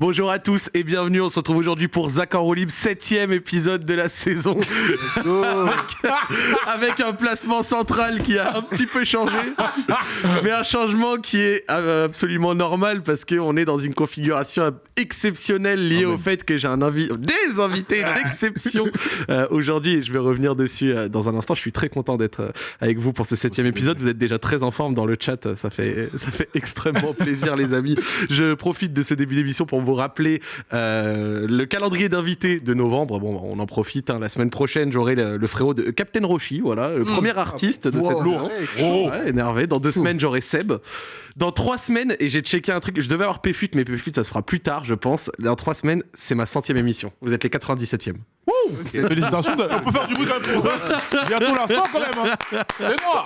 Bonjour à tous et bienvenue. On se retrouve aujourd'hui pour Zach en roue libre, septième épisode de la saison. avec, avec un placement central qui a un petit peu changé, mais un changement qui est euh, absolument normal parce qu'on est dans une configuration exceptionnelle liée au fait que j'ai un invi- des invités d'exception euh, aujourd'hui et je vais revenir dessus euh, dans un instant. Je suis très content d'être euh, avec vous pour ce septième épisode. Vous êtes déjà très en forme dans le chat, ça fait, ça fait extrêmement plaisir les amis. Je profite de ce début d'émission pour vous rappeler euh, le calendrier d'invités de novembre. Bon, on en profite. hein. La semaine prochaine, j'aurai le, le frérot de Captain Roshi, voilà, le premier artiste de cette Wow. saison. Ouais, énervé. Dans deux semaines, j'aurai Seb. Dans trois semaines, et j'ai checké un truc, je devais avoir PFUT, mais PFUT, ça se fera plus tard, je pense. Dans trois semaines, c'est ma centième émission. Vous êtes les 97e. Félicitations, de- on peut faire du bruit quand même pour ça. Bientôt la 100 quand même. hein. C'est moi.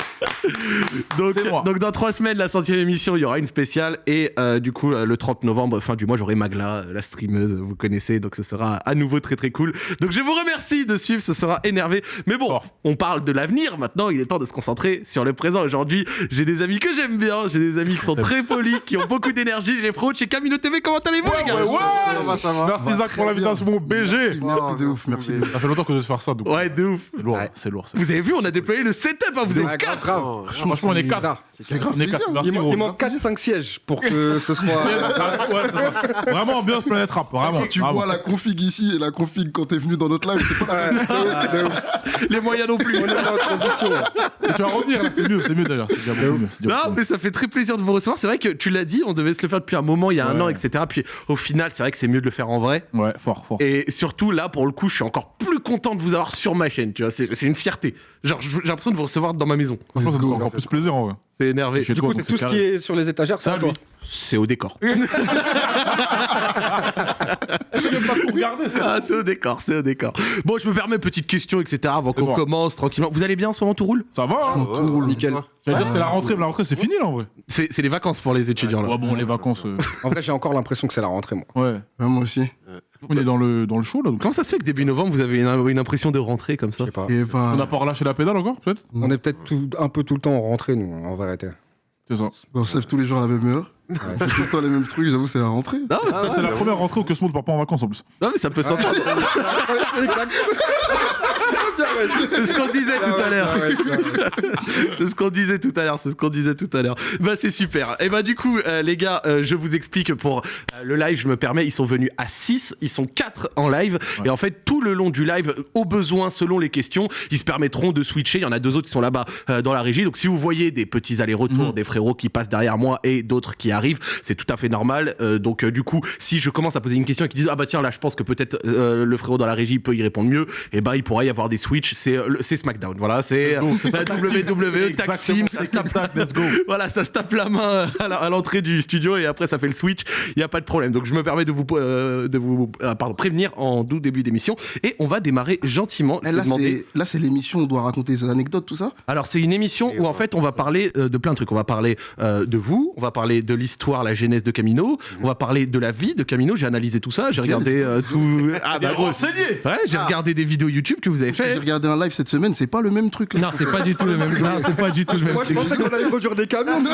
Donc, C'est moi. donc dans trois semaines, la centième émission, il y aura une spéciale. Et euh, du coup, euh, le 30 novembre, fin du mois, j'aurai Magla, euh, la streameuse, vous connaissez. Donc ce sera à nouveau très très cool. Donc je vous remercie de suivre, ce sera énervé. Mais bon, on parle de l'avenir maintenant. Il est temps de se concentrer sur le présent. Aujourd'hui, j'ai des amis que j'aime bien. J'ai des amis qui sont très polis, qui ont beaucoup d'énergie. J'ai les frots de chez Camino TV. Comment allez-vous, les gars? Ouais, ouais. Ça va, ça va. Merci Zach pour l'invitation, mon BG. Merci de ouf, merci. Ça fait longtemps que je vais faire ça. donc Ouais, de ouf. C'est lourd, Ouais. c'est lourd. Vous avez vu, on a déployé le setup. hein, vous êtes Ouais, quatre. grave. Franchement, on est quatre. C'est grave On est quatre. plaisir. Merci, Il, manque 4-5 sièges pour que ce soit. Vraiment ambiance planète rap. Vraiment. Tu vois la config ici et la config quand t'es venu dans notre live, c'est pas. Les moyens non plus. On est en transition. Et tu vas revenir c'est mieux, c'est mieux d'ailleurs. Non, mais ça fait très plaisir de vous recevoir. C'est vrai que tu l'as dit, on devait se le faire depuis un moment, il y a un an, etc. Puis au final, c'est vrai que c'est mieux de le faire en vrai. Ouais, fort, fort. Et surtout, là, pour le coup, je suis encore plus content de vous avoir sur ma chaîne. Tu vois, c'est c'est une fierté. Genre, j'ai l'impression de vous recevoir dans ma maison. Franchement, ça nous fait encore plus plaisir en vrai. Énervé. Du coup, tout ce qui est sur les étagères, c'est Ça, à toi. C'est au décor. Ah, c'est au décor, c'est au décor. Bon, je me permets petite question, etc. avant qu'on bon. commence tranquillement. Vous allez bien en ce moment, tout roule? Ça va, hein tout roule. Nickel. J'allais dire, c'est la rentrée, mais la rentrée, c'est fini là en vrai. C'est les vacances pour les étudiants, là. Ouais, bon, les vacances. euh, En vrai, j'ai encore l'impression que c'est la rentrée, moi. Ouais. Ouais, moi aussi. On est dans le, dans le show là. donc. Comment ça se fait que début novembre, vous avez une, une impression de rentrer comme ça Je sais pas. Et pas... On n'a pas relâché la pédale encore, peut-être On est peut-être tout- un peu tout le temps en rentrée, nous, en vérité. C'est ça. On se lève tous les jours à la même heure. On fait tout le temps les mêmes trucs, j'avoue, c'est la rentrée. Non, mais Ça, c'est la première rentrée où Cosmo ne part pas en vacances en plus. Non, mais ça peut s'entendre. C'est ce qu'on disait tout à l'heure. C'est ce qu'on disait tout à l'heure, c'est ce qu'on disait tout à l'heure. Bah c'est super. Et bah du coup, euh, les gars, euh, je vous explique pour euh, le live, je me permets, ils sont venus à 6, ils sont 4 en live. Ouais. Et en fait, tout le long du live, au besoin, selon les questions, ils se permettront de switcher. Il y en a deux autres qui sont là-bas dans la régie. Donc si vous voyez des petits allers-retours, Mhm. des frérots qui passent derrière moi et d'autres qui arrivent, c'est tout à fait normal. Donc du coup, si je commence à poser une question et qu'ils disent ah bah tiens là, je pense que peut-être le frérot dans la régie peut y répondre mieux, et ben il pourrait y avoir des switches. C'est euh, c'est SmackDown. Voilà, c'est WWE tag team. Ça se tape Tac, let's go. voilà, ça se tape la main à la- à l'entrée du studio et après ça fait le switch. Il n'y a pas de problème. Donc je me permets de vous, euh, de vous euh, pardon, prévenir en doux début d'émission et on va démarrer gentiment. Je là, demander- c'est- l'émission, on doit raconter des anecdotes, tout ça? Alors c'est une émission où en fait on va parler euh, de plein de trucs. On va parler euh, de vous, on va parler de l'histoire, la genèse de Camino, on va parler de la vie de Camino. J'ai analysé tout ça, j'ai regardé euh, tout. Ah est bah. Ouais, j'ai regardé des vidéos YouTube que vous avez J'ai regardé un live cette semaine, c'est pas le même truc là. Non, c'est pas du tout le même. Non, c'est pas du tout le même. Moi, je pensais qu'on allait produire des camions. Non.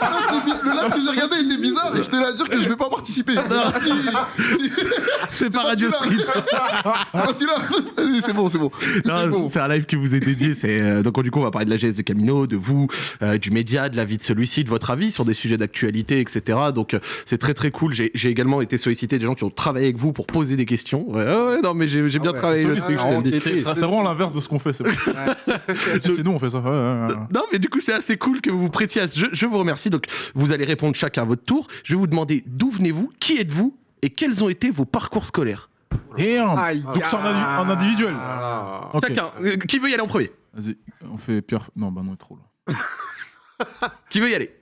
Ah, le live que j'ai regardé était bizarre et je te à dire que je vais pas participer. C'est pas Radio Street. C'est pas celui-là. Vas-y, C'est bon, c'est bon. C'est Non, bon. c'est un live qui vous est dédié. C'est euh, donc du coup on va parler de la GS de Camino, de vous, euh, du média, de la vie de celui-ci, de votre avis sur des sujets d'actualité, etc. Donc euh, c'est très très cool. J'ai également été sollicité des gens qui ont travaillé avec vous pour poser des questions. Ouais, ouais, ouais, non mais j'ai bien ouais, travaillé le Ah, C'est vraiment l'inverse de ce qu'on fait. C'est c'est nous, on fait ça. Ouais, ouais, ouais. Non, mais du coup, c'est assez cool que vous vous prêtiez à ce jeu. Je vous remercie. Donc, vous allez répondre chacun à votre tour. Je vais vous demander d'où venez-vous, qui êtes-vous et quels ont été vos parcours scolaires. Damn. Aïe. Donc c'est en individuel. Ah. Chacun. Euh, qui veut y aller en premier? Vas-y, on fait Pierre. Non, bah non, trop là. Qui veut y aller?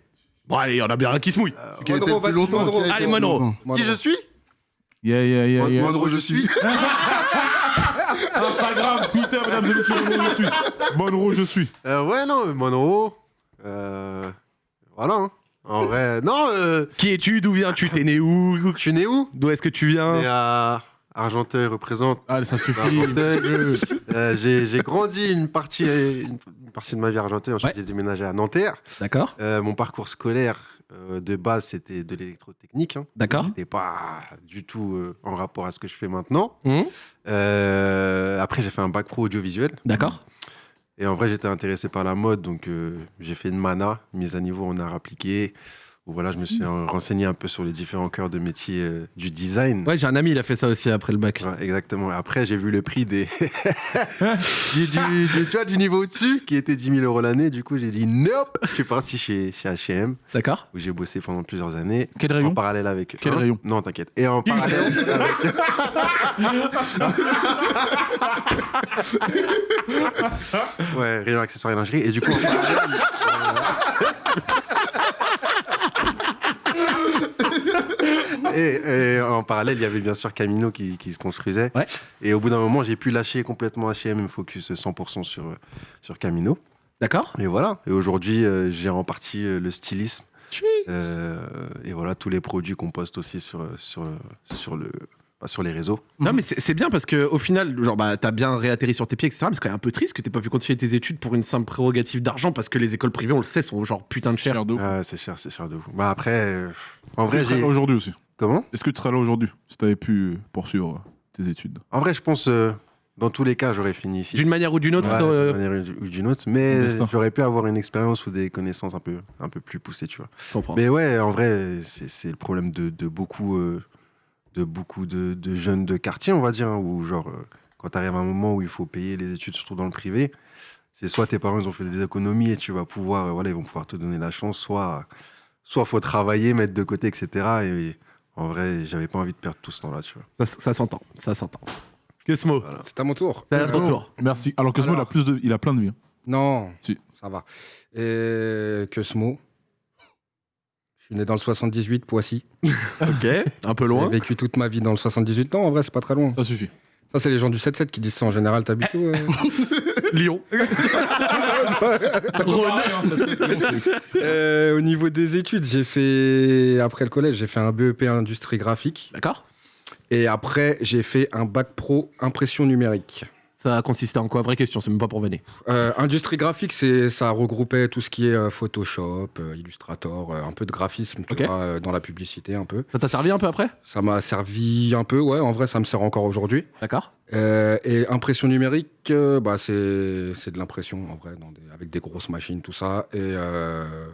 Bon, allez, on a bien un qui se mouille. Été Allez, le plus Monro. longtemps. Moi, Qui je suis? Yeah, yeah, yeah, yeah. Monro, je suis. Instagram, Twitter, mesdames et messieurs, Monroe, je suis. Monroe, je suis. euh, Ouais, non, Monroe. Euh, voilà. hein. En vrai, non, euh, Qui es-tu? D'où viens-tu? T'es né où? je suis né où? D'où est-ce que tu viens? Né à Argenteuil représente. Allez, ça suffit. Argenteuil. Euh, j'ai j'ai grandi une partie, une, une partie de ma vie à Argenteuil. Ensuite, Ouais. j'ai déménagé à Nanterre. D'accord. Euh, mon parcours scolaire, Euh, de base, c'était de l'électrotechnique. Hein. D'accord. C'était pas du tout euh, en rapport à ce que je fais maintenant. Mhm. Euh, après, j'ai fait un bac pro audiovisuel. D'accord. Et en vrai, j'étais intéressé par la mode, donc j'ai fait une mana, mise à niveau en art appliqué, où voilà, je me suis euh, renseigné un peu sur les différents cœurs de métier euh, du design. Ouais, j'ai un ami, il a fait ça aussi après le bac. Ouais, exactement. Après, j'ai vu le prix des du, du- du- tu vois, du niveau au-dessus, qui était 10 000 euros l'année. Du coup, j'ai dit nope. Je suis parti chez, chez H&M, D'accord où j'ai bossé pendant plusieurs années. Quel En rayon parallèle avec. Quel Hein rayon Non, t'inquiète. Et en parallèle avec. ouais, rayon accessoires et lingerie. Et du coup, en parallèle. euh, et, et en parallèle, il y avait bien sûr Camino qui, qui se construisait. Ouais. Et au bout d'un moment, j'ai pu lâcher complètement H&M et me focus 100% sur, sur Camino. D'accord Et voilà. Et aujourd'hui, euh, j'ai en partie euh, le stylisme. Euh, et voilà, tous les produits qu'on poste aussi sur, sur, sur, le, bah, sur les réseaux. Non, mais c'est bien parce que au final, genre, bah, t'as bien réatterri sur tes pieds, etc. Mais c'est quand même un peu triste que t'aies pas pu continuer tes études pour une simple prérogative d'argent parce que les écoles privées, on le sait, sont genre putain de chères. Cher de ouf. Ah, c'est cher, c'est cher de vous. Bah après, euh, en vrai, j'ai. aujourd'hui aussi. Comment Est-ce que tu serais là aujourd'hui si tu avais pu poursuivre tes études? En vrai, je pense, euh, dans tous les cas, j'aurais fini ici. D'une manière ou d'une autre. Ouais, euh, d'une manière ou d'une autre, mais destin. j'aurais pu avoir une expérience ou des connaissances un peu, un peu plus poussées, tu vois. je comprends. Mais ouais, en vrai, c'est c'est le problème de, de beaucoup, euh, de, beaucoup de, de jeunes de quartier, on va dire, hein, où genre, euh, quand tu arrives à un moment où il faut payer les études, surtout dans le privé, c'est soit tes parents ils ont fait des économies et tu vas pouvoir, euh, voilà, ils vont pouvoir te donner la chance, soit, soit faut travailler, mettre de côté, etc. Et, en vrai, j'avais pas envie de perdre tout ce temps-là, tu vois. Ça, ça s'entend, ça s'entend. Que ce mot C'est à mon tour. C'est à ton tour. Merci. Alors Cosmo, il a, plus de... il a plein de vie. hein. Non, Si. ça va. Et que ce mot. Je suis né dans le 78, Poissy. Ok, un peu loin. J'ai vécu toute ma vie dans le 78. Non, en vrai, c'est pas très loin. Ça suffit. Ça, c'est les gens du 7-7 qui disent ça en général. T'habites où euh Lyon. Euh, Au niveau des études, j'ai fait. Après le collège, j'ai fait un BEP industrie graphique. D'accord Et après, j'ai fait un bac pro impression numérique. Ça a consisté en quoi? Vraie question, c'est même pas pour venir. Euh, industrie graphique, c'est ça regroupait tout ce qui est euh, Photoshop, euh, Illustrator, euh, un peu de graphisme tu Ok. vois, dans la publicité un peu. Ça t'a servi un peu après? Ça m'a servi un peu, ouais. En vrai, ça me sert encore aujourd'hui. D'accord et impression numérique, bah, c'est c'est de l'impression en vrai, dans des- avec des grosses machines, tout ça. Et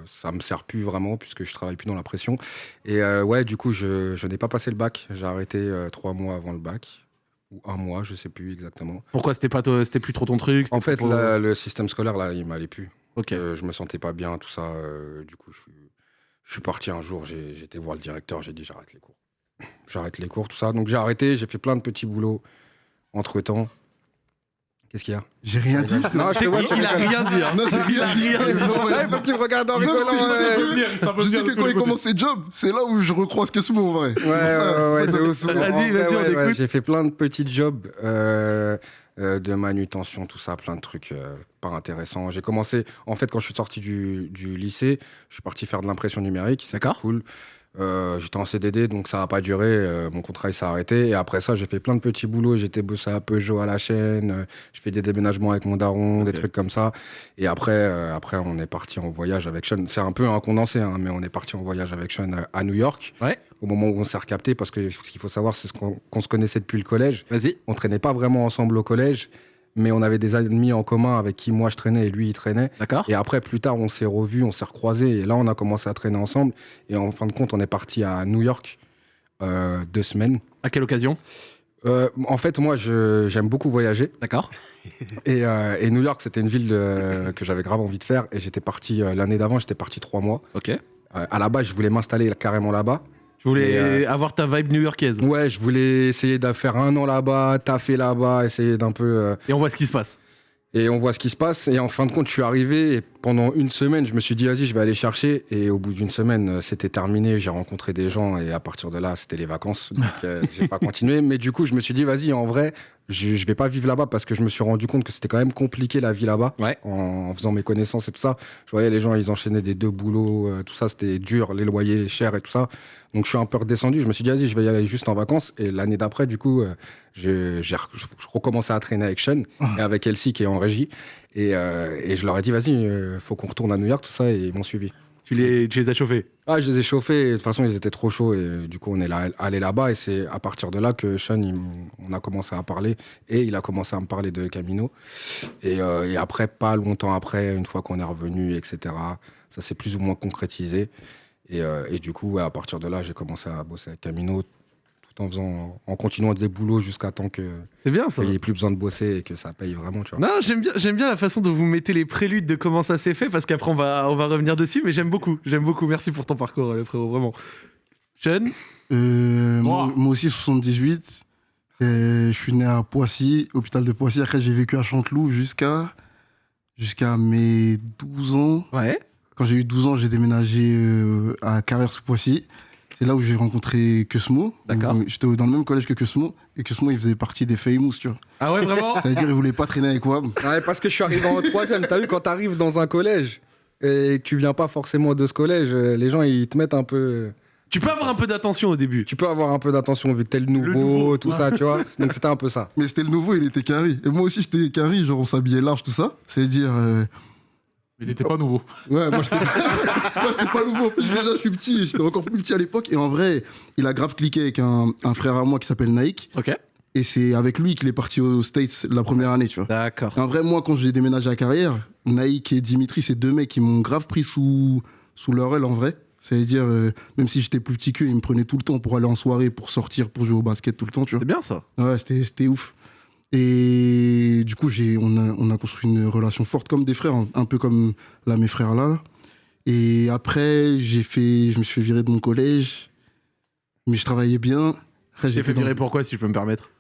ça me sert plus vraiment puisque je travaille plus dans l'impression. Et ouais, du coup, je, je n'ai pas passé le bac. J'ai arrêté trois mois avant le bac ou un mois, je sais plus exactement. Pourquoi c'était pas toi- c'était plus trop ton truc En fait, trop- la- le système scolaire là, il m'allait plus. Ok. Euh, je me sentais pas bien, tout ça. euh, du coup, je, suis- je suis parti un jour, j'ai été voir le directeur, j'ai dit j'arrête les cours. J'arrête les cours, tout ça. Donc j'ai arrêté, j'ai fait plein de petits boulots entre temps. Qu'est-ce qu'il y a J'ai rien dit. Non, je te vois, il, il a rien dit. hein. Non, c'est Il a rien rien dit. dit. Ouais, parce qu'il me regarde en rigolant. que je sais que- Je sais que quand il commence ses jobs, c'est là où je recroise que ce mot en vrai. Ouais, C'est pour ça- ouais. Vas-y, vas-y, vrai, on écoute. J'ai fait plein de petits jobs euh, euh, de manutention, tout ça, plein de trucs euh, pas intéressants. J'ai commencé, en fait, quand je suis sorti du, du lycée, je suis parti faire de l'impression numérique. C'est D'accord. cool. Euh, J'étais en CDD, donc ça n'a pas duré. euh, mon contrat il s'est arrêté. Et après ça, j'ai fait plein de petits boulots. J'étais bossé à Peugeot à la chaîne. euh, je fais des déménagements avec mon daron, des Ok. trucs comme ça. Et après, euh, après, on est parti en voyage avec Sean. C'est un peu un condensé, hein, mais on est parti en voyage avec Sean à New York. Ouais. Au moment où on s'est recapté, parce que ce qu'il faut savoir, c'est ce qu'on qu'on se connaissait depuis le collège. Vas-y. On traînait pas vraiment ensemble au collège, mais on avait des amis en commun avec qui moi je traînais et lui il traînait. D'accord Et après, plus tard, on s'est revus, on s'est recroisés, et là, on a commencé à traîner ensemble. Et en fin de compte, on est parti à New York euh, deux semaines. À quelle occasion? Euh, en fait, moi, j'aime beaucoup voyager. D'accord Et, euh, et New York, c'était une ville que j'avais grave envie de faire. Et j'étais parti l'année d'avant, j'étais parti trois mois. Ok. À la base, je voulais m'installer carrément là-bas. Je voulais euh, avoir ta vibe new-yorkaise. Ouais, je voulais essayer de faire un an là-bas, taffer là-bas, essayer d'un peu. euh, Et on voit ce qui se passe. et on voit ce qui se passe. Et en fin de compte, je suis arrivé et pendant une semaine, je me suis dit, vas-y, je vais aller chercher. Et au bout d'une semaine, euh, c'était terminé. J'ai rencontré des gens et à partir de là, c'était les vacances. Donc, euh, j'ai pas continué. Mais du coup, je me suis dit, vas-y, en vrai, je, je vais pas vivre là-bas parce que je me suis rendu compte que c'était quand même compliqué la vie là-bas. Ouais. En, en faisant mes connaissances et tout ça. Je voyais les gens, ils enchaînaient des deux boulots, euh, tout ça, c'était dur, les loyers chers et tout ça. Donc je suis un peu redescendu. Je me suis dit, vas-y, je vais y aller juste en vacances. Et l'année d'après, du coup, euh, je recommençais à traîner avec Sean et avec Elsie qui est en régie. Et, euh, et je leur ai dit, vas-y, euh, faut qu'on retourne à New York, tout ça, et ils m'ont suivi. Tu les, tu les as chauffés? Ah, je les ai chauffés. De toute façon, ils étaient trop chauds. Et du coup, on est là, allé là-bas. Et c'est à partir de là que Sean, il on a commencé à parler. Et il a commencé à me parler de Camino. Et, euh, et après, pas longtemps après, une fois qu'on est revenu, etc., ça s'est plus ou moins concrétisé. Et, euh, et du coup, à partir de là, j'ai commencé à bosser avec Camino tout en faisant, en continuant des boulots jusqu'à temps que C'est bien ça. qu'il n'y ait plus besoin de bosser et que ça paye vraiment, tu vois. Non, j'aime bien, j'aime bien la façon dont vous mettez les préludes de comment ça s'est fait, parce qu'après on va, on va revenir dessus, mais j'aime beaucoup, j'aime beaucoup. Merci pour ton parcours, le frérot, vraiment. Euh, moi, Moi. aussi, 78. Euh, je suis né à Poissy, hôpital de Poissy. Après, j'ai vécu à Chanteloup jusqu'à jusqu'à mes 12 ans. Ouais. Quand j'ai eu 12 ans, j'ai déménagé euh, à Carrière sous Poissy. C'est là où j'ai rencontré Cosmo. D'accord. J'étais dans le même collège que Cosmo. Et Cosmo, il faisait partie des Famous, tu vois. Ah ouais, vraiment Ça veut dire qu'il voulait pas traîner avec Wab. Ouais, parce que je suis arrivé en troisième. T'as vu, quand t'arrives dans un collège et que tu viens pas forcément de ce collège, euh, les gens, ils te mettent un peu... Tu peux avoir un peu d'attention au début. Tu peux avoir un peu d'attention vu que t'es le nouveau, nouveau. tout ça, tu vois. Donc c'était un peu ça. Mais c'était le nouveau, il était carré. Et moi aussi, j'étais carré. Genre, on s'habillait large, tout ça. C'est-à-dire. euh, Mais t'étais pas nouveau. Ouais, moi, j'étais pas nouveau. Plus, déjà, je suis petit. J'étais encore plus petit à l'époque. Et en vrai, il a grave cliqué avec un, un frère à moi qui s'appelle Naïk. Ok. Et c'est avec lui qu'il est parti aux States la première année, tu vois. D'accord. En vrai, moi, quand j'ai déménagé à Carrière, Naïk et Dimitri, c'est deux mecs qui m'ont grave pris sous, sous leur aile, en vrai. C'est-à-dire, euh, même si j'étais plus petit qu'eux, ils me prenaient tout le temps pour aller en soirée, pour sortir, pour jouer au basket tout le temps, tu vois. C'est bien ça. Ouais, c'était, c'était ouf. Et du coup, j'ai, on, a, on a construit une relation forte comme des frères, un, un peu comme là, mes frères là. Et après, j'ai fait, je me suis fait virer de mon collège, mais je travaillais bien. Après, J'ai fait dans- virer pourquoi, si je peux me permettre?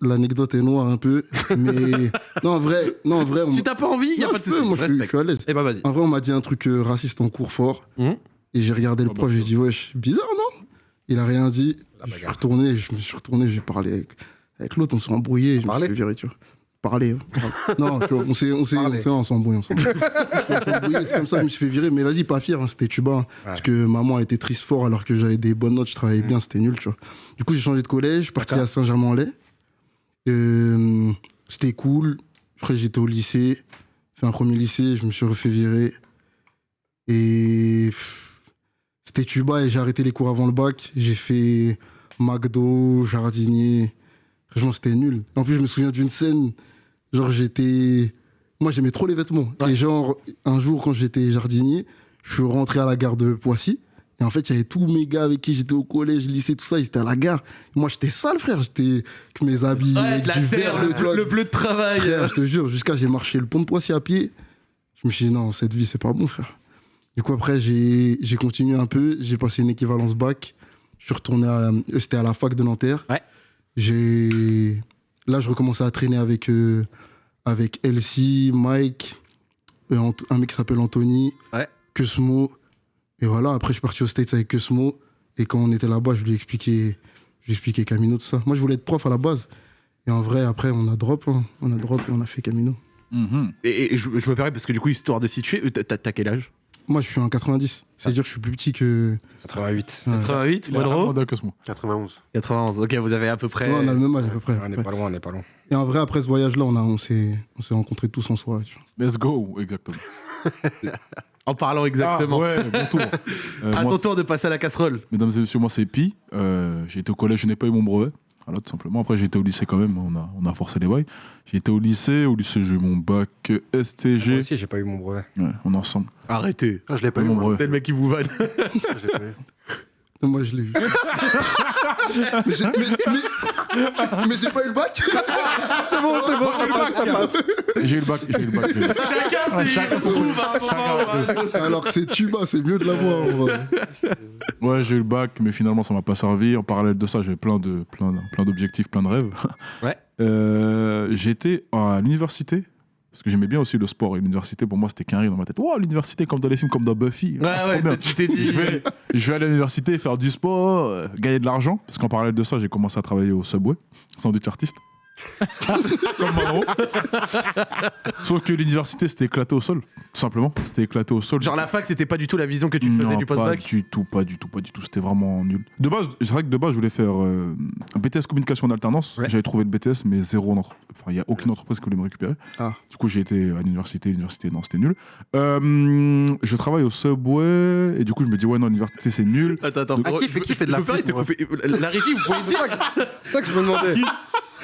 L'anecdote est noire un peu, mais non, en vrai, non, en vrai, on Si t'as pas envie, y a Non, pas de souci. Moi, je suis, je Respect. suis à l'aise. Eh bah vas-y. En vrai, on m'a dit un truc euh, raciste en cours fort. Mhm. Et j'ai regardé le Ah prof, j'ai dit, wesh, bizarre, non? Il a rien dit. Je suis retourné, je me suis retourné, j'ai parlé avec, avec l'autre, on s'est embrouillé. Je me Parlé suis fait virer, tu vois. Parler. hein. non, tu vois, on s'est, on s'est, Parler. on s'est, embrouillé, c'est comme ça, je me suis fait virer. Mais vas-y, pas fier, hein, c'était tuba. hein. Parce que maman était triste fort alors que j'avais des bonnes notes, je travaillais bien, c'était nul, tu vois. Du coup, j'ai changé de collège, je suis parti à Saint-Germain-en-Laye. Euh, c'était cool. Après, j'étais au lycée, fait un premier lycée, je me suis refait virer. Et c'était tuba et j'ai arrêté les cours avant le bac. J'ai fait McDo, jardinier. Franchement, c'était nul. En plus, je me souviens d'une scène. Genre, j'étais. Moi, j'aimais trop les vêtements. Ouais. Et genre, un jour, quand j'étais jardinier, je suis rentré à la gare de Poissy. Et en fait, il y avait tous mes gars avec qui j'étais au collège, lycée, tout ça, ils étaient à la gare. Moi, j'étais sale, frère. J'étais avec mes habits, Ouais, avec de la du terre, le, bleu de travail. Frère, je te jure, jusqu'à j'ai marché le pont de Poissy à pied. Je me suis dit, non, cette vie, c'est pas bon, frère. Du coup, après, j'ai continué un peu. J'ai passé une équivalence bac. Je suis retourné à. C'était à la fac de Nanterre. Ouais. J'ai. Là, je recommençais à traîner avec, euh, avec Elsie, Mike, euh, un mec qui s'appelle Anthony, Ouais. Cosmo. Et voilà, après, je suis parti aux States avec Cosmo. Et quand on était là-bas, je lui ai expliqué, je lui ai expliqué Camino, tout ça. Moi, je voulais être prof à la base. Et en vrai, après, on a drop. hein. On a drop et on a fait Camino. Mhm. Et, et je, je me permets parce que du coup, histoire de situer, euh, t'as quel âge? Moi, je suis en 90. C'est-à-dire que je suis plus petit que. 88. Ouais. 88, Il a un Monroe mandat que ce mot. 91. 91. Ok, vous avez à peu près. Ouais, on a le même âge à peu près. On n'est pas loin, on n'est pas loin. Et en vrai, après ce voyage-là, on, a- on s'est on s'est rencontrés tous en vois. Let's go, exactement. En parlant exactement. Ah, ouais, bon tour. Euh, à moi, ton tour de passer à la casserole. Mesdames et messieurs, moi c'est Pi. Euh, j'ai été au collège, je n'ai pas eu mon brevet. Voilà, tout simplement. Après, j'ai été au lycée quand même, on a, on a forcé les bails. J'ai été au lycée, au lycée, j'ai eu mon bac Moi STG. aussi, j'ai pas eu mon brevet. Ouais, on est ensemble. Arrêtez. Ah, je l'ai pas Pas eu, mon moi. brevet. C'est le mec qui vous vanne. Je l'ai pas eu. Et Moi, je l'ai eu. mais j'ai mais, mais- pas eu le bac C'est bon, c'est bon, ça passe, ça passe. J'ai eu le bac, j'ai eu le bac. j'ai eu le bac. Chacun ses trouve un moment. ouais. Alors que c'est tuba, c'est mieux de l'avoir. en vrai. Ouais, j'ai eu le bac, mais finalement, ça m'a pas servi. En parallèle de ça, j'avais plein de plein, plein d'objectifs, plein de rêves. Ouais. Euh, J'étais à l'université. Parce que j'aimais bien aussi le sport et l'université, pour moi, c'était qu'un rire dans ma tête. Wow, l'université, comme dans les films, comme dans Buffy. Ouais, Ah, ouais, bien. tu t'es dit. je, vais, je vais aller à l'université, faire du sport, euh, gagner de l'argent. Parce qu'en parallèle de ça, j'ai commencé à travailler au Subway, sandwich artiste. Comme Monroe. Sauf que l'université, c'était éclaté au sol, tout simplement. C'était éclaté au sol. Genre la fac, c'était pas du tout la vision que tu te faisais non, du pas post-bac du tout, pas du tout, pas du tout. C'était vraiment nul. De base, c'est vrai que de base, je voulais faire euh, un BTS communication en alternance. Ouais. J'avais trouvé le BTS, mais zéro en entre- Enfin, il n'y a aucune entreprise qui voulait me récupérer. Ah. Du coup, j'ai été à l'université. L'université, non, c'était nul. Euh, je travaille au Subway et du coup, je me dis, ouais, non, l'université, c'est nul. Attends, attends. Ah, qui fait- qui fait de la coupe- La régie, vous pouvez dire. C'est ça que je me demandais.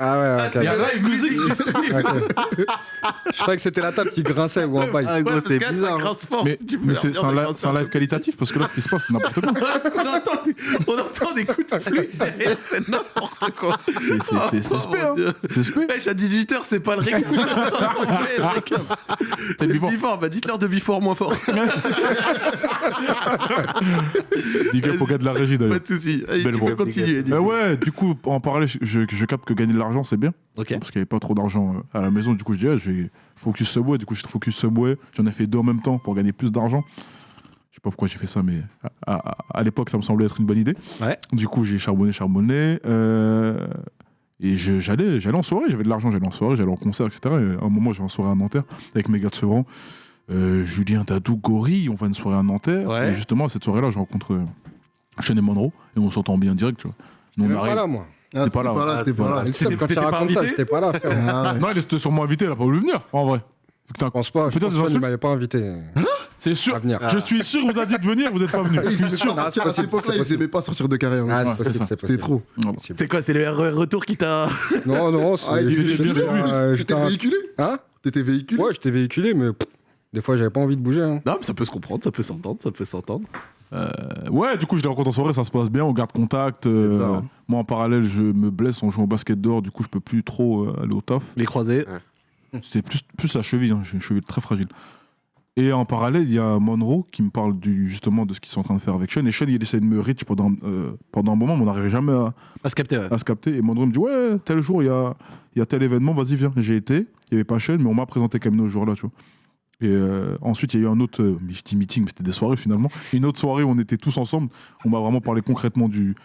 ah ouais, ok. Il y a live musique. ok. Je croyais que c'était la table qui grinçait ou en bail. Ah, gros, Ouais, c'est bizarre. Ça grince fort. Mais, c'est un, live- c'est un qualitatif parce que là, ce qui se passe, c'est n'importe quoi. Qu'on entend des, on entend des coups de flûte derrière, c'est n'importe quoi. C'est- c'est- C'est c'est Oh, spé, mon hein. Dieu. C'est spé. Wesh, à 18h, c'est pas le récap. Ouais, le récap. C'est le before. Before, bah dites-leur de before moins fort. Big up au gars de la régie Pas d'ailleurs. de soucis. Allez, Belle tu voix. peux continuer. du Mais coup. ouais, du coup, en je, je, je capte que gagner de l'argent, c'est bien. Ok. Parce qu'il n'y avait pas trop d'argent euh, à la maison. Du coup, je dis, ah, je vais focus Subway. Du coup, j'ai focus Subway. J'en ai fait deux en même temps pour gagner plus d'argent. Je sais pas pourquoi j'ai fait ça, mais à, à- à l'époque, ça me semblait être une bonne idée. Ouais. Du coup, j'ai charbonné, charbonné. euh, et je- j'allais j'allais en soirée, j'avais de l'argent, j'allais en soirée, j'allais en concert, etc. Et à un moment, j'avais en soirée à Nanterre avec mes gars de Sevran. Euh, Julien Dadou, Gori, on va à une soirée à Nanterre. Ouais. Et justement, à cette soirée-là, je rencontre euh, Sean et Monroe. Et on s'entend bien direct, tu vois. Nous, on pas là, moi. Ah, T'es pas là, T'es pas là, t'es pas là. Quand tu racontes ça, j'étais pas là, frère. Ah. Non, il était sûrement invité, il a pas voulu venir, en vrai. Que Je pense pas. Je Peut-être insultes m'avait pas invité C'est sûr. Je suis sûr, vous a dit de venir, vous n'êtes pas venu. Ils Je suis aimaient sûr. Ah, à c'est cette époque-là, possible. ils pas sortir de. Ah, ça. c'est C'était trop. C'est quoi C'est le RER retour qui t'a. Non, non, c'est- Ah, j'étais- véhiculé, Hein T'étais véhiculé Ouais, j'étais véhiculé, mais pff, des fois, j'avais pas envie de bouger. hein. Non, mais ça peut se comprendre, ça peut s'entendre, ça peut s'entendre. Euh, ouais, du coup, je les rencontre en soirée, ça se passe bien, on garde contact. euh, moi, en parallèle, je me blesse en jouant au basket dehors, du coup, je peux plus trop euh, aller au taf. Les croisés. C'est plus, plus la cheville, hein, j'ai une cheville très fragile. Et en parallèle, il y a Monroe qui me parle du, justement de ce qu'ils sont en train de faire avec Sean. Et Sean, il essaie de me reach pendant, euh, pendant un moment, mais on n'arrivait jamais à, À se capter, ouais. à se capter. Et Monroe me dit Ouais, tel jour, il y a, il y a tel événement, vas-y, viens. J'ai été, il n'y avait pas Sean, mais on m'a présenté Camino ce jour-là, tu vois. Et euh, ensuite, il y a eu un autre, euh, je dis meeting, mais c'était des soirées finalement. Une autre soirée où on était tous ensemble. On m'a vraiment parlé concrètement du,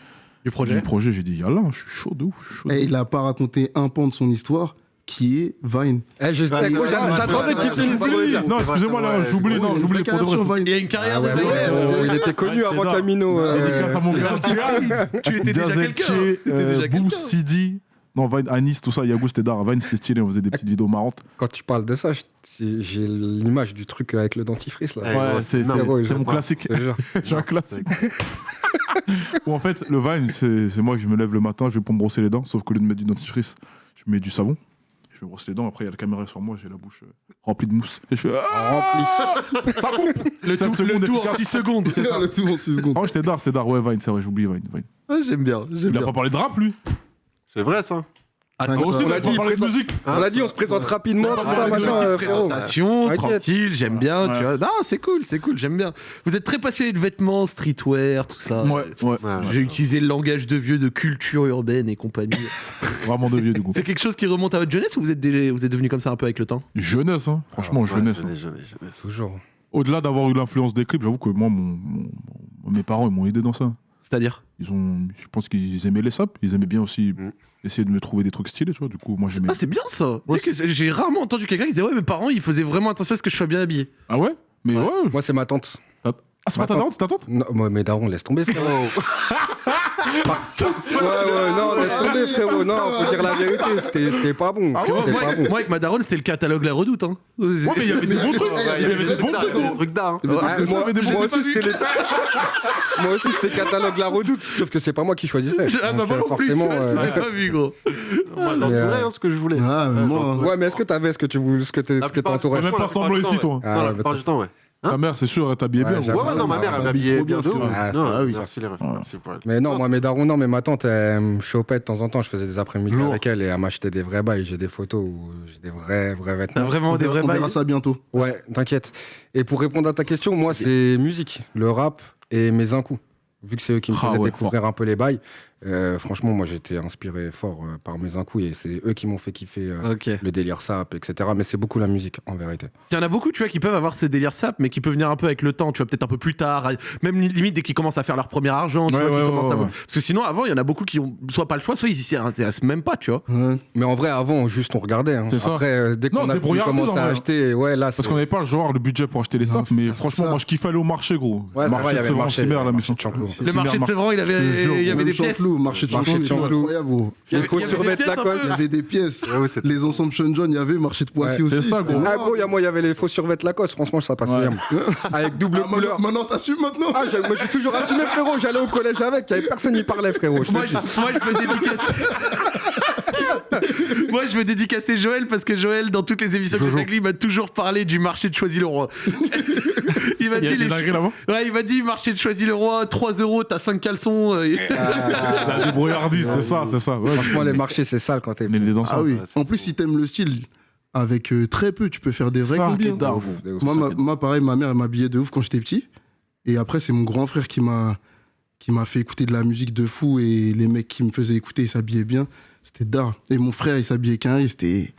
Du projet. du projet. J'ai dit Yallah, je suis chaud de ouf. je suis chaud de Et ouf. il a pas raconté un pan de son histoire qui est Vine. Eh, je c'est j'attendais qu'il finisse Non, excusez-moi, là, j'oublie, non, pour de. Il y a une carrière Ah ouais, il était connu avant ça. Camino. euh, Dédicace à mon gars Tu étais déjà quelqu'un. Jazekche, non, Vine, Anis, tout ça, Yago, c'était d'art. Vine, c'était stylé, on faisait des petites vidéos marrantes. Quand tu parles de ça, j'ai l'image du truc avec le dentifrice là. Ouais, c'est mon classique. J'ai un classique. Où en fait, le Vine, c'est moi que je me lève le matin, je vais pour me brosser les dents, sauf qu'au lieu de mettre du dentifrice, je mets du savon. Je me brosse les dents, après il y a la caméra sur moi, j'ai la bouche euh, remplie de mousse. Et je fais Ah Ça coupe Le tout, le tout en efficace. 6 secondes. Le tout en 6 secondes. Oh, j'étais d'art, c'est d'art. Ouais, Vine, c'est vrai, j'oublie Vine, vrai. Ah, J'aime bien, j'aime Il a bien. pas parlé de rap, lui? C'est vrai ça Attends, aussi, on on a a dit présente- musique. On l'a dit, on se présente rapidement, Ouais, ça, machin, euh. Présentation, tranquille, j'aime bien. Ouais. Tu vois. Non, c'est cool, c'est cool, j'aime bien. Vous êtes très passionné de vêtements, streetwear, tout ça. Ouais, ouais. Ouais, J'ai utilisé le langage de vieux de culture urbaine et compagnie. Vraiment de vieux, du coup. c'est quelque chose qui remonte à votre jeunesse ou vous êtes, déjà- vous êtes devenu comme ça un peu avec le temps? Jeunesse, hein. franchement, Ouais, jeunesse. hein. jeunesse, jeunesse, jeunesse. Toujours. Au-delà d'avoir eu l'influence des clips, j'avoue que moi, mon, mon- mon- mes parents, ils m'ont aidé dans ça. C'est-à-dire Ils ont, je pense qu'ils aimaient les sapes. Ils aimaient bien aussi Mm. essayer de me trouver des trucs stylés, tu vois. Du coup, moi, j'aimais. Ah, c'est bien ça Ouais, Tu sais que c'est- j'ai rarement entendu quelqu'un qui disait Ouais, mes parents ils faisaient vraiment attention à ce que je sois bien habillé. Ah ouais? Mais ouais. Moi, c'est ma tante. Ah, c'est pas ta Attends. tante, c'est ta tante? Non, moi, mes darons, laisse tomber, frérot. ouais, ouais, non, laisse tomber, frérot. Non, faut dire la vérité. C'était c'était pas bon. Parce que moi, C'était moi, pas bon. moi, avec ma daronne, c'était le catalogue La Redoute. Hein. Ouais, mais il y avait des bons trucs. Il y avait des bons trucs. des d'art. hein. Moi, aussi, c'était les... moi aussi, c'était catalogue La Redoute, sauf que c'est pas moi qui choisissais. Ah, bah, Donc, moi euh, non plus, tu forcément. je euh, l'ai pas vu, gros. Moi, Mais, j'entourais euh, hein, ce que je voulais. Ah. Ouais, mais est-ce que t'avais ce que tu voulais, ce que t'entourais T'as même pas plupart ici, toi. Ah, du temps, ouais. Ta mère, c'est sûr, elle t'habillait Ouais, bien. Ouais, ouais, non, ma mère, elle m'habillait trop bien de ouf. Ah, Non, ah oui. merci les refs, merci pour elle. Mais non, moi, mes darons, non, mais ma tante, elle me chopait de temps en temps. Je faisais des après-midi Lourd. avec elle et elle m'achetait des vrais bails. J'ai des photos où j'ai des vrais, vrais T'as vêtements. vraiment on des vrais on verra bails. ça bientôt. Ouais, t'inquiète. Et pour répondre à ta question, moi, c'est musique, le rap et mes incous. Vu que c'est eux qui me Ah faisaient découvrir un peu les bails. Euh, franchement, moi, j'étais inspiré fort euh, par mes incous et c'est eux qui m'ont fait kiffer euh, le délire sap, etc. Mais c'est beaucoup la musique, en vérité. Il y en a beaucoup, tu vois, qui peuvent avoir ce délire sap, mais qui peut venir un peu avec le temps, tu vois, peut-être un peu plus tard, même li- limite dès qu'ils commencent à faire leur premier argent, tu Ouais, vois, ouais, ouais, à-. Parce que sinon, avant, il y en a beaucoup qui ont soit pas le choix, soit ils s'y intéressent même pas, tu vois. Ouais. Mais en vrai, avant, juste on regardait. hein. C'est ça. Après, euh, dès qu'on a pu commencer en à vrai. acheter, ouais, là, Parce c'est- qu'on n'avait pas le genre, le budget pour acheter les Non, sapes, mais franchement, moi je kiffais aller au marché, gros. Le marché, de Chanteloup. Le marché de Sévran, il y avait des pièces. Chanteloup, marché de de il. Il Il faut il des pièces la. Il y cause. avait des pièces. C'était- Les ensembles Sean John, il y avait marché de Poissy aussi. c'est ça, gros. Ah gros, il y a moi, il y avait les faux survêtements Lacoste, franchement, ça passe bien. Avec double Ah, couleur. maintenant, t'assumes maintenant Ah, j'ai- moi j'ai toujours assumé frérot, j'allais au collège avec, il y avait personne qui parlait frérot. Moi, je, me dédicace. moi, je veux dédicacer Joël parce que Joël, dans toutes les émissions que j'ai avec lui, il m'a toujours parlé du marché de Choisy-le-Roi. il m'a dit les- Ouais, il m'a dit marché de Choisy-le-Roi, 3 euros, t'as 5 caleçons. euh, et- La débrouillardise, c'est ça, c'est ça. Ouais, Franchement, les marchés, c'est sale quand t'es. Les, les danseurs. Ah oui. En plus, si t'aimes le style, avec euh, très peu, tu peux faire des vrais. Moi, ma- moi, pareil, ma mère elle m'habillait de ouf quand j'étais petit. Et après, c'est mon grand frère qui m'a qui m'a fait écouter de la musique de fou. Et les mecs qui me faisaient écouter, ils s'habillaient bien. C'était d'art. Et mon frère, il s'habillait qu'un riz. C'était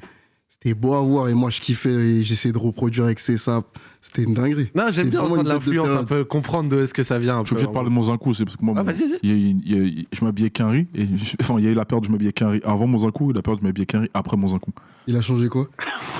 c'était beau à voir. Et moi, je kiffais et j'essayais de reproduire avec ses sapes. C'était une dinguerie. Non, j'aime bien de l'influence, un peu comprendre d'où est-ce que ça vient. un Je suis obligé de parler de mon Zinkou, c'est parce que moi, Ah, mon- y a- a- je m'habillais qu'un riz. Et, enfin, il y a eu la période où je m'habillais qu'un riz avant mon Zinkou et la période où je m'habillais qu'un riz après mon Zinkou. Il a changé quoi?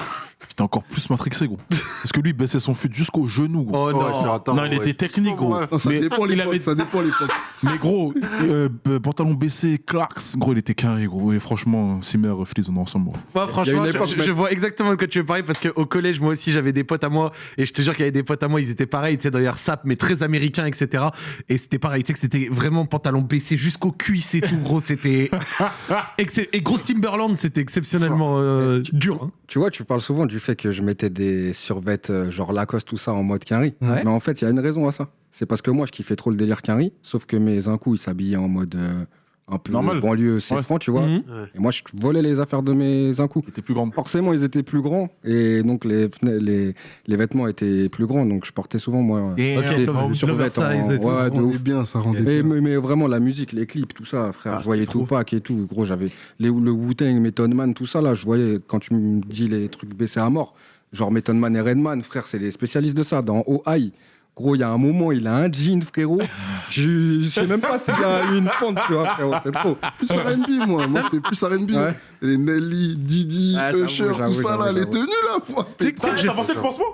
J'étais encore plus matrixé, gros. Parce que lui, il baissait son fut jusqu'au genou, gros. Oh non. attends, il ouais. était technique, gros. Ouais. Ça Mais dépend les il avait- Ça dépend les potes. Mais gros, euh, euh, pantalon baissé, Clarks, gros, il était carré, gros. Et franchement, si mère Fliz, on est ensemble, gros. Moi, franchement, je, époque, je- mec. je vois exactement de quoi tu veux parler parce qu'au collège, moi aussi, j'avais des potes à moi et je te jure qu'il y avait des potes à moi, ils étaient pareils, tu sais, d'ailleurs, sap, mais très américains, etc. Et c'était pareil, tu sais, que c'était vraiment pantalon baissé jusqu'aux cuisses et tout, gros, c'était. Et grosse Timberland, c'était exceptionnellement euh, dur. hein. Tu vois, tu parles souvent du fait que je mettais des survêtes euh, genre Lacoste, tout ça en mode Quinry. Ouais. Mais en fait, il y a une raison à ça. C'est parce que moi, je kiffais trop le délire Quinry, sauf que mes incous, ils s'habillaient en mode euh, un peu Normal. banlieue, c'est Ouais. franc, tu vois. Mhm. Et moi, je volais les affaires de mes incous. Il était plus grand. Forcément, ils étaient plus grands et donc les, les, les vêtements étaient plus grands. Donc, je portais souvent, moi, Et Ok, des le- survêtements. l'oversize et tout. Ouais, Ça de rendait ouf. bien, ça rendait Mais, bien. mais, mais vraiment, la musique, les clips, tout ça, frère. Ah, je voyais trop. Tupac et tout. Gros, j'avais les, le Wu-Tang, Method Man, tout ça, là. Je voyais, quand tu me dis les trucs baissés à mort, genre Method Man et Redman, frère, c'est les spécialistes de ça. Dans OI, gros, il y a un moment, il a un jean, frérot. je, je sais même pas s'il y a eu une pente, tu vois, frérot. C'est trop. Plus R&B, moi. Moi, c'était plus R&B. Ouais. Les Nelly, Didi, Ah, Usher, tout ça, là, les tenues, là. Tu sais que j'ai- porté le pansement?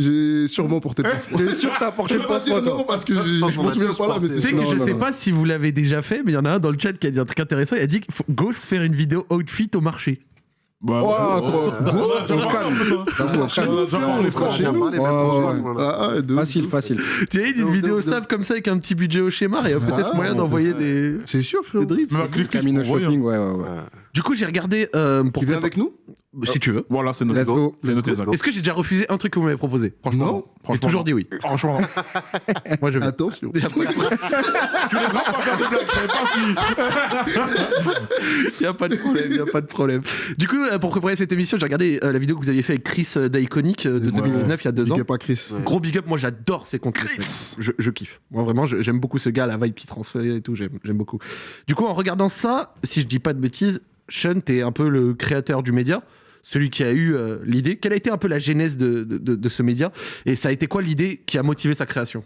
J'ai sûrement porté le pansement. C'est sûr, t'as porté le pansement, non, parce que je a souviens pas là, mais c'est que Non, je non, sais non. pas si vous l'avez déjà fait, mais il y en a un dans le chat qui a dit un truc intéressant. Il a dit se faire une vidéo outfit au marché. Bah, Facile, facile. Tu sais, une vidéo sable comme ça avec un petit budget au schéma, il y a peut-être moyen d'envoyer des, C'est sûr, frérot. des drips. Clips, Camino hein. Shopping, ouais, ouais, ouais. Ouais. Du coup, j'ai regardé euh, pour Tu viens avec nous? Si tu veux. Voilà, c'est noté. Let's go. C'est go. Est-ce que j'ai déjà refusé un truc que vous m'avez proposé Franchement, Non. J'ai toujours non. dit oui. Franchement. Moi, je. Attention. Il y a pas de- Tu voulais vraiment pas faire de blague, je savais pas si. il y a pas de problème, il y a pas de problème. Du coup, euh, pour préparer cette émission, j'ai regardé euh, la vidéo que vous aviez fait avec Chris euh, d'Iconic euh, de Ouais, 2019, il y a deux ans. Big up à Chris. Ouais. Gros big up, moi j'adore ses contenus. Chris. Je, je kiffe. Moi vraiment, j'aime beaucoup ce gars, la vibe qui transfère et tout, j'aime j'aime beaucoup. Du coup, en regardant ça, si je dis pas de bêtises, Sean, t'es un peu le créateur du média, celui qui a eu euh, l'idée. Quelle a été un peu la genèse de, de- de- de ce média Et ça a été quoi l'idée qui a motivé sa création?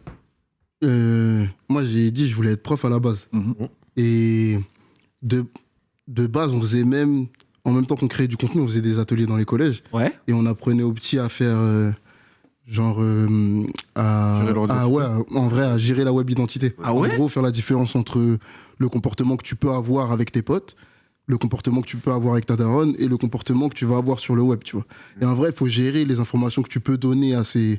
Euh, moi, j'ai dit je voulais être prof à la base. Mhm. Et de, de base, on faisait même, en même temps qu'on créait du contenu, on faisait des ateliers dans les collèges. Ouais. Et on apprenait aux petits à faire, euh, genre, euh, à, ouais, en vrai, à gérer la web identité. Ah ouais? En gros, faire la différence entre le comportement que tu peux avoir avec tes potes, le comportement que tu peux avoir avec ta daronne et le comportement que tu vas avoir sur le web, tu vois. Et en vrai, il faut gérer les informations que tu peux donner à ces,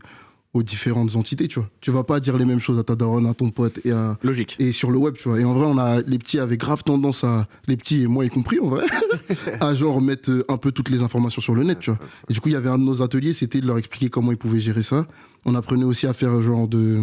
aux différentes entités, tu vois. Tu vas pas dire les mêmes choses à ta daronne, à ton pote et à, Logique. et sur le web, tu vois. Et en vrai, on a, les petits avaient grave tendance à, les petits et moi y compris, en vrai, à genre mettre euh, un peu toutes les informations sur le net, tu vois. Et du coup, il y avait un de nos ateliers, c'était de leur expliquer comment ils pouvaient gérer ça. On apprenait aussi à faire genre de,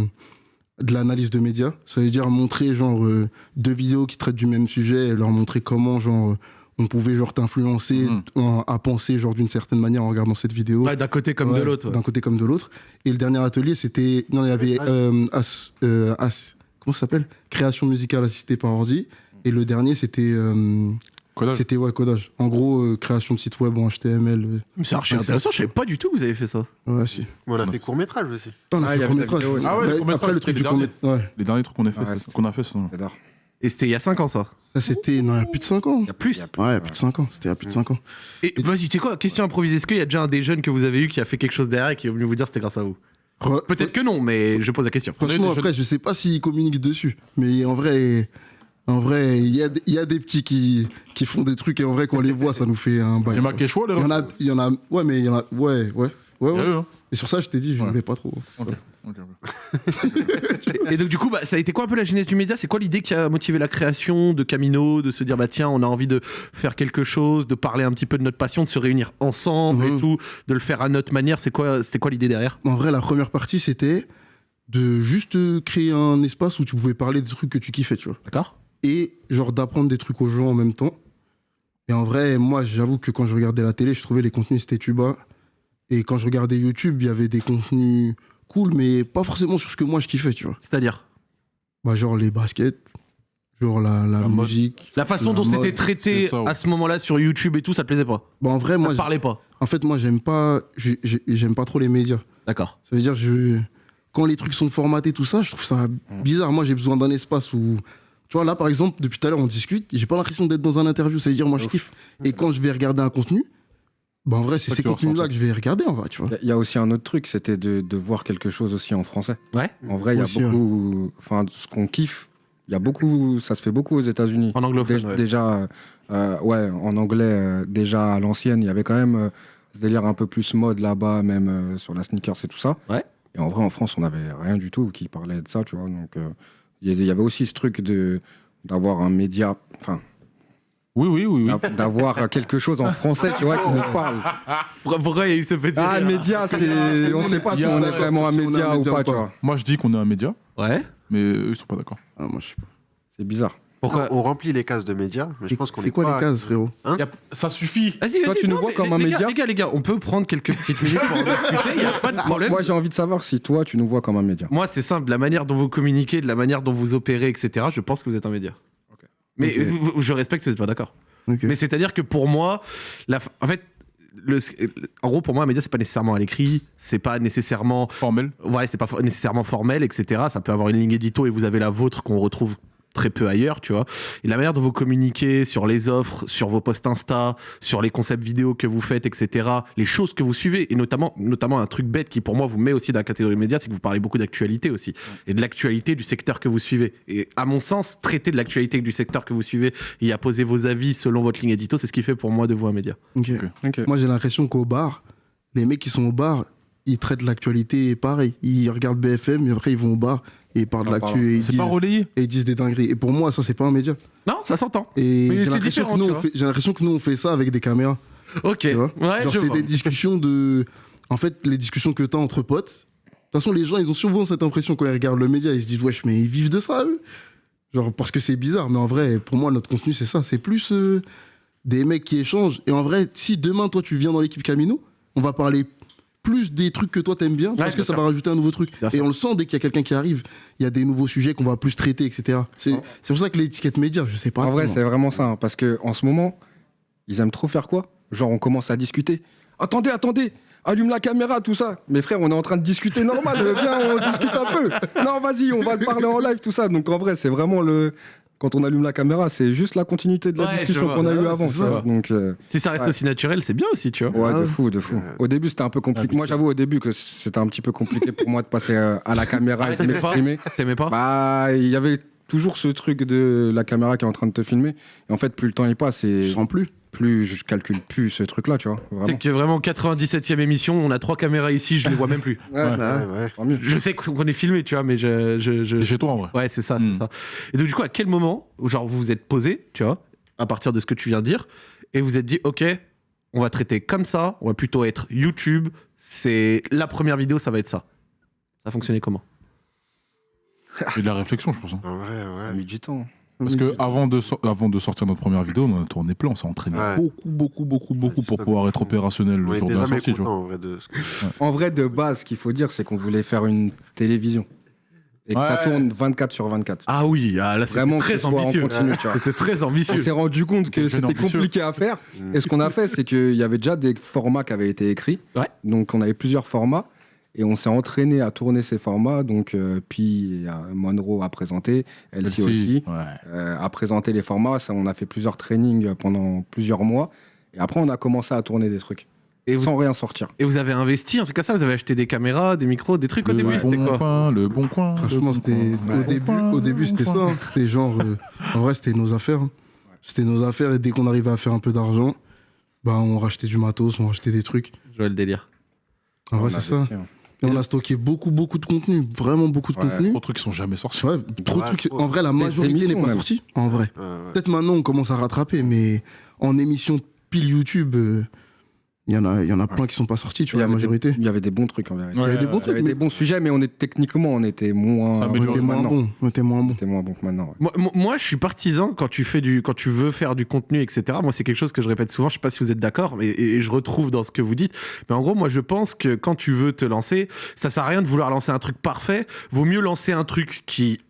de l'analyse de médias. Ça veut dire montrer genre euh, deux vidéos qui traitent du même sujet et leur montrer comment genre euh, on pouvait genre t'influencer en- à penser genre d'une certaine manière en regardant cette vidéo. Ouais, d'un côté comme de l'autre. ouais. D'un côté comme de l'autre. Et le dernier atelier, c'était. Non, il y avait. Euh, As- euh, As- comment ça s'appelle? Création musicale assistée par ordi. Et le dernier, c'était. Codage. c'était ouais, codage. En gros, euh, création de site web en HTML. euh, C'est archi intéressant, je savais pas du tout que vous avez fait ça. Ouais, si. On a fait court-métrage aussi. On a Ah, fait court-métrage. vidéo aussi. Ah ouais, Bah, le court-métrage, Après, le truc du. Ouais. Les derniers trucs qu'on a fait, Ouais, c'est- qu'on a fait, J'adore. Et c'était il y a 5 ans ça. Ça, c'était. Non, il y a plus de 5 ans. Il y a plus. Ouais, il y a plus de 5 ans. C'était il y a plus de 5 ans. Et vas-y, tu sais quoi, question improvisée. Est-ce qu'il y a déjà un des jeunes que vous avez eu qui a fait quelque chose derrière et qui est venu vous dire c'était grâce à vous Re- Peut-être que non, mais je pose la question. Franchement, après, je sais pas s'ils communiquent dessus. Mais en vrai, en vrai, il y a, des- il y a des petits qui, qui font des trucs et en vrai, quand on les voit, ça nous fait un bail. Il y a Il en a, il y en a, ouais, mais il y en a, ouais, ouais, ouais, Il ouais. eu, hein. Et sur ça, je t'ai dit, je Ouais. voulais pas trop. Et donc du coup, bah, ça a été quoi un peu la genèse du média? C'est quoi l'idée qui a motivé la création de Camino, de se dire bah tiens, on a envie de faire quelque chose, de parler un petit peu de notre passion, de se réunir ensemble et Mhm. tout, de le faire à notre manière? C'est quoi, c'est quoi l'idée derrière? En vrai, la première partie, c'était de juste euh, créer un espace où tu pouvais parler des trucs que tu kiffais, tu vois. D'accord Et genre d'apprendre des trucs aux gens en même temps. Et en vrai, moi, j'avoue que quand je regardais la télé, je trouvais les contenus, c'était tuba. Et quand je regardais YouTube, il y avait des contenus cool, mais pas forcément sur ce que moi je kiffais, tu vois. C'est-à-dire? Bah, genre les baskets, genre la, la La mode. musique. la façon La dont c'était traité ça, ouais. à ce moment-là sur YouTube et tout, ça te plaisait pas? Bah, en vrai, Ça moi, j'- parlait pas? En fait, moi, j'aime pas, j'ai- j'ai- j'aime pas trop les médias. D'accord. Ça veut dire, je, quand les trucs sont formatés, tout ça, je trouve ça bizarre. Moi, j'ai besoin d'un espace où. Tu vois, là, par exemple, depuis tout à l'heure, on discute, j'ai pas l'impression d'être dans un interview. Ça veut dire, moi, je Ouf. kiffe. Et quand je vais regarder un contenu, bah, en vrai, c'est ces contenus-là que je vais regarder, en vrai, tu vois. Il y a- aussi un autre truc, c'était de, de voir quelque chose aussi en français. Ouais En vrai, il y a Aussi, beaucoup. Enfin, ce qu'on kiffe, il y a beaucoup. Ça se fait beaucoup aux États-Unis. En anglophone, Dé- ouais. Déjà, euh, ouais, en anglais, euh, déjà à l'ancienne, il y avait quand même euh, ce délire un peu plus mode là-bas, même euh, sur la sneakers et tout ça. Ouais. Et en vrai, en France, on n'avait rien du tout qui parlait de ça, tu vois. Donc, euh, il y avait aussi ce truc de d'avoir un média, enfin, Oui, oui, oui. oui. d'a- d'avoir quelque chose en français, tu vois, qui nous parle. Pourquoi, il y a eu ce petit Ah, le média, c'est, on sait pas si on un est vraiment un un média ou pas, tu vois. Moi, je dis qu'on est un média, Ouais mais eux, ils sont pas d'accord. Ah, moi, je sais pas. C'est bizarre. Pourquoi On remplit les cases de médias, mais je pense qu'on C'est est quoi pas- les cases, frérot Y a- Ça suffit. Vas-y, Toi, tu nous vois comme les- un les média gars, Les gars, les gars, on peut prendre quelques petites minutes pour en discuter, il n'y a pas de problème. Moi, j'ai envie de savoir si toi, tu nous vois comme un média. Moi, c'est simple, de la manière dont vous communiquez, de la manière dont vous opérez, etc., je pense que vous êtes un média. Mais Ok. vous- vous- je respecte que vous n'êtes pas d'accord. Mais c'est-à-dire que pour moi, la, f- en fait, le, en gros, pour moi, un média, c'est pas nécessairement à l'écrit, c'est pas nécessairement, Formel. ouais, c'est pas for- nécessairement formel, etc. Ça peut avoir une ligne édito et vous avez la vôtre qu'on retrouve très peu ailleurs, tu vois. Et la manière dont vous communiquez sur les offres, sur vos posts Insta, sur les concepts vidéo que vous faites, etc., les choses que vous suivez, et notamment, notamment un truc bête qui pour moi vous met aussi dans la catégorie média, c'est que vous parlez beaucoup d'actualité aussi, et de l'actualité du secteur que vous suivez. Et à mon sens, traiter de l'actualité du secteur que vous suivez et à poser vos avis selon votre ligne édito, c'est ce qui fait pour moi de vous un média. Ok. Ok. Moi, j'ai l'impression qu'au bar, les mecs qui sont au bar, ils traitent l'actualité pareil. Ils regardent BFM et après, ils vont au bar et ils parlent de l'actu et ils C'est disent, pas relayé. et ils disent des dingueries. Et pour moi, ça, c'est pas un média. Non, ça s'entend. Et Mais j'ai c'est l'impression différent, que nous, tu on vois. fait- j'ai l'impression que nous, on fait ça avec des caméras. Ok. Tu vois Ouais, Genre, je c'est vois. des discussions de. En fait, les discussions que t'as entre potes. De toute façon, les gens, ils ont souvent cette impression quand ils regardent le média. Ils se disent, wesh, mais ils vivent de ça, eux. Genre, parce que c'est bizarre. Mais en vrai, pour moi, notre contenu, c'est ça. C'est plus euh, des mecs qui échangent. Et en vrai, si demain, toi, tu viens dans l'équipe Camino, on va parler plus des trucs que toi t'aimes bien, parce que ça va rajouter un nouveau truc. Bien et sûr. on le sent dès qu'il y a quelqu'un qui arrive, il y a des nouveaux sujets qu'on va plus traiter, etc. C'est c'est pour ça que l'étiquette média, je sais pas. En vrai, c'est vraiment ça. hein, parce que en ce moment, ils aiment trop faire quoi? Genre, on commence à discuter. Attendez, attendez Allume la caméra, tout ça. Mes frères, on est en train de discuter normal. Viens, on discute un peu. Non, vas-y, on va le parler en live, tout ça. Donc, en vrai, c'est vraiment le. Quand on allume la caméra, c'est juste la continuité de la Ouais, discussion qu'on a Ouais, eue ouais, avant. tu ça. Donc, euh, Si ça reste Ouais. aussi naturel, c'est bien aussi, tu vois. ouais, Ah de ouais. fou, de fou. Au début, c'était un peu compliqué. Moi, j'avoue, au début, que c'était un petit peu compliqué pour moi de passer euh, à la caméra Ah, et de t'aimais pas m'exprimer. T'aimais pas Bah, il y avait toujours ce truc de la caméra qui est en train de te filmer. Et en fait, plus le temps il passe, et Je sens plus. Plus je calcule plus ce truc-là, tu vois. C'est que vraiment 97ème émission, on a trois caméras ici, je les vois même plus. Ouais, Ouais. bah, Ouais, ouais. mieux. Je sais qu'on est filmé, tu vois, mais je. je, je- C'est chez toi en vrai. Ouais, c'est ça, Mm. c'est ça. Et donc, du coup, à quel moment, genre, vous vous êtes posé, tu vois, à partir de ce que tu viens de dire, et vous êtes dit, OK, on va traiter comme ça, on va plutôt être YouTube, c'est la première vidéo, ça va être ça. Ça a fonctionné comment? C'est de la réflexion, je pense. hein. En vrai, Ça a ouais. mis du temps. Parce que avant de, sor- avant de sortir notre première vidéo, on en a tourné plein, on s'est entraîné Ouais. beaucoup, beaucoup, beaucoup, beaucoup Ouais, pour pouvoir être opérationnel On le jour de la sortie. Tu vois. content en vrai de ce que- En vrai, de base, ce qu'il faut dire, c'est qu'on voulait faire une télévision. et que ça tourne 24 sur 24. Ah oui, ah, là c'était très ambitieux. C'était très On ambitieux. s'est rendu compte que c'était compliqué à faire. Mm. Et ce qu'on a fait, c'est qu'il y avait déjà des formats qui avaient été écrits. Ouais. Donc on avait plusieurs formats. Et on s'est entraîné à tourner ces formats. Donc, euh, puis Monroe a présenté, Elsie aussi, Ouais. euh, a présenté les formats. Ça, on a fait plusieurs trainings pendant plusieurs mois. Et après, on a commencé à tourner des trucs. Et vous, Sans rien sortir. et vous avez investi, un truc comme ça? Vous avez acheté des caméras, des micros, des trucs au Le début? C'était bon quoi? coin, le bon coin. Franchement, bon c'était coin, au début, coin, au début c'était ça. C'était genre, euh, en vrai, c'était nos affaires. hein. C'était nos affaires et dès qu'on arrivait à faire un peu d'argent, bah on rachetait du matos, on rachetait des trucs. Je vois le délire. En vrai, c'est ça. hein. Et on a stocké beaucoup, beaucoup de contenu, vraiment beaucoup de Ouais. contenu. Trop de trucs qui sont jamais sortis. Ouais, trop de trucs. En vrai, la majorité n'est pas même. sortie. En vrai. Ouais, ouais. Peut-être maintenant on commence à rattraper, mais en émission pile YouTube, euh, il y en a, il y en a plein qui sont pas sortis, tu vois, la majorité. Il y avait des bons trucs en vérité. Ouais, Il y avait des ouais, bons Il y avait trucs, mais des bons sujets, mais on est, techniquement, on était moins, on était moins bon. On était moins on bon. était moins bon que maintenant. ouais. Moi, moi- moi, je suis partisan quand tu fais du, quand tu veux faire du contenu, etc. Moi, c'est quelque chose que je répète souvent. Je sais pas si vous êtes d'accord, mais et, et je retrouve dans ce que vous dites. Mais en gros, moi, je pense que quand tu veux te lancer, ça sert à rien de vouloir lancer un truc parfait. Vaut mieux lancer un truc qui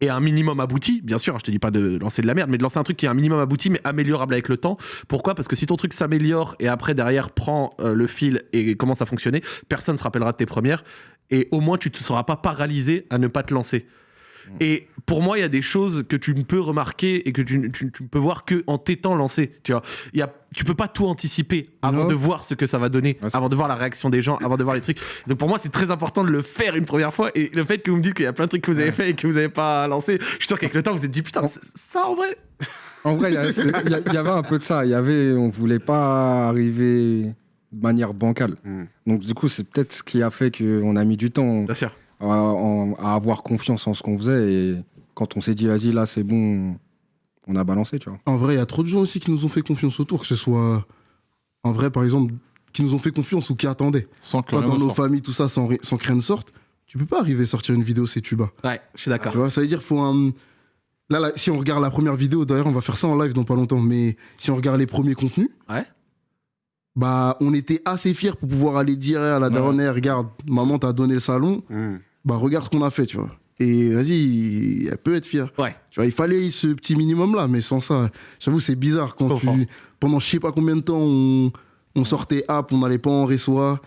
est un minimum abouti. Bien sûr, je te dis pas de lancer de la merde, mais de lancer un truc qui est un minimum abouti, mais améliorable avec le temps. Pourquoi? Parce que si ton truc s'améliore et après derrière prend euh, le fil et commence à fonctionner, personne se rappellera de tes premières. Et au moins, tu ne seras pas paralysé à ne pas te lancer. Et pour moi, il y a des choses que tu ne peux remarquer et que tu, tu- tu ne peux voir que en t'étant lancé. Tu vois, il y a, tu peux pas tout anticiper avant de voir ce que ça va donner, Ouais, avant de voir la réaction des gens, avant de voir les trucs. Donc pour moi, c'est très important de le faire une première fois. Et le fait que vous me dites qu'il y a plein de trucs que vous avez Ouais. fait et que vous n'avez pas lancé, je suis sûr qu'avec le temps, vous vous êtes dit putain, ça en vrai. En vrai, y, y il y avait un peu de ça. Il y avait, on voulait pas arriver de manière bancale. Mm. Donc du coup, c'est peut-être ce qui a fait qu'on a mis du temps Bien sûr. À, à avoir confiance en ce qu'on faisait. Et quand on s'est dit, vas-y, là, c'est bon, on a balancé, tu vois. En vrai, il y a trop de gens aussi qui nous ont fait confiance autour, que ce soit en vrai, par exemple, qui nous ont fait confiance ou qui attendaient. Sans que dans ne nos sorte. familles, tout ça, sans, sans que rien ne sorte, tu peux pas arriver à sortir une vidéo, c'est tuba. Ouais, je suis d'accord. Tu vois, ça veut dire faut un. Là, là, si on regarde la première vidéo, d'ailleurs, on va faire ça en live dans pas longtemps, mais si on regarde les premiers contenus, Ouais. bah, on était assez fiers pour pouvoir aller dire à la Ouais. Eh, regarde, maman t'a donné le salon, Mm. Bah, regarde ce qu'on a fait, tu vois. Et vas-y, elle peut être fière. Ouais. Tu vois, il fallait ce petit minimum-là, mais sans ça, j'avoue, c'est bizarre quand tu. Pendant je sais pas combien de temps, on, on sortait app, on n'allait pas en réseau, on,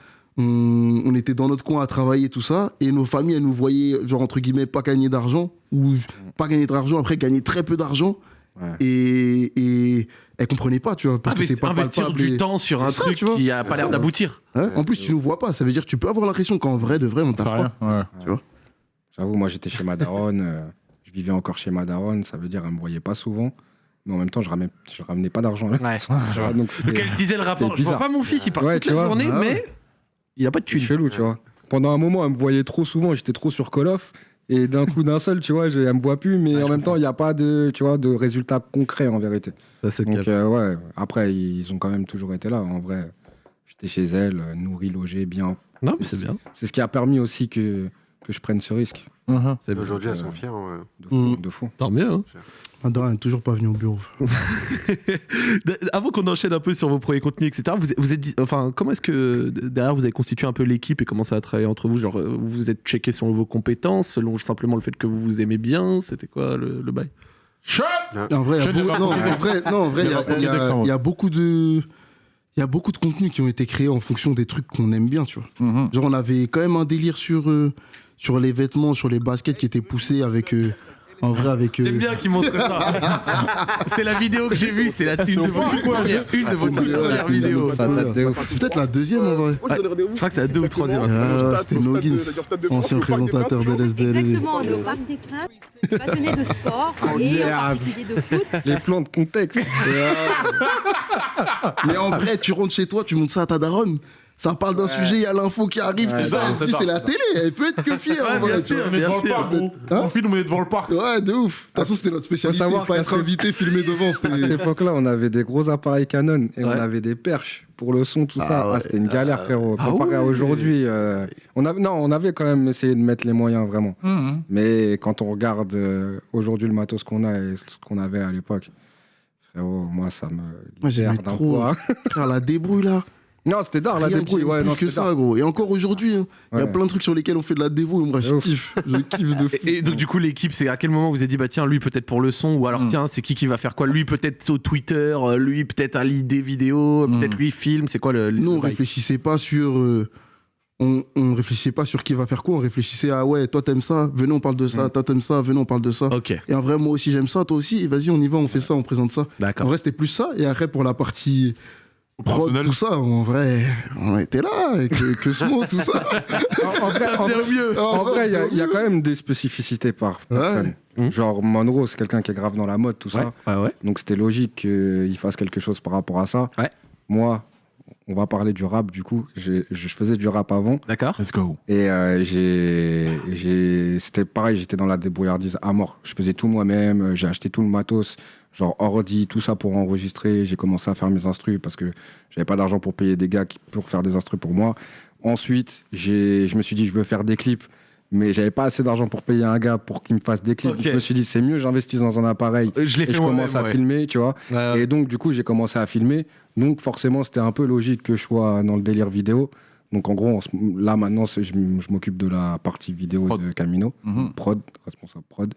on était dans notre coin à travailler, tout ça, et nos familles, elles nous voyaient, genre, entre guillemets, pas gagner d'argent, ou pas gagner d'argent, après gagner très peu d'argent, Ouais. et, et elles comprenaient pas, tu vois, parce que c'est pas investir palpable du et- temps sur un ça, truc tu vois. qui a pas l'air d'aboutir. Ouais, en plus, tu nous vois pas, ça veut dire que tu peux avoir l'impression qu'en vrai, de vrai, on t'a pas. Ouais. J'avoue, moi, j'étais chez ma daronne. euh, je vivais encore chez ma daronne. Ça veut dire, elle me voyait pas souvent. Mais en même temps, je ramenais, je ramenais pas d'argent. là. Ouais. Tu vois, donc Donc elle disait le rapport. Je vois bizarre. pas mon fils, il part Ouais, toute tu la vois. journée, Ah mais il a pas de thune. chelou, tu vois. Pendant un moment, elle me voyait trop souvent. J'étais trop sur Call of. Et d'un coup, d'un seul, tu vois, j'ai- elle me voit plus. Mais Ouais, en je même temps, il n'y a pas de, tu vois, de résultats concrets en vérité. Ça se Donc, euh, ouais, après, ils ont quand même toujours été là. En vrai, j'étais chez elle, euh, nourri, logé, bien. Non, mais c'est bien. C'est ce qui a permis aussi que, que je prenne ce risque. C'est bien. Aujourd'hui, elles euh, sont fières. ouais. De fou. De fou. Tant mieux. hein. Est toujours pas venue au bureau. Avant qu'on enchaîne un peu sur vos premiers contenus, etc., vous, vous êtes dit, enfin, comment est-ce que derrière vous avez constitué un peu l'équipe et commencé à travailler entre vous Genre, euh, vous vous êtes checké sur vos compétences selon simplement le fait que vous vous aimez bien C'était quoi le, le bail? Shut En vrai, il y a Je n'ai beaucoup- pas non, compris. en vrai, Il y y, a y beaucoup de. Il y a beaucoup de contenus qui ont été créés en fonction des trucs qu'on aime bien, tu vois. Mhm. Genre, on avait quand même un délire sur, euh, sur les vêtements, sur les baskets qui étaient poussés avec. euh, en vrai, avec. euh, J'aime bien qu'ils montrent ça. c'est la vidéo que j'ai vue, c'est la une de vos toutes premières, une de vos premières vidéos. De. C'est peut-être la deuxième en vrai. Je crois que c'est la deux ou troisième. Ah, c'était Noggins, ancien présentateur de l'SDLV. Exactement, on est au Parc des Princes, passionné de sport Oh, et en particulier de foot. Les plans de contexte. Mais en vrai, tu rentres chez toi, tu montes ça à ta daronne. Ça parle d'un sujet, il y a l'info qui arrive, Ouais, tout ça. non, Elle se c'est dit, ça. c'est la télé, elle peut être que fière. Ouais, bien sûr. On est devant le sûr. parc, gros. Hein On filme, on est devant le parc. Ouais, de ouf. De toute façon, c'était notre spécialité. savoir pas être invité, filmé devant. À cette époque-là, on avait des gros appareils Canon et on avait des perches pour le son, tout Ah ça. Ah. C'était une galère, frérot. Ah Comparé à aujourd'hui, euh, on avait, non, on avait quand même essayé de mettre les moyens, vraiment. Mhm. Mais quand on regarde euh, aujourd'hui le matos qu'on a et ce qu'on avait à l'époque, frérot, moi, ça me Moi, j'aimais trop. Frère, la débrouille là. Non, c'était d'art, la débrouille. Ouais, non, plus que ça, gros. Et encore aujourd'hui, hein, il y a plein de trucs sur lesquels on fait de la dévo. Et moi, je Ouf. kiffe. Je kiffe de fou. Et, et donc du coup l'équipe, c'est à quel moment vous avez dit bah tiens lui peut-être pour le son ou alors Mm. tiens c'est qui qui va faire quoi? Lui peut-être au Twitter, euh, lui peut-être à l'idée vidéo, Mm. peut-être lui film. C'est quoi le, le Nous, on réfléchissait pas sur. euh, on, on réfléchissait pas sur qui va faire quoi. On réfléchissait à ouais, toi t'aimes ça, venez on parle de ça. Mm. Toi t'aimes ça, venez on parle de ça. Ok, Et en vrai, moi aussi j'aime ça, toi aussi. Et Vas-y, on y va, on fait ça, on présente ça. En d'accord. vrai, c'était plus ça. Et après, pour la partie prod, Opérationnel. tout ça, en vrai, on était là. et Que, que Smo, tout ça. En, en vrai, Ça en faisait vrai- au mieux. en vrai, il y a- y, quand même des spécificités par Ouais. personne. Mhm. Genre, Monroe, c'est quelqu'un qui est grave dans la mode, tout Ouais, ça. ouais, ouais. Donc, c'était logique qu'il fasse quelque chose par rapport à ça. Ouais. Moi, on va parler du rap, du coup. J'ai- Je faisais du rap avant. D'accord. Let's go. Et euh, j'ai, j'ai- c'était pareil, j'étais dans la débrouillardise à mort. Je faisais tout moi-même, euh, j'ai acheté tout le matos, genre ordi, tout ça pour enregistrer. J'ai commencé à faire mes instrus parce que j'avais pas d'argent pour payer des gars qui, pour faire des instrus pour moi. Ensuite, je me suis dit, je veux faire des clips, mais j'avais pas assez d'argent pour payer un gars pour qu'il me fasse des clips. Je me suis dit, c'est mieux, j'investis dans un appareil Je et je commence à ouais. filmer, tu vois. Ouais. Et donc, du coup, j'ai commencé à filmer. Donc, forcément, c'était un peu logique que je sois dans le délire vidéo. Donc, en gros, là, maintenant, je, m'occupe de la partie vidéo Prod. de Camino. Mhm. Prod, responsable prod.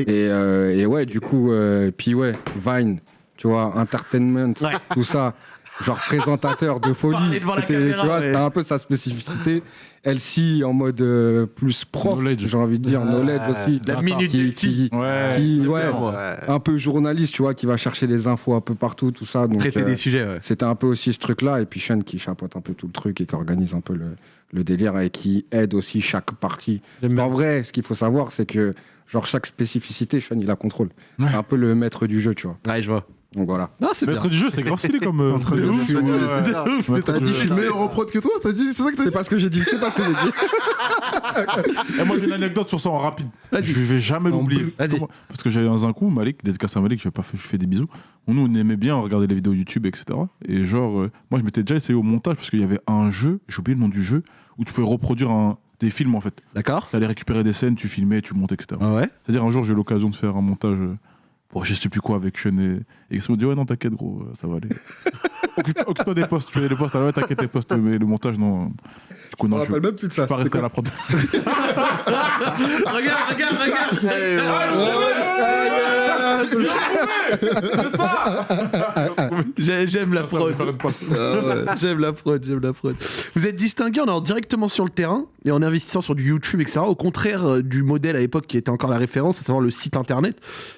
Et, euh, et ouais, du coup, euh, puis ouais, Vine, tu vois, entertainment, Ouais. tout ça. Genre présentateur de folie. C'était, tu vois, ouais. c'était un peu sa spécificité. LC en mode euh, plus prof, Knowledge. j'ai envie de dire, Ah. knowledge aussi. La minute qui, qui, Ouais. qui- ouais. Ouais. un peu journaliste, tu vois, qui va chercher les infos un peu partout, tout ça. Donc, Traiter euh, des sujets. Ouais. c'était un peu aussi ce truc-là. Et puis Sean qui chapeaute un peu tout le truc et qui organise un peu le, le délire et qui aide aussi chaque partie. En vrai, ce qu'il faut savoir, c'est que genre chaque spécificité, Sean, il la contrôle. C'est un peu le maître du jeu, tu vois. Ouais, je vois. Donc voilà. Non, c'est bien. Maître du jeu, c'est grave stylé comme. euh, train de de ouf, fumer, ouais. C'est ouf, c'est T'as trop dit, je suis bien. meilleur en prod que toi T'as dit, c'est ça que t'as C'est dit pas ce que j'ai dit, c'est pas ce que j'ai dit. Et moi, j'ai une anecdote sur ça en rapide. Vas-y. Je vais jamais En l'oublier. Vas-y. Comment- Parce que j'avais dans un coup, Malik, dédicace à Malik, je, vais pas fait, je fais des bisous. Nous, on aimait bien regarder les vidéos YouTube, etc. Et genre, euh, moi, je m'étais déjà essayé au montage parce qu'il y avait un jeu, j'ai oublié le nom du jeu, où tu pouvais reproduire un- des films en fait. D'accord. Tu allais récupérer des scènes, tu filmais, tu montais, etc. Ah ouais. C'est-à-dire, un jour, j'ai eu l'occasion de faire un montage euh, pour je sais plus quoi avec Sean et, ils se sont dit, ouais, non, t'inquiète, gros, euh, ça va aller. Occupe- Occupe-toi des postes, tu fais les postes, ah ouais, t'inquiète, les postes, mais le montage, non. Du coup, non, je vais même plus de ça. pas rester à la prod. regarde, regarde, regarde. J'ai- J'aime la Ça va prod. faire une passe. J'aime la prod, j'aime la prod. Vous êtes distingué en allant directement sur le terrain et en investissant sur du YouTube, etc. Au contraire euh, du modèle à l'époque qui était encore la référence, à savoir le site internet.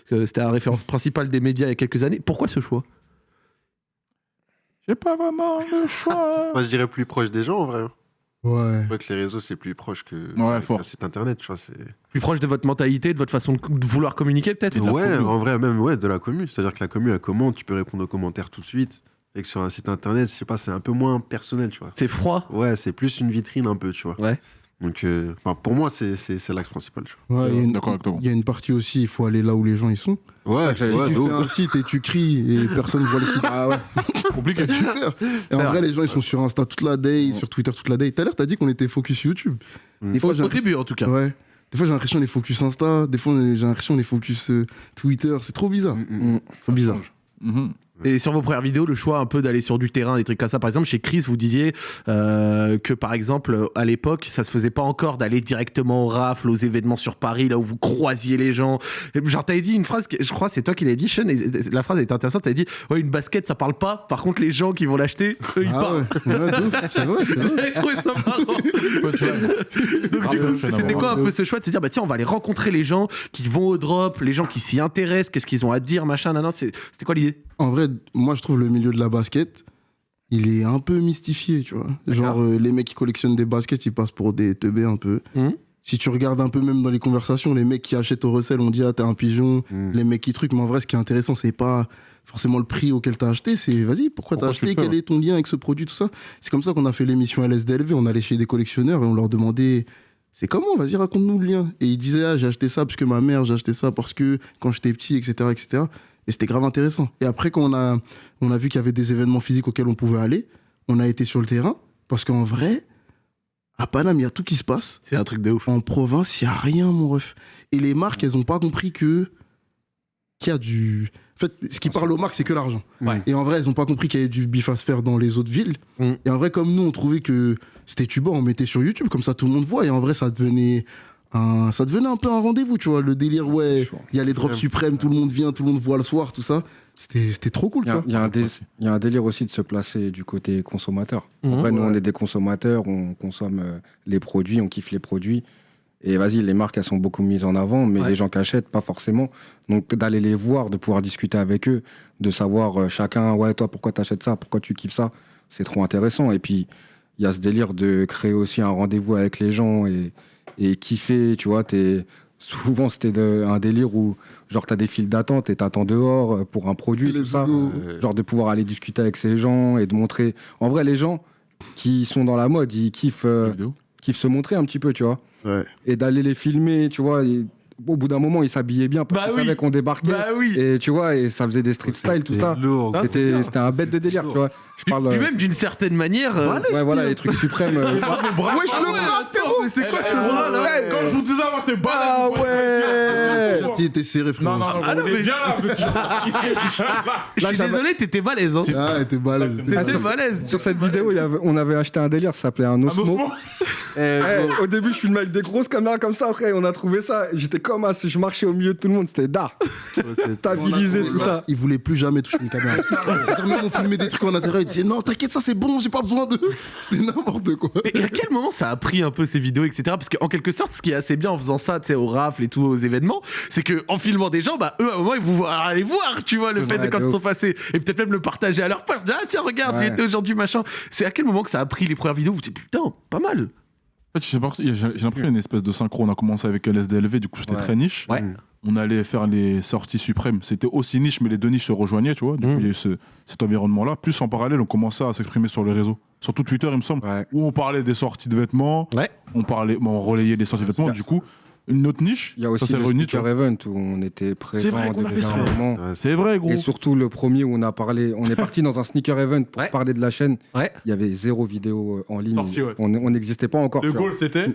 que C'était la référence principale des médias il y a quelques années. Pourquoi ce choix? J'ai pas vraiment le choix. Moi, je dirais plus proche des gens, en vrai. Ouais. Je crois que les réseaux, c'est plus proche que Ouais, fort. site internet, tu vois. C'est... Plus proche de votre mentalité, de votre façon de vouloir communiquer peut-être Ouais, commu. en vrai, même ouais, de la commu. C'est-à-dire que la commu, elle commente, tu peux répondre aux commentaires tout de suite. Et que sur un site internet, je sais pas, c'est un peu moins personnel, tu vois. C'est froid. Ouais, c'est plus une vitrine un peu, tu vois. Ouais. Donc, euh, enfin, pour moi, c'est, c'est, c'est l'axe principal, tu vois. Ouais, il y a une- avec il y a une partie aussi, il faut aller là où les gens ils sont. Ouais, Si ouais, tu fais un site et tu cries et personne voit le site, ah ouais, Compliqué. super. Et en vrai, les gens ils sont sur Insta toute la day, sur Twitter toute la day. Tout à l'heure, t'as dit qu'on était focus YouTube. Mm. Des fois, au début en tout cas. Ouais. Des fois, j'ai l'impression qu'on est focus Insta. Des fois, j'ai l'impression qu'on est focus euh, Twitter. C'est trop bizarre. Mm, mm. Mm. C'est bizarre. Et sur vos premières vidéos, le choix un peu d'aller sur du terrain, des trucs comme ça. Par exemple, chez Chris, vous disiez euh, que par exemple, à l'époque, ça se faisait pas encore d'aller directement au rafle, aux événements sur Paris, là où vous croisiez les gens. Genre, t'avais dit une phrase, que- je crois, c'est toi qui l'as dit, Sean, et la phrase était intéressante. T'avais dit, ouais, une basket, ça parle pas. Par contre, les gens qui vont l'acheter, eux, ils Ah parlent. ouais, ouais, c'est vrai, c'est vrai. J'avais trouvé ça marrant. C'était quoi un peu ce choix de se dire, bah tiens, on va aller rencontrer les gens qui vont au drop, les gens qui s'y intéressent, qu'est-ce qu'ils ont à dire, machin, nan, nan. C'était quoi l'idée? En vrai, moi, je trouve le milieu de la basket, il est un peu mystifié, tu vois. Genre, euh, les mecs qui collectionnent des baskets, ils passent pour des teubés un peu. Mhm. Si tu regardes un peu même dans les conversations, les mecs qui achètent au recel, on dit, ah, t'es un pigeon. Mm. Les mecs qui truquent, mais en vrai, ce qui est intéressant, c'est pas forcément le prix auquel t'as acheté, c'est vas-y, pourquoi t'as Pourquoi acheté, fais, quel ouais. est ton lien avec ce produit, tout ça? C'est comme ça qu'on a fait l'émission LSDLV, on allait chez des collectionneurs et on leur demandait, c'est comment, vas-y, raconte-nous le lien. Et ils disaient, ah, j'ai acheté ça parce que ma mère, j'ai acheté ça parce que quand j'étais petit, etc., etc. Et c'était grave intéressant. Et après, quand on a, on a vu qu'il y avait des événements physiques auxquels on pouvait aller, on a été sur le terrain, parce qu'en vrai, à Paname, il y a tout qui se passe. C'est un truc de ouf. En province, il n'y a rien, mon ref. Et les marques, elles n'ont pas compris que qu'il y a du. En fait, ce qui parle aux marques, c'est que l'argent. Ouais. Et en vrai, elles ont pas compris qu'il y avait du bif à se faire dans les autres villes. Mm. Et en vrai, comme nous, on trouvait que c'était tuba, on mettait sur YouTube, comme ça tout le monde voit. Et en vrai, ça devenait un, ça devenait un peu un rendez-vous, tu vois. Le délire, ouais, il y a les drops suprêmes, tout le monde vient, tout le monde voit le soir, tout ça. C'était c'était trop cool, Il y, tu a- vois. il y a un dé- il y a un délire aussi de se placer du côté consommateur. Mhm. Après, nous, on est des consommateurs, on consomme euh, les produits, on kiffe les produits. Et vas-y, les marques, elles sont beaucoup mises en avant, mais Ouais. les gens qui achètent, pas forcément. Donc, d'aller les voir, de pouvoir discuter avec eux, de savoir euh, chacun, ouais, toi, pourquoi tu achètes ça, pourquoi tu kiffes ça, c'est trop intéressant. Et puis, il y a ce délire de créer aussi un rendez-vous avec les gens et, et kiffer, tu vois. t'es- Souvent, c'était de- un délire où, genre, t'as des files d'attente et t'attends dehors euh, pour un produit, tout ça. Genre de pouvoir aller discuter avec ces gens et de montrer. En vrai, les gens qui sont dans la mode, ils kiffent, euh, kiffent se montrer un petit peu, tu vois. Ouais. Et d'aller les filmer, tu vois. et au bout d'un moment, ils s'habillaient bien parce Bah qu'ils oui. savaient qu'on débarquait. Bah oui. Et tu vois, et ça faisait des street style, tout ça. c'était un bête de délire, tu vois. Je Puis, parle. puis euh, même d'une certaine manière. euh, ouais, voilà, bien. les trucs suprêmes. euh, Wesh, le bras, mais c'est quoi ce bras là Eh, Quand je vous disais avant, j'étais balèze. Ah ouais Le t était serré, frérot. Non, non, non, Ah non, on est mais- bien là, êtes- Je suis désolé, t'étais balèze. Hein. Ah, t'es balèze. Ah, T'étais sur- balèze. Sur cette vidéo, on avait acheté un délire, ça s'appelait un Un Osmo. Eh, au début, je filmais avec des grosses caméras comme ça. Après, on a trouvé ça. J'étais comme ah, si je marchais au milieu de tout le monde. C'était d'art. Stabilisé, tout ça. Il voulait plus jamais toucher une caméra. C'est-à-dire, même on filmait des trucs en intérieur, il disait non, t'inquiète, ça c'est bon, j'ai pas besoin de. C'était n'importe quoi. Et à quel moment ça a pris un peu ces vidéos, etc. Parce qu'en quelque sorte, ce qui est assez bien en faisant ça, tu sais, au rafle et tout, aux événements, c'est que en filmant des gens, bah eux, à un moment, ils vous voient aller voir, tu vois, le fait de quand ils sont passés. Et peut-être même le partager à leur part. Ah, tiens, regarde, Ouais. j'y étais aujourd'hui, machin. C'est à quel moment que ça a pris les premières vidéos? Vous dites, putain, pas mal. En fait, je sais pas, j'ai j'ai l'impression qu'il y a une espèce de synchro. On a commencé avec LSDLV, du coup, c'était Ouais. très niche. Ouais. On allait faire les sorties suprêmes. C'était aussi niche, mais les deux niches se rejoignaient, tu vois. Du Mm. coup, il y a eu ce- cet environnement-là. Plus en parallèle, on commençait à s'exprimer sur les réseaux. Surtout Twitter, il me semble. Ouais. Où on parlait des sorties de vêtements. Ouais. On, parlait, bon, on relayait les sorties de vêtements. Du coup, une autre niche. Il y a aussi le Sneaker. Event où on était présent vrai qu'on a fait déjà ça. un moment. C'est vrai, gros. Et surtout le premier où on a parlé, on est parti dans un sneaker event pour Ouais. parler de la chaîne. Ouais. Il y avait zéro vidéo euh, en ligne. Sorti, ouais. On n'existait pas encore. Le goal, c'était.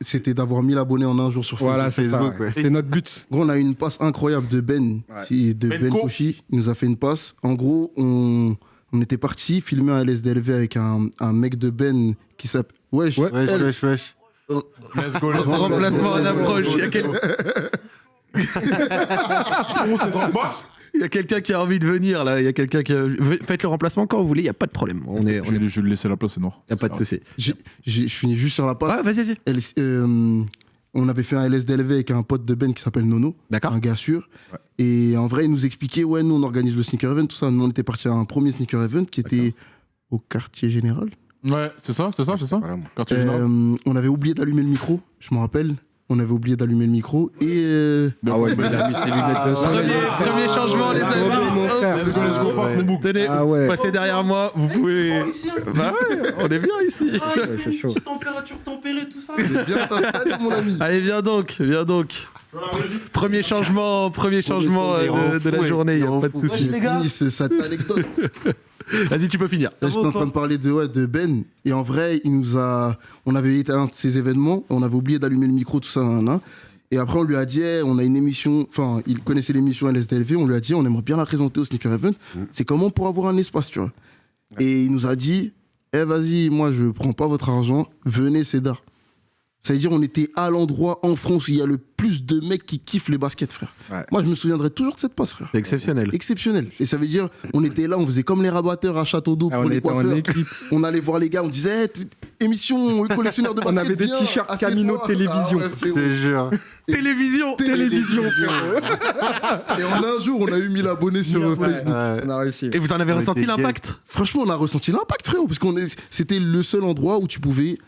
C'était d'avoir 1000 abonnés en un jour sur Facebook. Voilà, c'est ça. Facebook. C'était notre but. Gros, on a eu une passe incroyable de Ben, de Ben Ben. Koshi. Il nous a fait une passe. En gros, on, on était parti filmer un LSDLV avec un, un mec de Ben qui s'appelle. Wesh, Ouais. Wesh, Els. wesh, wesh. Let's go, let's go. Remplacement en approche. Il y a, quel- On s'est dans le bas. il y a quelqu'un qui a envie de venir là. Il y a quelqu'un qui. a- Faites le remplacement quand vous voulez. Il y a pas de problème. On est. On Je est... vais je vais laisser la place, c'est noir. Y a pas de souci. Je finis juste sur la passe. Ouais, vas-y, vas-y. Elle- euh, on avait fait un LSDLV avec un pote de Ben qui s'appelle Nono, D'accord. un gars sûr. Ouais. Et en vrai, il nous expliquait ouais, nous on organise le sneaker event, tout ça. Nous on était parti à un premier sneaker event qui était au quartier général. Ouais, c'est ça, c'est ça, c'est ça. Voilà. Quartier général. Euh, on avait oublié d'allumer le micro, je me rappelle. On avait oublié d'allumer le micro. Et euh, Ah ouais, mais il a mis ses lunettes de soleil. Premier, premier changement, les amis. Tenez, Ah ouais. passez derrière moi, vous pouvez. Bah ouais, on est bien ici. Ouais, c'est chaud. température tempérée, tout ça. viens t'installer, mon ami. Allez, viens donc, viens donc. Premier changement, premier changement euh, de, de la journée, il y a pas de souci. les gars. Cette anecdote. Vas-y, tu peux finir. Là, j'étais en train de parler de, ouais, de Ben. Et en vrai, il nous a. On avait été à un de ces événements. On avait oublié d'allumer le micro, tout ça. nan, nan. Et après, on lui a dit, on a une émission. Enfin, il connaissait l'émission LSDLV. On lui a dit, on aimerait bien la présenter au Sneaker Event. C'est comment pour avoir un espace, tu vois? Et il nous a dit, eh, vas-y, moi, je prends pas votre argent. Venez, c'est d'art. Ça veut dire, on était à l'endroit en France où il y a le plus de mecs qui kiffent les baskets, frère. Ouais. Moi, je me souviendrai toujours de cette passe, frère. C'est exceptionnel. Exceptionnel. Et ça veut dire, on était là, on faisait comme les rabatteurs à Château d'Eau Ah, pour on les était en coiffeurs. équipe. On allait voir les gars, on disait, Eh, émission, le collectionneur de On basket. avait des t-shirts. Camino télévision. Ah ouais, Je frérot. te jure. Télévision Télévision. Et en un jour, on a eu 1000 abonnés sur Ouais. Facebook. Ouais. On a réussi. Et vous en avez On ressenti l'impact Franchement, on a ressenti l'impact, frérot, parce qu'on est, c'était le seul endroit où tu pouvais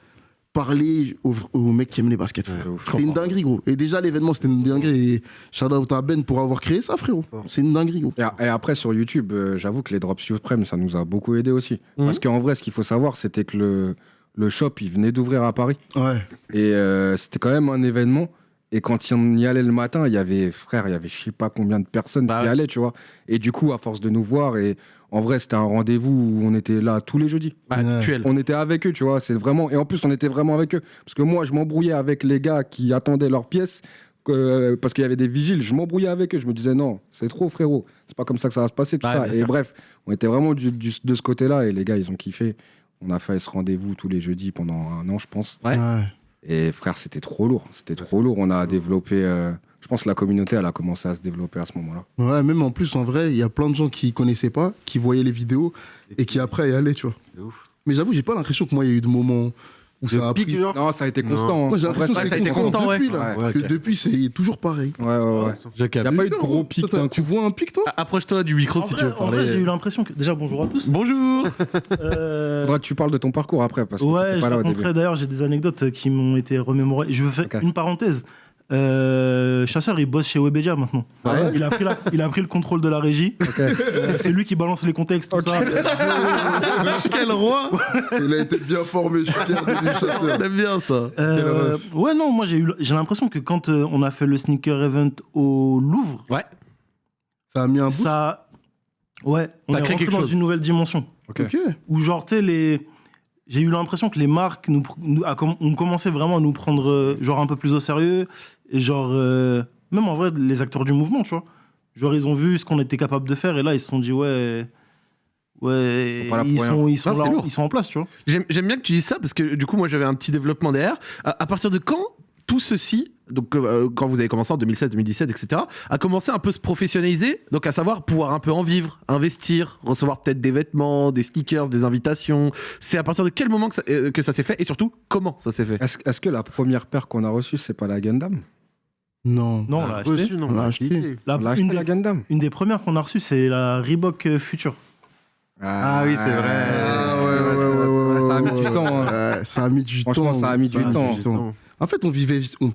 parler aux, aux mecs qui aiment les baskets. C'était une dinguerie, gros. Et déjà, l'événement, c'était une dinguerie. Et shout out à Ben pour avoir créé ça, frérot. C'est une dinguerie, gros. Et, après, sur YouTube, euh, j'avoue que les drops suprêmes, ça nous a beaucoup aidé aussi. Mhm. Parce qu'en vrai, ce qu'il faut savoir, c'était que le, le shop, il venait d'ouvrir à Paris. Ouais. Et euh, c'était quand même un événement. Et quand on y allait le matin, il y avait, frère, il y avait je sais pas combien de personnes Bah qui allaient, tu vois. Et du coup, à force de nous voir, et en vrai, c'était un rendez-vous où on était là tous les jeudis. Bah, Ouais. On était avec eux, tu vois. C'est vraiment. Et en plus, on était vraiment avec eux. Parce que moi, je m'embrouillais avec les gars qui attendaient leurs pièces euh, parce qu'il y avait des vigiles. Je m'embrouillais avec eux. Je me disais non, c'est trop, frérot. C'est pas comme ça que ça va se passer, tout Ouais, ça. bien Et sûr. bref, on était vraiment du- du- de ce côté-là. Et les gars, ils ont kiffé. On a fait ce rendez-vous tous les jeudis pendant un an, je pense. Ouais. Et frère, c'était trop lourd. C'était trop lourd. On a développé. euh, je pense que la communauté, elle a commencé à se développer à ce moment-là. Ouais, même en plus, en vrai, il y a plein de gens qui connaissaient pas, qui voyaient les vidéos et qui après y allaient, tu vois. Ouf. Mais j'avoue, j'ai pas l'impression que moi, il y a eu de moments où ça a pic, pris. genre Non, ça a été constant. hein. Moi, j'ai l'impression ça que a c'est été constant constant, ouais. depuis, là. Ouais, Que ok. depuis, c'est toujours pareil. Ouais, ouais, ouais. Il n'y a pas eu de gros pic Toi, Tu vois un pic, toi? Approche-toi du micro En si vrai, tu veux en vrai, parler. j'ai eu l'impression que. Déjà, bonjour à tous. Bonjour Euh, Faudra que tu parles de ton parcours après, parce que ouais, pas là au début. d'ailleurs, j'ai des anecdotes qui m'ont été remémorées. Je veux faire une parenthèse. Euh, Chasseur, il bosse chez Webedia maintenant. Ouais. Il, a pris la- il a pris le contrôle de la régie. Euh, c'est lui qui balance les contextes, tout ça. Quel roi Il a été bien formé, je suis fier de lui, chasseur. On aime bien ça. Euh, ouais, non, moi j'ai eu, j'ai l'impression que quand euh, on a fait le sneaker event au Louvre, Ouais. Ça a mis un boost. ça, ouais, on est rentré quelque dans chose. une nouvelle dimension. Ok. Ok. Où genre, tu sais, les... j'ai eu l'impression que les marques nous, pr- nous- a comm- ont commencé vraiment à nous prendre euh, genre un peu plus au sérieux. Et genre, euh, même en vrai, les acteurs du mouvement, tu vois. Genre, ils ont vu ce qu'on était capable de faire et là, ils se sont dit, ouais. Ouais, Ils sont ils rien. sont, ils, sont là- ils en place, tu vois. J'aime j'aime bien que tu dises ça parce que du coup, moi j'avais un petit développement derrière. À, à partir de quand tout ceci, donc euh, quand vous avez commencé en 2016, 2017, etc., a commencé un peu se professionnaliser, donc à savoir pouvoir un peu en vivre, investir, recevoir peut-être des vêtements, des sneakers, des invitations. C'est à partir de quel moment que ça, euh, que ça s'est fait et surtout comment ça s'est fait? Est-ce est-ce que la première paire qu'on a reçue, c'est pas la Gundam? Non. Non, on l'a acheté. Reçu, non, On l'a acheté. La- On une, acheté la des, Gundam une des premières qu'on a reçues, c'est la Reebok euh, Future. Ah oui, c'est vrai. Ah ouais, C'est vrai, ouais, c'est vrai, ouais, Ça a mis du temps, hein. ouais, ça a mis du Franchement, temps. ça a mis du temps. En fait, on vivait. on-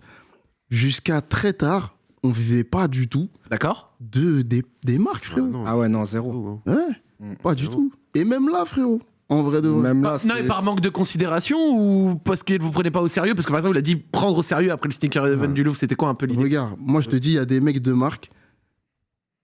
Jusqu'à très tard, on vivait pas du tout D'accord de, des, des marques, Ah, frérot. non. Ah ouais, non, zéro. Ouais, Mm. pas du Zéro. tout. Et même là, frérot, en vrai de vrai. Même là, Non, c'est- mais par manque de considération ou parce que vous prenez pas au sérieux? Parce que par exemple, il a dit prendre au sérieux après le sneaker event Ouais. du Louvre, c'était quoi un peu l'idée? Regarde, moi je te dis, il y a des mecs de marque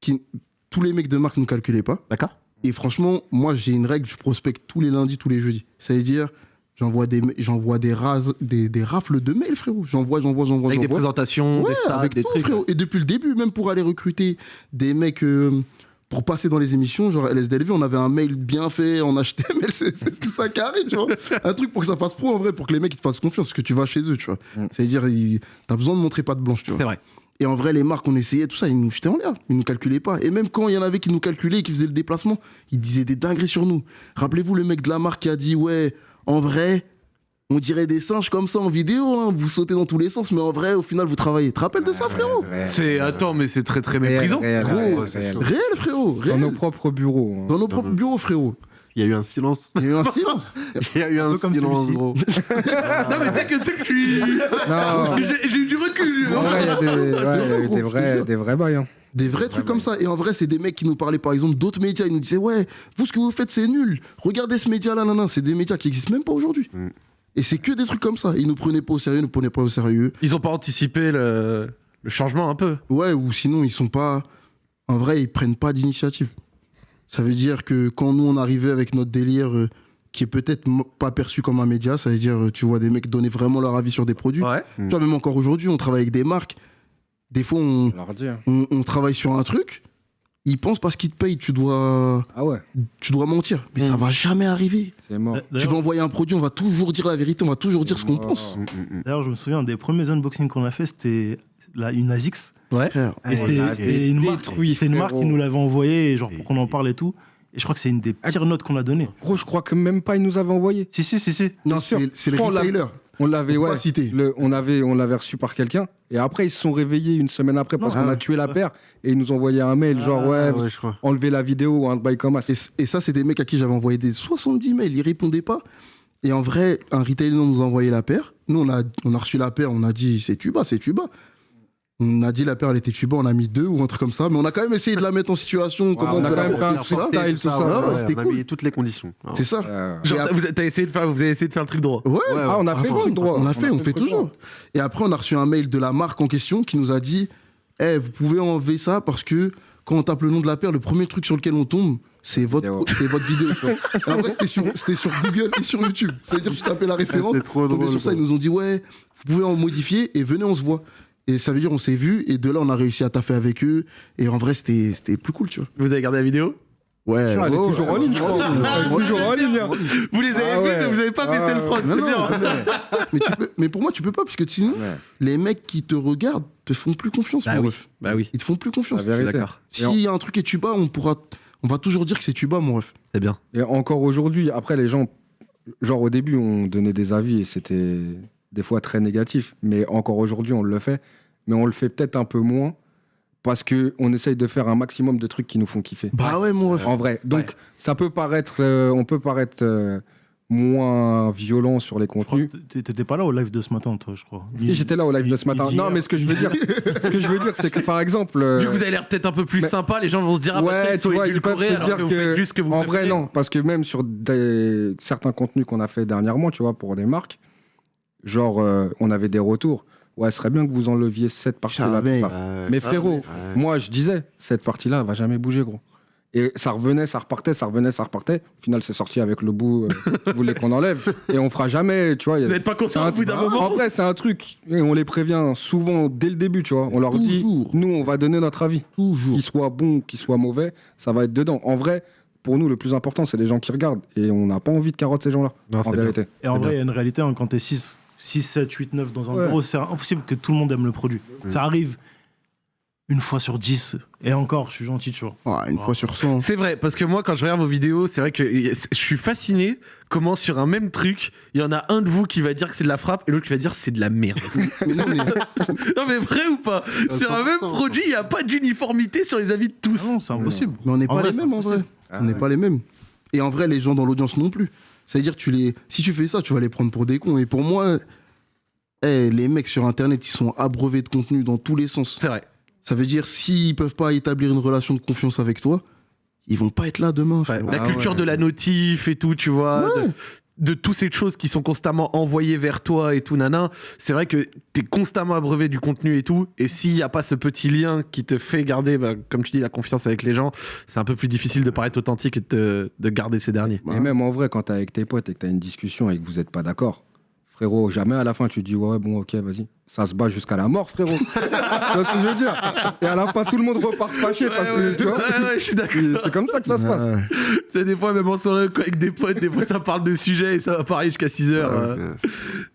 qui. Tous les mecs de marque ne calculaient pas. D'accord Et franchement, moi j'ai une règle, je prospecte tous les lundis, tous les jeudis. Ça veut dire, j'envoie des, j'envoie des, rases, des, des rafles de mails, frérot. J'envoie, j'envoie, j'envoie. Avec des j'envoie. présentations, Ouais, des stats, avec des tout, trucs. frérot. Et depuis le début, même pour aller recruter des mecs euh, pour passer dans les émissions, genre LSDLV, on avait un mail bien fait en HTML, c'est c'est tout ça carré, tu vois. Un truc pour que ça fasse pro en vrai, pour que les mecs ils te fassent confiance, parce que tu vas chez eux, tu vois. Mm. Ça veut dire, il- t'as besoin de montrer patte blanche, tu vois. C'est vrai. Et en vrai, les marques, on essayait tout ça, ils nous jetaient en l'air. Ils nous calculaient pas. Et même quand il y en avait qui nous calculaient, qui faisaient le déplacement, ils disaient des dingueries sur nous. Rappelez-vous le mec de la marque qui a dit Ouais, en vrai, on dirait des singes comme ça en vidéo, hein. vous sautez dans tous les sens, mais en vrai, au final, vous travaillez. Tu te rappelles de ça, frérot C'est attends, mais c'est très très réel, méprisant. réel, frérot, Dans nos propres bureaux. hein. Dans nos propres bureaux, frérot. Il y a eu un silence. Il y a eu un silence. Il y a eu un comme silence, gros. Non mais tu sais que que je suis. Non, j'ai- eu du recul. en vrai, il y a des, ouais, il y a eu gros, des vrais, des vrais bails. hein. Des vrais trucs comme ça. Et en vrai, c'est des mecs qui nous parlaient, par exemple, d'autres médias. Ils nous disaient, ouais, vous, ce que vous faites, c'est nul. Regardez ce média-là, nan, nan. C'est des médias qui existent même pas aujourd'hui. Mm. Et c'est que des trucs comme ça. Ils nous prenaient pas au sérieux, ils nous prenaient pas au sérieux. Ils ont pas anticipé le, le changement un peu. Ouais, ou sinon, ils sont pas. En vrai, ils prennent pas d'initiative. Ça veut dire que quand nous, on arrivait avec notre délire, euh, qui est peut-être pas perçu comme un média, ça veut dire, euh, tu vois, des mecs donner vraiment leur avis sur des produits. Ouais. Tu vois, même encore aujourd'hui, on travaille avec des marques. Des fois, on travaille sur un truc. Ils pensent parce qu'ils te payent, tu dois, Ah ouais, tu dois mentir. Mais Mm. ça va jamais arriver. mort. Tu vas envoyer un produit, on va toujours dire la vérité, on va toujours dire ce qu'on Oh. pense. Mm, mm, mm. d'ailleurs, je me souviens, un des premiers unboxings qu'on a fait, c'était la, une ASICS. Ouais. Frère, Et c'était il une, marque, une marque qui nous l'avait envoyé, genre pour qu'on en parle et tout. Et je crois que c'est une des pires notes qu'on a données. Gros, je crois que même pas ils nous avaient envoyé. Si, si, si, si. non, sûr. c'est Je crois on l'a- retailers. On l'avait, ouais. le- on avait, on l'avait reçu par quelqu'un. Et après, ils se sont réveillés une semaine après parce qu'on ah a ouais. tué la paire. Et ils nous ont envoyé un mail, genre, Ah, ouais, Ah ouais, enlevez la vidéo ou un bail comme ça. Et, ça, c'est des mecs à qui j'avais envoyé des 70 mails, ils répondaient pas. Et en vrai, un retailer nous a envoyé la paire. Nous, on a, on a reçu la paire, on a dit c'est tuba, c'est tuba. On a dit la paire, elle était tuba, on a mis deux ou un truc comme ça. Mais on a quand même essayé de la mettre en situation. comment on a quand même fait un tout ça. freestyle, tout ça. ouais, ouais, c'était on a cool. mis toutes les conditions. Ah, C'est ça. Euh, Genre, après- vous, t'as essayé de faire, vous avez essayé de faire le truc droit. Ouais, ouais, Ah, on a à fait le truc droit. On a fait, on fait toujours. droit. Et après, on a reçu un mail de la marque en question qui nous a dit Eh, vous pouvez enlever ça parce que quand on tape le nom de la paire, le premier truc sur lequel on tombe, c'est votre, Vidéo. c'est votre vidéo. tu vois. Et en vrai, c'était sur, c'était sur Google et sur YouTube. C'est-à-dire que je tapais la référence. c'est trop drôle. sur ça, ils nous ont dit Ouais, vous pouvez en modifier et venez, on se voit. Et ça veut dire on s'est vu et de là on a réussi à taffer avec eux et en vrai c'était c'était plus cool, tu vois. Vous avez gardé la vidéo? Ouais. Elle est toujours en ligne, je crois. Elle est toujours en ligne. Vous les avez Ah vus, ouais. mais vous avez pas baissé Ah le front, c'est bien. mais, tu peux- mais pour moi tu peux pas parce que sinon Ouais. les mecs qui te regardent te font plus confiance. Bah mon oui, ref. bah oui, Ils te font plus confiance. D'accord. S'il y a un truc et tu bats, on pourra, on va toujours dire que c'est tu bats, mon ref. c'est bien. Et encore aujourd'hui, après, les gens, genre au début, on donnait des avis et c'était des fois très négatif. Mais encore aujourd'hui, on le fait. Mais on le fait peut-être un peu moins parce qu'on essaye de faire un maximum de trucs qui nous font kiffer. Bah ouais, mon ref. En vrai. Donc, ça peut paraître. euh, on peut paraître euh, moins violent sur les Je crois contenus. que t'é- t'étais pas là au live de ce matin, toi, je crois. Si, J'étais là au live de ce matin. Non, mais ce que je veux dire, ce que je veux dire, c'est que par exemple, euh, Vu que vous avez l'air peut-être un peu plus mais- sympa, les gens vont se dire ah bah tiens, ouais, ils sont tu vois, ils peuvent édulcorés se alors dire que vous que, faites juste ce que vous en vrai préférez. non, parce que même sur des, certains contenus qu'on a fait dernièrement, tu vois, pour des marques, genre euh, on avait des retours. Ouais, ce serait bien que vous enleviez cette partie-là. Ça. Mais frérot, moi je disais, cette partie-là elle va jamais bouger, gros. Et ça revenait, ça repartait, ça revenait, ça repartait. Au final, c'est sorti avec le bout euh, qui voulait qu'on enlève. Et on fera jamais, tu vois. il y a- Vous n'êtes pas conscient au bout d'un En moment vrai, c'est un truc, et on les prévient souvent dès le début, tu vois. On leur dit, nous, on va donner notre avis. Toujours. Qu'il soit bon, qu'il soit mauvais, ça va être dedans. En vrai, pour nous, le plus important, c'est les gens qui regardent. Et on n'a pas envie de carotte ces gens-là, en bien. vérité. Et en vrai, il y a une réalité, hein, quand t'es 6, 6, 7, 8, 9 dans un Ouais. bureau, c'est impossible que tout le monde aime le produit. Ça arrive une fois sur 10. Et encore, je suis gentil, tu vois. Ah, une fois sur 100. C'est vrai, parce que moi, quand je regarde vos vidéos, c'est vrai que je suis fasciné comment sur un même truc, il y en a un de vous qui va dire que c'est de la frappe et l'autre qui va dire que c'est de la merde. Non, mais non mais vrai ou pas? Sur un même 100%, produit, il n'y a pas d'uniformité sur les avis de tous. Ah non, c'est impossible. Mais on n'est pas vrai, les mêmes en vrai. on n'est pas les mêmes. Et en vrai, les gens dans l'audience non plus. C'est-à-dire, tu les, si tu fais ça, tu vas les prendre pour des cons. Et pour moi, eh, les mecs sur Internet, ils sont abreuvés de contenu dans tous les sens. C'est vrai. Ça veut dire, s'ils peuvent pas établir une relation de confiance avec toi, ils vont pas être là demain. Ouais, la Ah culture ouais. de la notif et tout, tu vois. Ouais. De, de toutes ces choses qui sont constamment envoyées vers toi et tout, nana. C'est vrai que t'es constamment abreuvé du contenu et tout. Et s'il n'y a pas ce petit lien qui te fait garder, bah, comme tu dis, la confiance avec les gens, c'est un peu plus difficile de paraître authentique et de, garder ces derniers. Et même en vrai, quand t'es avec tes potes et que t'as une discussion et que vous n'êtes pas d'accord, frérot, jamais à la fin tu te dis ouais, bon, ok, vas-y. Ça se bat jusqu'à la mort, frérot. tu vois ce que je veux dire Et à la fin, tout le monde repart fâché parce que, tu vois, Ouais, ouais, je suis d'accord. c'est comme ça que ça se passe. Ouais. C'est des fois, même en soirée quoi, avec des potes, des fois ça parle de sujets et ça va parler jusqu'à 6 heures. euh.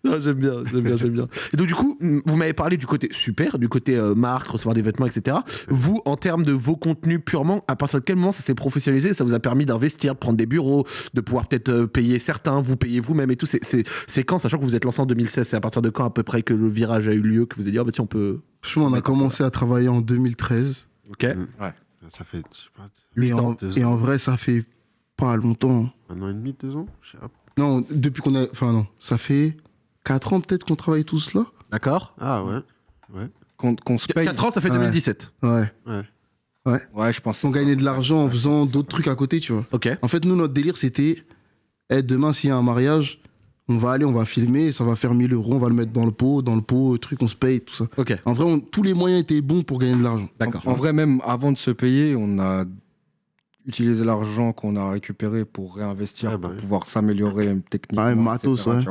Non, j'aime bien, j'aime bien, j'aime bien. Et donc, du coup, vous m'avez parlé du côté super, du côté euh, marque, recevoir des vêtements, etc. Vous, en termes de vos contenus purement, à partir de quel moment ça s'est professionnalisé Ça vous a permis d'investir, de prendre des bureaux, de pouvoir peut-être euh, payer certains, vous payez vous-même et tout? C'est quand, sachant que vous êtes lancé en 2016, c'est à partir de quand à peu près que le virage a eu lieu, que vous avez dit, ah bah tiens, on peut. Franchement, on a commencé à travailler en 2013. Ok. Ça fait, je sais pas, Et ans, en, et en vrai, ça fait pas longtemps. un an et demi, deux ans je sais pas. Non, depuis qu'on a. Enfin, non, ça fait 4 ans peut-être qu'on travaille tous là. D'accord. Ah ouais. Qu'on qu'on se paye. 4 ans, ça fait Ouais. 2017. Ouais. Ouais, je pense. On gagnait de l'argent en faisant d'autres trucs à côté, tu vois. Ok. En fait, nous, notre délire, c'était eh, demain, s'il y a un mariage, on va aller, on va filmer, ça va faire 1000 euros, on va le mettre dans le pot, dans le pot, truc, on se paye, tout ça. Ok. En vrai, on- tous les moyens étaient bons pour gagner de l'argent. D'accord. En vrai, même avant de se payer, on a utilisé l'argent qu'on a récupéré pour réinvestir, Ouais, bah pour oui. pouvoir s'améliorer techniquement. Ouais, matos, ouais.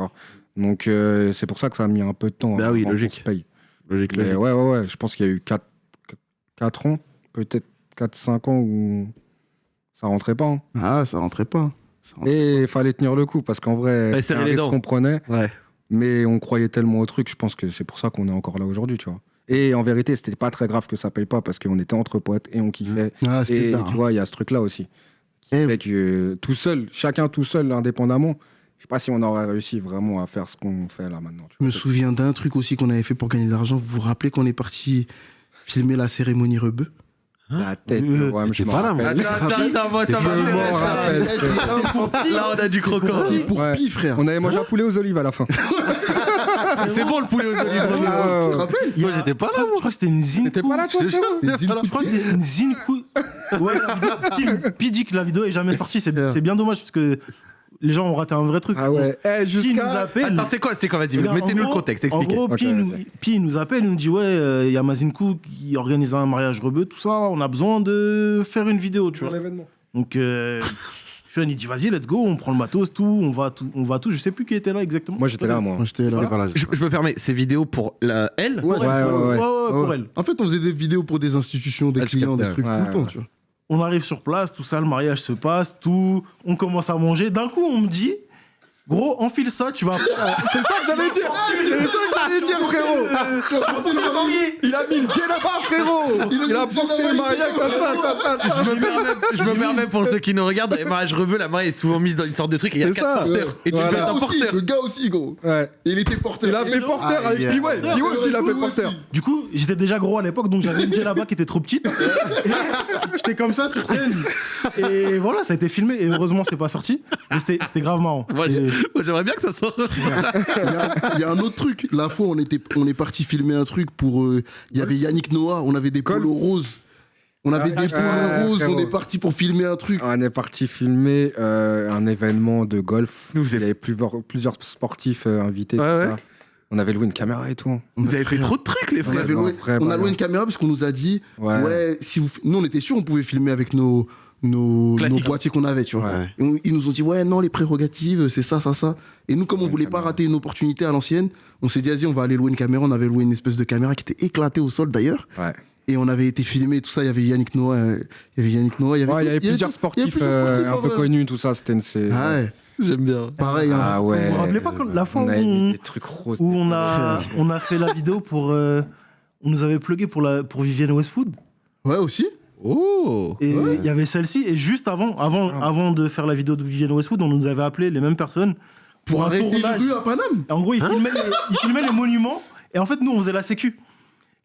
Donc, euh, c'est pour ça que ça a mis un peu de temps. Bah oui, logique. se paye. Logique, logique. ouais, ouais, ouais. Je pense qu'il y a eu 4, ans, peut-être 4-5 ans où ça rentrait pas. hein. Ah, ça rentrait pas. Et il fallait tenir le coup parce qu'en vrai, c'est un les risque qu'on prenait, Ouais. mais on croyait tellement au truc. Je pense que c'est pour ça qu'on est encore là aujourd'hui, tu vois. Et en vérité, c'était pas très grave que ça paye pas parce qu'on était entre potes et on kiffait. Ah, c'était Et tu vois, il y a ce truc-là aussi. Qui Eh, fait que euh, tout seul, chacun tout seul, indépendamment, je sais pas si on aurait réussi vraiment à faire ce qu'on fait là maintenant. tu Je me souviens d'un truc aussi qu'on avait fait pour gagner de l'argent. Vous vous rappelez qu'on est parti filmer la cérémonie Rebeu? La tête, Euh, ouais, mais je pas là, rappelle. moi. Attends, attends, attends, moi ça m'intéresse. Là, on a du croquant. Pour Ouais. frère On avait mangé un poulet aux olives à la fin. C'est bon le poulet aux olives. Ah, Tu te rappelles Moi, j'étais pas là, Je crois que c'était une zine. T'étais pas là, toi, Je crois que c'est une Zinkou. Ouais, la vidéo, Kim, Pi dit que la vidéo est jamais sortie. C'est bien dommage parce que les gens ont raté un vrai truc. Ah ouais. Eh, nous jusqu'à. appelle Attends, c'est quoi, c'est quoi Vas-y, Regarde, mettez-nous en le gros- contexte, En expliquez. gros, Ok, Pi, nous. Pi nous appelle, il nous dit Ouais, euh, il y a Mazinkou qui organise un mariage rebeu, tout ça, on a besoin de faire une vidéo, tu vois. l'événement. Donc, euh, Sean, il dit, vas-y, let's go, on prend le matos, tout, on va tout, on va tout. Je sais plus qui était là exactement. Moi, j'étais là, moi. Moi, j'étais là. Je, je me permets, ces vidéos pour la elle Ouais, Ouais, ouais, ouais. Ouais, ouais, pour elle. En fait, on faisait des vidéos pour des institutions, des clients, des trucs ouais, tout le temps, ouais. tu vois. On arrive sur place, tout ça, le mariage se passe, tout. On commence à manger. D'un coup, on me dit, gros, enfile ça, tu vas. C'est ça que j'allais dire C'est ça que j'allais dire, frérot Il a mis le djellaba, frérot Il a porté le mariage il comme ça Je me permets, je me permets pour ceux qui nous regardent, les mariages rebeux, la mariée est souvent mise dans une sorte de truc et il y a C'est quatre ça, porteurs. Et tu un porteur. le gars aussi, gros. Il était porteur. Il a fait porteur avec Aïe, Piway. Piway aussi, il a fait porteur. Du coup, j'étais déjà gros à l'époque, donc j'avais une là-bas qui était trop petite. j'étais comme ça sur scène. Et voilà, ça a été filmé. Et heureusement, c'est pas sorti. Mais c'était c'était grave marrant. Moi, j'aimerais bien que ça sorte. Il y, a, il y a un autre truc. La fois, on, était, on est parti filmer un truc pour. euh, Il y avait Yannick Noah, on avait des Golf. polos roses. On avait Ah, des ah, polos ah, roses, on est parti pour filmer un truc. On est parti filmer euh, un événement de golf. Nous, vous Il y avez, avait plusieurs, plusieurs sportifs euh, invités. Ouais, tout ouais. ça. On avait loué une caméra et tout. vous avez fait trop de trucs, les On, frères. non, on a bah, loué ouais. une caméra parce qu'on nous a dit Ouais. Ouais, si vous, nous on était sûr on pouvait filmer avec nos, nos, boîtiers qu'on avait, tu vois. Ouais. Ils nous ont dit Ouais, non, les prérogatives, c'est ça, ça, ça. Et nous, comme on Ouais, voulait pas rater une opportunité à l'ancienne, on s'est dit Vas-y, on va aller louer une caméra. On avait loué une espèce de caméra qui était éclatée au sol d'ailleurs. Ouais. Et on avait été filmé, tout ça. Il y avait Yannick Noah, euh, il y avait Yannick Noah, il y avait, il y avait il y plusieurs sportifs, euh, sportifs, un peu connus, tout ça. C'était une. c'est- Ah ouais, J'aime bien. pareil. hein. Ah ouais. Vous vous rappelez pas quand- la fois on où on- mis des trucs roses. où on des- a, on a fait la vidéo pour. euh, on nous avait plugué pour, la, pour Vivienne Westwood. Ouais, aussi. Oh Et il Ouais. y avait celle-ci. Et juste avant, avant, Ah. avant de faire la vidéo de Vivienne Westwood, on nous avait appelé les mêmes personnes pour, Pour un arrêter les tournage. rues à Paname. En gros, ils filmaient, les, ils filmaient les monuments. Et en fait, nous, on faisait la sécu.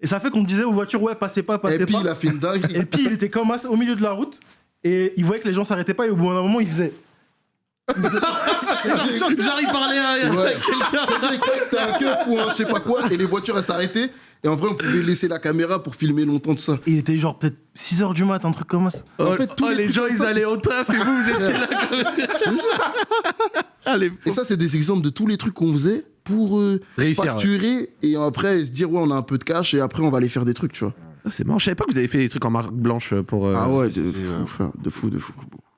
Et ça fait qu'on disait aux voitures, ouais, passez pas, passez Et puis pas. il a fait une. Et puis, il était comme as au milieu de la route. Et il voyait que les gens s'arrêtaient pas. Et au bout d'un moment, il faisait. J'arrive à parler à, Ouais. quelqu'un. C'était quoi C'était un keuf ou un je sais pas quoi. Et les voitures, elles s'arrêtaient. Et en vrai, on pouvait laisser la caméra pour filmer longtemps tout ça. Il était genre peut-être 6 h du mat, un truc comme ça. Oh, En fait, tous oh, les gens, ils ça, allaient au taf et vous, vous étiez là comme Allez, Et ça, c'est des exemples de tous les trucs qu'on faisait pour euh, réussir. ouais. facturer et après se dire, ouais, on a un peu de cash et après, on va aller faire des trucs, tu vois. Ah, C'est marrant, je savais pas que vous avez fait des trucs en marque blanche pour. euh, ah ouais, de fou, euh, frère, de fou, de fou.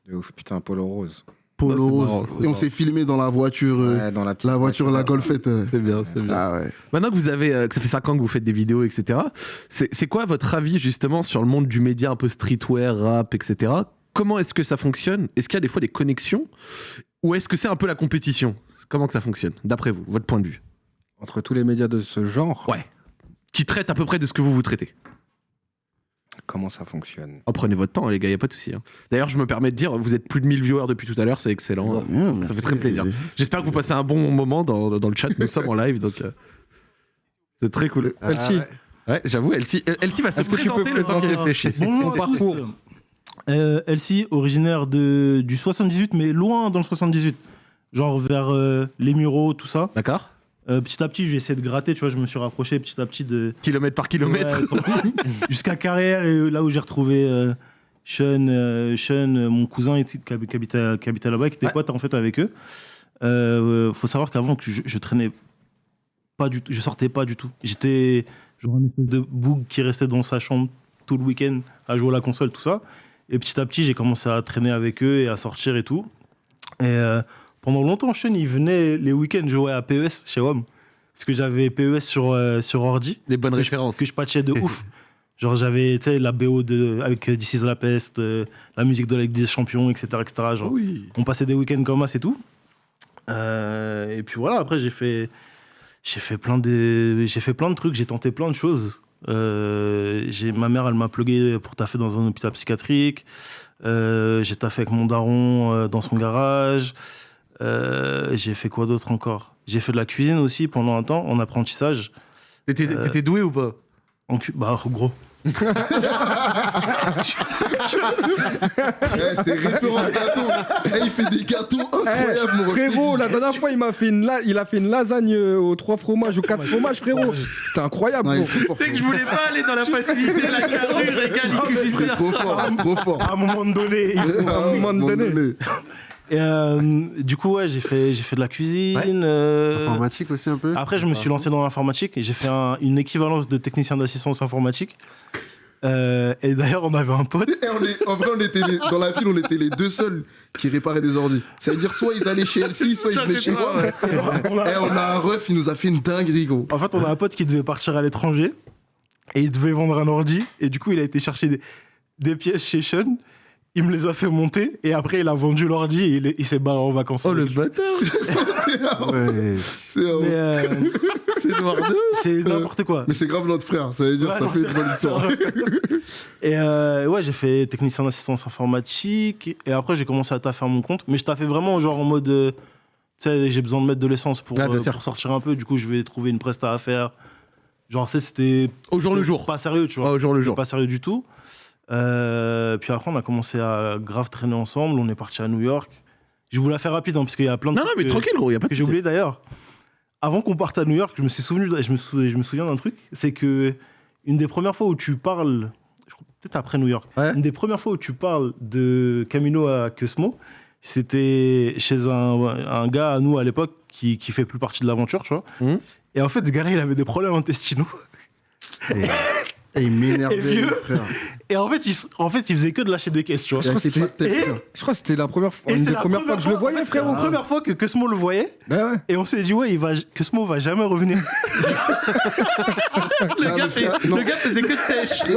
De ouf, putain, Polo Rose. Polo marrant, Et on s'est filmé dans la voiture, euh, Ouais, dans la voiture, la Golfette. euh. C'est bien, c'est bien. Ah ouais. Maintenant que vous avez, euh, que ça fait 5 ans que vous faites des vidéos, etc., c'est quoi votre avis justement sur le monde du média un peu streetwear, rap, etc. Comment est-ce que ça fonctionne? Est-ce qu'il y a des fois des connexions? Ou est-ce que c'est un peu la compétition? Comment que ça fonctionne, d'après vous, votre point de vue? Entre tous les médias de ce genre, Ouais. Qui traite à peu près de ce que vous vous traitez comment ça fonctionne Oh, prenez votre temps, les gars, y a pas de souci. hein. D'ailleurs, je me permets de dire, vous êtes plus de 1000 viewers depuis tout à l'heure, c'est excellent. Bien, Ça fait très plaisir. J'espère que vous passez un bon moment dans, dans le chat. Nous sommes en live, donc euh, c'est très cool. Ah, Elsie. ouais. J'avoue, Elsie, Elsie va se que tu peux présenter le temps qu'il présenter- réfléchisse. Bonjour parcours. Euh, Elsie, originaire de, du 78, mais loin dans le 78. Genre vers euh, les Mureaux, tout ça. D'accord Euh, petit à petit, j'ai essayé de gratter, tu vois, je me suis rapproché petit à petit de. Kilomètre par kilomètre. Ouais, Jusqu'à Carrière, et là où j'ai retrouvé euh, Sean, euh, Sean, mon cousin qui, hab- qui habitait, qui habitait là-bas, qui était Ouais. pote en fait avec eux. Faut savoir qu'avant, je, je traînais pas du tout, je sortais pas du tout. J'étais genre un espèce de boug qui restait dans sa chambre tout le week-end à jouer à la console, tout ça. Et petit à petit, j'ai commencé à traîner avec eux et à sortir et tout. Et pendant longtemps, Sean, il venait les week-ends jouer à PES chez WOM. Parce que j'avais PES sur, euh, sur ordi Les bonnes que je, références. que je patchais de ouf. Genre j'avais la BO de, avec euh, This is la peste, euh, la musique de la Ligue des Champions, etc. etc. Genre, Oui. On passait des week-ends comme ça, c'est tout. Euh, et puis voilà, après j'ai fait, j'ai fait, plein de, j'ai fait plein de trucs, j'ai tenté plein de choses. J'ai, ma mère, elle m'a plugué pour taffer dans un hôpital psychiatrique. J'ai taffé avec mon daron dans son garage. Euh, j'ai fait quoi d'autre encore? J'ai fait de la cuisine aussi pendant un temps en apprentissage. T'étais Euh, t'étais doué ou pas? En cu- bah, gros. Eh, c'est référence gâteau. Eh, il fait des gâteaux incroyables, mon Eh, frérot, la dernière fois, il m'a fait une, la- il a fait une lasagne euh, aux trois fromages ou quatre fromages, frérot. C'était incroyable, fort. C'est que je voulais pas aller dans la facilité, la carrure, régal, il cuisine trop fort, trop fort. À un moment donné. il faut- À un moment donné. Et, euh, du coup, ouais, j'ai fait, j'ai fait de la cuisine. euh, Informatique aussi un peu Après, je me suis lancé dans l'informatique et j'ai fait un- une équivalence de technicien d'assistance informatique. Euh, et d'ailleurs, on avait un pote. Et on est, en vrai, on était les- dans la ville, on était les deux seuls qui réparaient des ordi. Ça veut dire soit ils allaient chez Elsie, soit ils venaient chez moi. on a- Et on a un ref, il nous a fait une dinguerie, gros. En fait, on a un pote qui devait partir à l'étranger et il devait vendre un ordi. Et du coup, il a été chercher des, des pièces chez Sean. Il me les a fait monter et après, il a vendu l'ordi et il, est- il s'est barré en vacances. Oh le bâtard C'est un- Ouais. c'est euh, C'est n'importe quoi. Mais c'est grave notre frère, ça veut dire Ouais, ça non, fait une bonne histoire. Et euh, ouais, j'ai fait technicien d'assistance informatique. Et après, j'ai commencé à taffer à mon compte. Mais je taffais vraiment genre en mode. euh, tu sais, j'ai besoin de mettre de l'essence pour, Ah, euh, pour sortir un peu. Du coup, je vais trouver une presta à faire. Genre, tu sais, c'était. Au jour le jour. Pas sérieux, tu vois. Ah, au jour le jour. Pas sérieux du tout. Euh, puis après, on a commencé à grave traîner ensemble. On est parti à New York. Je vous la fais rapide, hein, parce qu'il y a plein de Non, non, mais que- tranquille, gros, a pas de j'ai oublié d'ailleurs. Avant qu'on parte à New York, je me suis souvenu, je me, sou- je me souviens d'un truc, c'est que une des premières fois où tu parles, peut-être après New York, Ouais. une des premières fois où tu parles de Camino à Cosmo, c'était chez un, un gars à nous à l'époque qui, qui fait plus partie de l'aventure, tu vois. Mhm. Et en fait, ce gars-là, il avait des problèmes intestinaux. Et- Et il m'énervait, frère. Et en fait, il, en fait, il faisait que de lâcher des vois. Il a crois que frère. Je crois c'était la première fois, Et une c'est des la premières fois que je le voyais, frérot. La première fois que Cosmo le voyait, ouais. et on s'est dit, ouais, il va, Cosmo va jamais revenir. Le Ah, gars, frère, le faisait que de tèche. Mais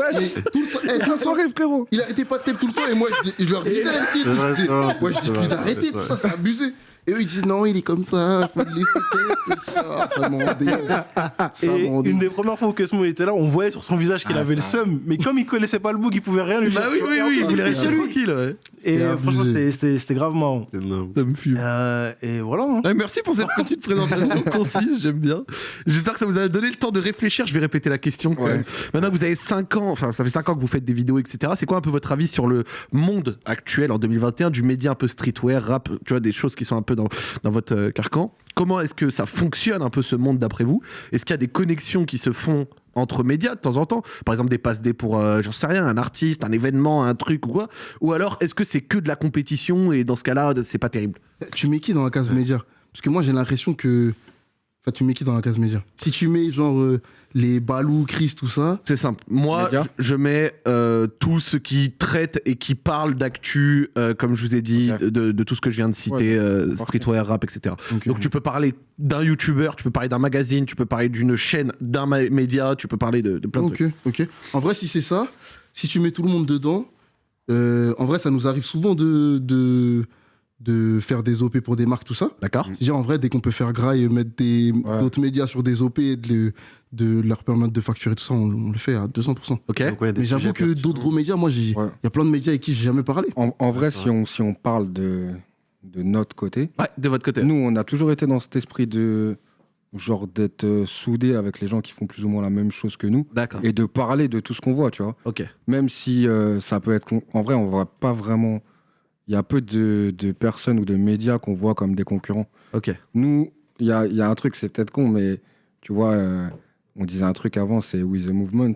tout le temps- eh, Toute la soirée, frérot. Il arrêtait pas de tout le temps et moi je, je leur disais tout, je disais, ouais, je dis ça, c'est abusé. Et eux ils disent non, il est comme ça, faut le laisser ça, ça m'en rendait ouf. Ça Et m'en rendait une des premières fois où Cosmo était là, on voyait sur son visage qu'il Ah, avait le seum, mais comme il connaissait pas le bug, il pouvait rien lui Bah faire, oui, oui, oui, il est chez lui. tranquille, ouais. Et franchement, c'était- grave marrant. Ça me fume. Euh, et voilà. hein. Ouais, merci pour cette petite présentation concise, j'aime bien. J'espère que ça vous a donné le temps de réfléchir. Je vais répéter la question. quand Ouais. même. Maintenant que vous avez 5 ans, enfin ça fait 5 ans que vous faites des vidéos, etc. C'est quoi un peu votre avis sur le monde actuel en 2021 du média un peu streetwear, rap, tu vois, des choses qui sont un peu dans, votre euh, carcan. Comment est-ce que ça fonctionne un peu ce monde d'après vous? Est-ce qu'il y a des connexions qui se font entre médias de temps en temps? Par exemple des passe D pour, euh, j'en sais rien, un artiste, un événement, un truc ou quoi? Ou alors est-ce que c'est que de la compétition et dans ce cas-là, c'est pas terrible? Tu mets qui dans la case média? Parce que moi j'ai l'impression que. Enfin, tu mets qui dans la case média? Si tu mets genre euh, les Balou, Chris, tout ça, C'est simple. Moi, je, je mets euh, tout ce qui traite et qui parle d'actu, euh, comme je vous ai dit, de, de tout ce que je viens de citer, Ouais, euh, streetwear, rap, etc. Donc tu peux parler d'un youtubeur, tu peux parler d'un magazine, tu peux parler d'une chaîne, d'un média, tu peux parler de, de plein de trucs. ok. En vrai, si c'est ça, si tu mets tout le monde dedans, euh, en vrai, ça nous arrive souvent de, de, de faire des OP pour des marques, tout ça. D'accord C'est-à-dire, en vrai, dès qu'on peut faire graille, mettre Ouais. d'autres médias sur des OP et de, le- de leur permettre de facturer tout ça, on, on le fait à 200%. Ok. Donc, ouais, Mais j'avoue que d'autres gros médias, moi, il Ouais. y a plein de médias avec qui j'ai jamais parlé. En, en vrai, si on, si on parle de, de notre côté, Ouais, de votre côté. nous, on a toujours été dans cet esprit de genre d'être euh, soudés avec les gens qui font plus ou moins la même chose que nous D'accord. et de parler de tout ce qu'on voit, tu vois. Ok. Même si euh, ça peut être... con- En vrai, on voit pas vraiment... Il y a peu de, de personnes ou de médias qu'on voit comme des concurrents. Ok. Nous, il y a, il y a un truc, c'est peut-être con, mais tu vois, euh, on disait un truc avant, c'est We the Movement.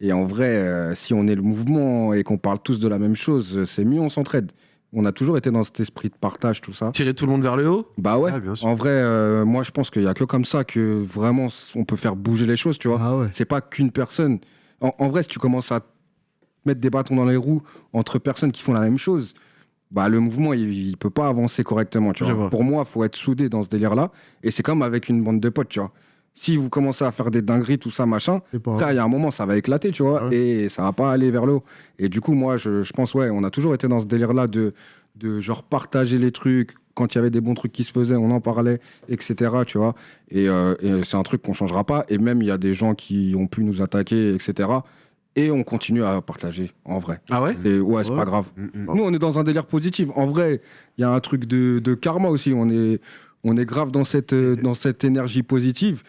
Et en vrai, euh, si on est le mouvement et qu'on parle tous de la même chose, c'est mieux, on s'entraide. On a toujours été dans cet esprit de partage, tout ça. Tirer tout le monde vers le haut? Bah ouais. Ah, bien sûr. En vrai, euh, moi, je pense qu'il y a que comme ça que vraiment on peut faire bouger les choses, tu vois. Ah ouais. C'est pas qu'une personne. En, en vrai, si tu commences à mettre des bâtons dans les roues entre personnes qui font la même chose, bah le mouvement il, il peut pas avancer correctement. Tu vois. vois. Pour moi, faut être soudé dans ce délire-là. Et c'est comme avec une bande de potes, tu vois. Si vous commencez à faire des dingueries, tout ça, machin, il y a un moment, ça va éclater, tu vois, Ah ouais. et ça va pas aller vers le haut. Et du coup, moi, je, je pense, ouais, on a toujours été dans ce délire-là de, de genre partager les trucs. Quand il y avait des bons trucs qui se faisaient, on en parlait, etc., tu vois. Et, euh, et c'est un truc qu'on changera pas. Et même, il y a des gens qui ont pu nous attaquer, etc. Et on continue à partager, en vrai. Ah ouais C'est, ouais, c'est Ouais. pas grave. Nous, on est dans un délire positif. En vrai, il y a un truc de, de karma aussi. On est, on est grave dans cette, dans cette énergie positive.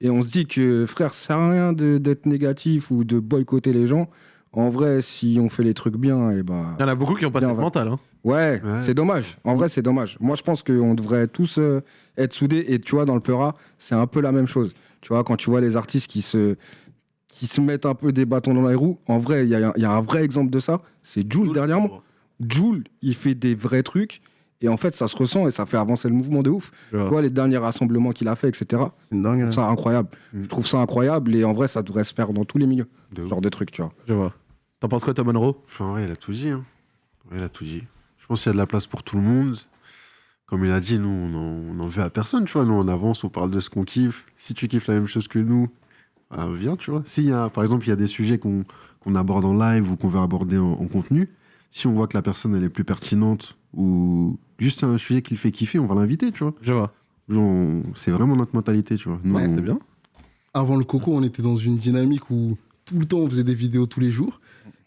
Et on se dit que, frère, ça sert à rien de- d'être négatif ou de boycotter les gens. En vrai, si on fait les trucs bien, et bah. Il y en a beaucoup qui ont pas va- mentale. Hein. Ouais, Ouais. c'est dommage. En vrai, c'est dommage. Moi, je pense qu'on devrait tous euh, être soudés. Et tu vois, dans le Peura, c'est un peu la même chose. Tu vois, quand tu vois les artistes qui se, qui se mettent un peu des bâtons dans les roues, en vrai, il y, y a un vrai exemple de ça. C'est Jules dernièrement. Jules, il fait des vrais trucs. Et en fait, ça se ressent et ça fait avancer le mouvement de ouf. Tu vois. les derniers rassemblements qu'il a fait, etc. C'est une dingue. Je trouve ça incroyable. Mm. Je trouve ça incroyable et en vrai, ça devrait se faire dans tous les milieux. De Ce ouf. genre de trucs, tu vois. Je vois. T'en penses quoi, toi, Monroe? Enfin, ouais, il a tout dit. Hein. Ouais, il a tout dit. Je pense qu'il y a de la place pour tout le monde. Comme il a dit, nous, on en, on en veut à personne, tu vois. Nous, on avance, on parle de ce qu'on kiffe. Si tu kiffes la même chose que nous, bah, viens, tu vois. S'il y a, par exemple, il y a des sujets qu'on qu'on aborde en live ou qu'on veut aborder en, en contenu, si on voit que la personne, elle est plus pertinente ou juste c'est un sujet qui le fait kiffer, on va l'inviter, tu vois. Je vois. Genre, C'est vraiment notre mentalité, tu vois. Nous, Ouais, on- c'est bien. Avant le coco, on était dans une dynamique où tout le temps on faisait des vidéos tous les jours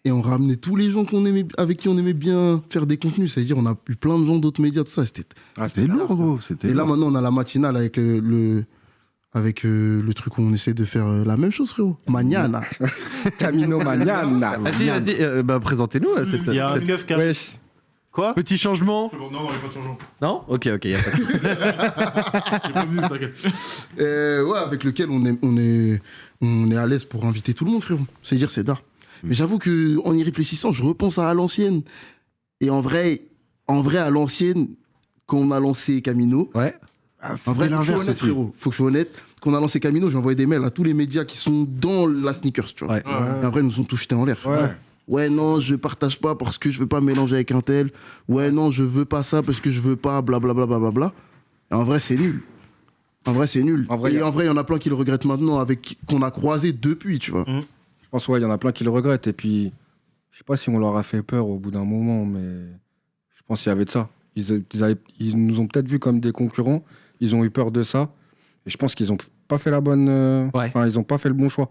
et on ramenait tous les gens qu'on aimait, avec qui on aimait bien faire des contenus. C'est-à-dire, on a eu plein de gens d'autres médias, tout ça. C'était Ah, C'était lourd, gros. C'était Et là, lourd. maintenant, on a la matinale avec le, le- avec euh, le truc où on essaie de faire euh, la même chose, frérot. Mañana. Camino Mañana. Vas-y, vas-y, euh, bah, présentez-nous cette, Il y a un cette- keuf qui a... Quoi petit changement. Non, non, il n'y a pas de changement. Non Ok, ok, a pas de t'inquiète. Euh, ouais, avec lequel on est, on est, on est à l'aise pour inviter tout le monde, frérot. C'est-à-dire, c'est d'art. Mais j'avoue que en y réfléchissant, je repense à, à l'ancienne. Et en vrai, en vrai, à l'ancienne, quand on a lancé Camino, Ouais. en vrai, l'inverse frérot. Faut que je sois honnête. Quand on a lancé Camino, j'ai envoyé des mails à tous les médias qui sont dans la sneakers, tu vois. Ouais. Et en vrai, ils nous ont tous jetés en l'air. Ouais. Ouais, non, je partage pas parce que je veux pas mélanger avec un tel. Ouais, non, je veux pas ça parce que je veux pas, blablabla. Bla, bla, bla, bla. Et en vrai, c'est nul. En vrai, c'est nul. En vrai, Et a- en vrai, il y en a plein qui le regrettent maintenant, avec qu'on a croisé depuis, tu vois. Je pense, ouais, il y en a plein qui le regrettent. Et puis, je sais pas si on leur a fait peur au bout d'un moment, mais je pense qu'il y avait de ça. Ils, ils avaient- ils nous ont peut-être vus comme des concurrents. Ils ont eu peur de ça. Et je pense qu'ils ont pas fait la bonne. euh, Ouais. Enfin, ils ont pas fait le bon choix.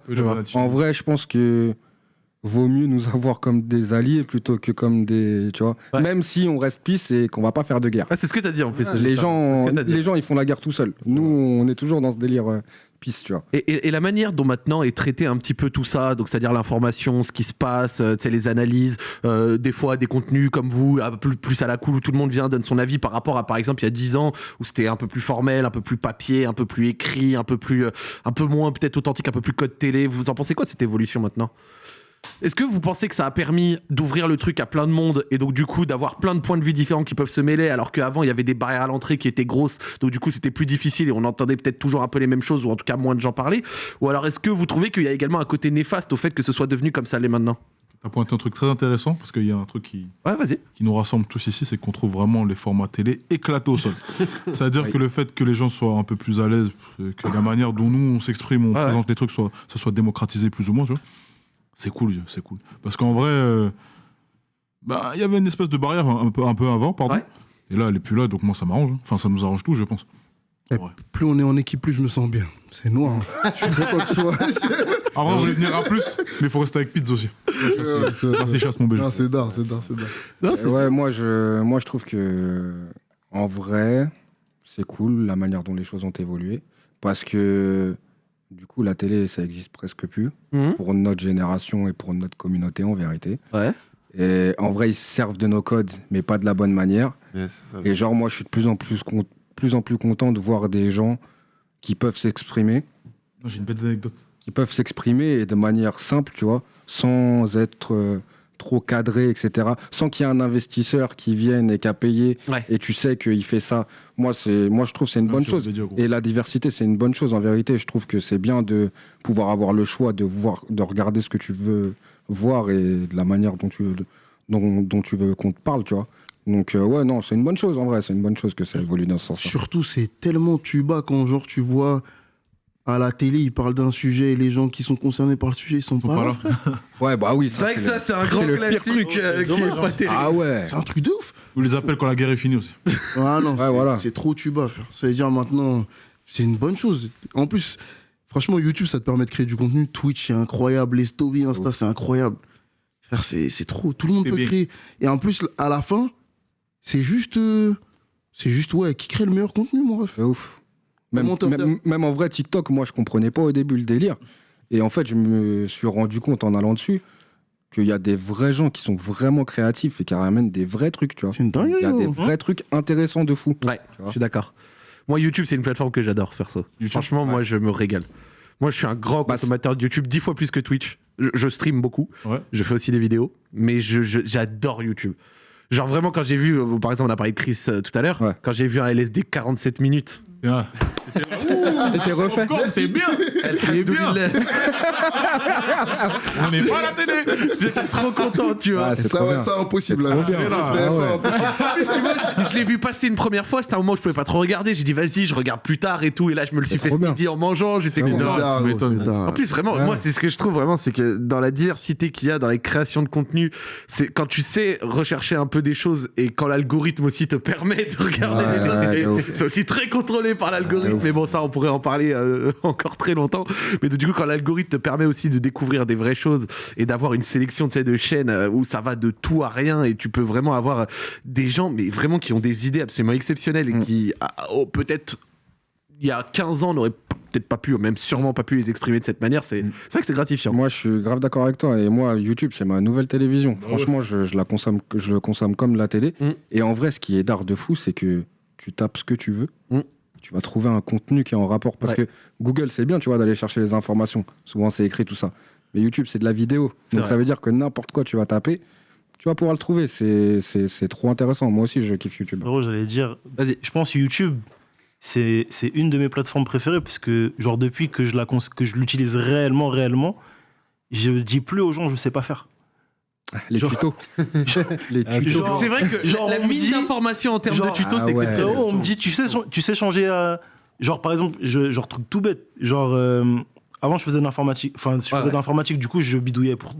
En vrai, je pense que vaut mieux nous avoir comme des alliés plutôt que comme des. Tu vois. Ouais. Même si on reste peace et qu'on va pas faire de guerre. Ouais, c'est ce que t'as dit en plus. les, gens, les gens, ils font la guerre tout seuls. Nous, on est toujours dans ce délire euh, peace, tu vois. Et, et- et la manière dont maintenant est traité un petit peu tout ça, donc c'est-à-dire l'information, ce qui se passe, euh, tu les analyses, euh, des fois des contenus comme vous, plus, plus à la cool, où tout le monde vient, donne son avis par rapport à, par exemple, il y a 10 ans, où c'était un peu plus formel, un peu plus papier, un peu plus écrit, un peu, plus, euh, un peu moins peut-être authentique, un peu plus code télé. Vous en pensez quoi de cette évolution maintenant? Est-ce que vous pensez que ça a permis d'ouvrir le truc à plein de monde et donc du coup d'avoir plein de points de vue différents qui peuvent se mêler alors qu'avant il y avait des barrières à l'entrée qui étaient grosses donc du coup c'était plus difficile et on entendait peut-être toujours un peu les mêmes choses ou en tout cas moins de gens parler? Ou alors est-ce que vous trouvez qu'il y a également un côté néfaste au fait que ce soit devenu comme ça l'est maintenant? T'as pointé un truc très intéressant parce qu'il y a un truc qui, Ouais qui nous rassemble tous ici, c'est qu'on trouve vraiment les formats télé éclatés au sol. C'est-à-dire Oui. que le fait que les gens soient un peu plus à l'aise, que la manière dont nous on s'exprime, on Ouais, présente les trucs, soit, ça soit démocratisé plus ou moins, tu vois, c'est cool, c'est cool. Parce qu'en vrai, euh, bah, il y avait une espèce de barrière un peu, un peu avant, pardon. Ouais. Et là, elle est plus là, donc moi ça m'arrange. hein. Enfin, ça nous arrange tous, je pense. Ouais. Plus on est en équipe, plus je me sens bien. C'est noir. hein. je suis content que ce soit. Après, on voulait venir à plus, mais il faut rester avec Pizza aussi. Ouais, c'est- Merci, chasse mon. Non, c'est d'art, c'est d'art, c'est d'art. Ouais, moi je, moi je trouve que en vrai, c'est cool la manière dont les choses ont évolué. Parce que du coup, la télé, ça existe presque plus Mhm. pour notre génération et pour notre communauté en vérité. Ouais. Et en vrai, ils se servent de nos codes, mais pas de la bonne manière. Et genre, moi, je suis de plus en plus, con- plus, en plus content de voir des gens qui peuvent s'exprimer, J'ai une bête d'anecdote. qui peuvent s'exprimer et de manière simple, tu vois, sans être euh, trop cadré, etc. Sans qu'il y ait un investisseur qui vienne et qui a payé Ouais. et tu sais qu'il fait ça. Moi, c'est, moi, je trouve que c'est une bonne chose. Et Et la diversité, c'est une bonne chose en vérité. Je trouve que c'est bien de pouvoir avoir le choix de voir, de regarder ce que tu veux voir et de la manière dont tu veux, dont, dont tu veux qu'on te parle, tu vois. Donc euh, ouais, non, c'est une bonne chose en vrai. C'est une bonne chose que ça évolue dans ce sens. Surtout, c'est tellement tuba quand, genre, tu vois à la télé, ils parlent d'un sujet et les gens qui sont concernés par le sujet, ils sont, sont pas, pas là, frère. Ouais, bah oui. C'est vrai que le- ça c'est un grand le pire classique truc. euh, qui est pas terrible. Ah ouais. C'est un truc de ouf. Vous les appelle quand la guerre est finie aussi. Ah non, Ouais, c'est voilà. trop tuba, frère. Ça veut dire maintenant, c'est une bonne chose. En plus, franchement, YouTube, ça te permet de créer du contenu. Twitch, c'est incroyable. Les stories Insta, c'est incroyable. Frère, c'est trop. Tout le monde peut bien. créer. Et en plus, à la fin, c'est juste. euh, c'est juste, ouais, qui crée le meilleur contenu, mon ref. C'est ouf. Même, en vrai, TikTok, moi, je comprenais pas au début le délire. Et en fait, je me suis rendu compte en allant dessus qu'il y a des vrais gens qui sont vraiment créatifs et qui ramènent des vrais trucs, tu vois. C'est une dinguerie, Il y a des gros. vrais trucs intéressants de fou. Ouais, je suis d'accord. Moi, YouTube, c'est une plateforme que j'adore, perso. YouTube, Franchement, moi, je me régale. Moi, je suis un grand Bah, consommateur de YouTube, dix fois plus que Twitch. Je, je stream beaucoup. Ouais. Je fais aussi des vidéos, mais je- je- j'adore YouTube. Genre vraiment, quand j'ai vu, euh, par exemple, on a parlé de Chris euh, tout à l'heure, Ouais. quand j'ai vu un LSD 47 minutes, ah, T'étais refait. C'est bien. Il est bien. On n'est pas à la télé. J'étais trop content, tu vois. Ah, c'est Ça, ouais, impossible. C'est là. trop bien. Sur Ah TF1, ouais. impossible. Tu vois, je l'ai vu passer une première fois, c'était un moment où je pouvais pas trop regarder. J'ai dit vas-y, je regarde plus tard et tout. Et là, je me le suis C'est fait ce en mangeant. J'étais C'est c'est. En plus, vraiment, Ouais. moi, c'est ce que je trouve vraiment, c'est que dans la diversité qu'il y a dans les créations de contenu, c'est quand tu sais rechercher un peu des choses et quand l'algorithme aussi te permet de regarder Ouais, des choses, c'est aussi très contrôlé par Ouais, l'algorithme. mais bon, ça, on pourrait en parler euh, encore très longtemps. Mais du coup, quand l'algorithme te permet aussi de découvrir des vraies choses et d'avoir une sélection de chaînes euh, où ça va de tout à rien et tu peux vraiment avoir euh, des gens, mais vraiment qui ont des idées absolument exceptionnelles et Mm. qui, ah, oh, peut-être il y a 15 ans, n'auraient peut-être pas pu, ou même sûrement pas pu les exprimer de cette manière. C'est Mm. c'est vrai que c'est gratifiant. Moi, je suis grave d'accord avec toi. Et moi, YouTube, c'est ma nouvelle télévision. Franchement, je, je la consomme, je le consomme comme la télé. Mm. Et en vrai, ce qui est d'art de fou, c'est que tu tapes ce que tu veux. Tu vas trouver un contenu qui est en rapport. Parce Ouais. que Google, c'est bien, tu vois, d'aller chercher les informations. Souvent, c'est écrit tout ça. Mais YouTube, c'est de la vidéo. Donc, vrai. ça veut dire que n'importe quoi tu vas taper, tu vas pouvoir le trouver. C'est trop intéressant. Moi aussi, je kiffe YouTube. Frérot, j'allais dire, je pense que YouTube, c'est une de mes plateformes préférées parce que, genre, depuis que je l'utilise réellement, réellement, je dis plus aux gens, je sais pas faire. Les Genre- tutos. les Ah, tutos. genre- C'est vrai que genre, la mine dit- d'informations en termes genre- de tutos, Ah c'est ouais. exceptionnel. On me dit, tu sais, tu sais changer à. Genre, par exemple, je, genre, truc tout bête. Genre, euh, avant, je faisais de l'informatique. Enfin, je faisais Ouais, de l'informatique, du coup, je bidouillais pour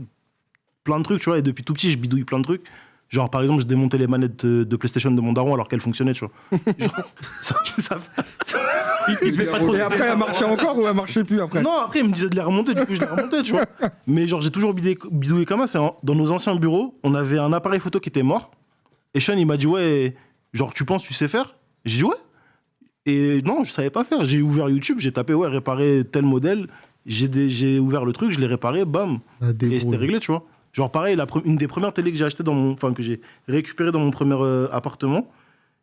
plein de trucs, tu vois. Et depuis tout petit, je bidouille plein de trucs. Genre, par exemple, je démontais les manettes de, de PlayStation de mon daron alors qu'elles fonctionnaient, tu vois. Genre, ça, ça- Il devait pas trop Et après, elle marchait encore ou elle marchait plus après? Non, après, il me disait de les remonter, du coup, je les remontais, tu vois. Mais genre, j'ai toujours bidouillé, bidouillé comme ça. Dans nos anciens bureaux, on avait un appareil photo qui était mort. Et Sean, il m'a dit, ouais, genre, tu penses, tu sais faire? J'ai dit, ouais. Et non, je savais pas faire. J'ai ouvert YouTube, j'ai tapé, ouais, réparer tel modèle. J'ai ouvert le truc, je l'ai réparé, bam. La Et c'était réglé, tu vois. Genre, pareil, la une des premières télés que j'ai acheté dans mon. Enfin, que j'ai récupéré dans mon premier euh, appartement.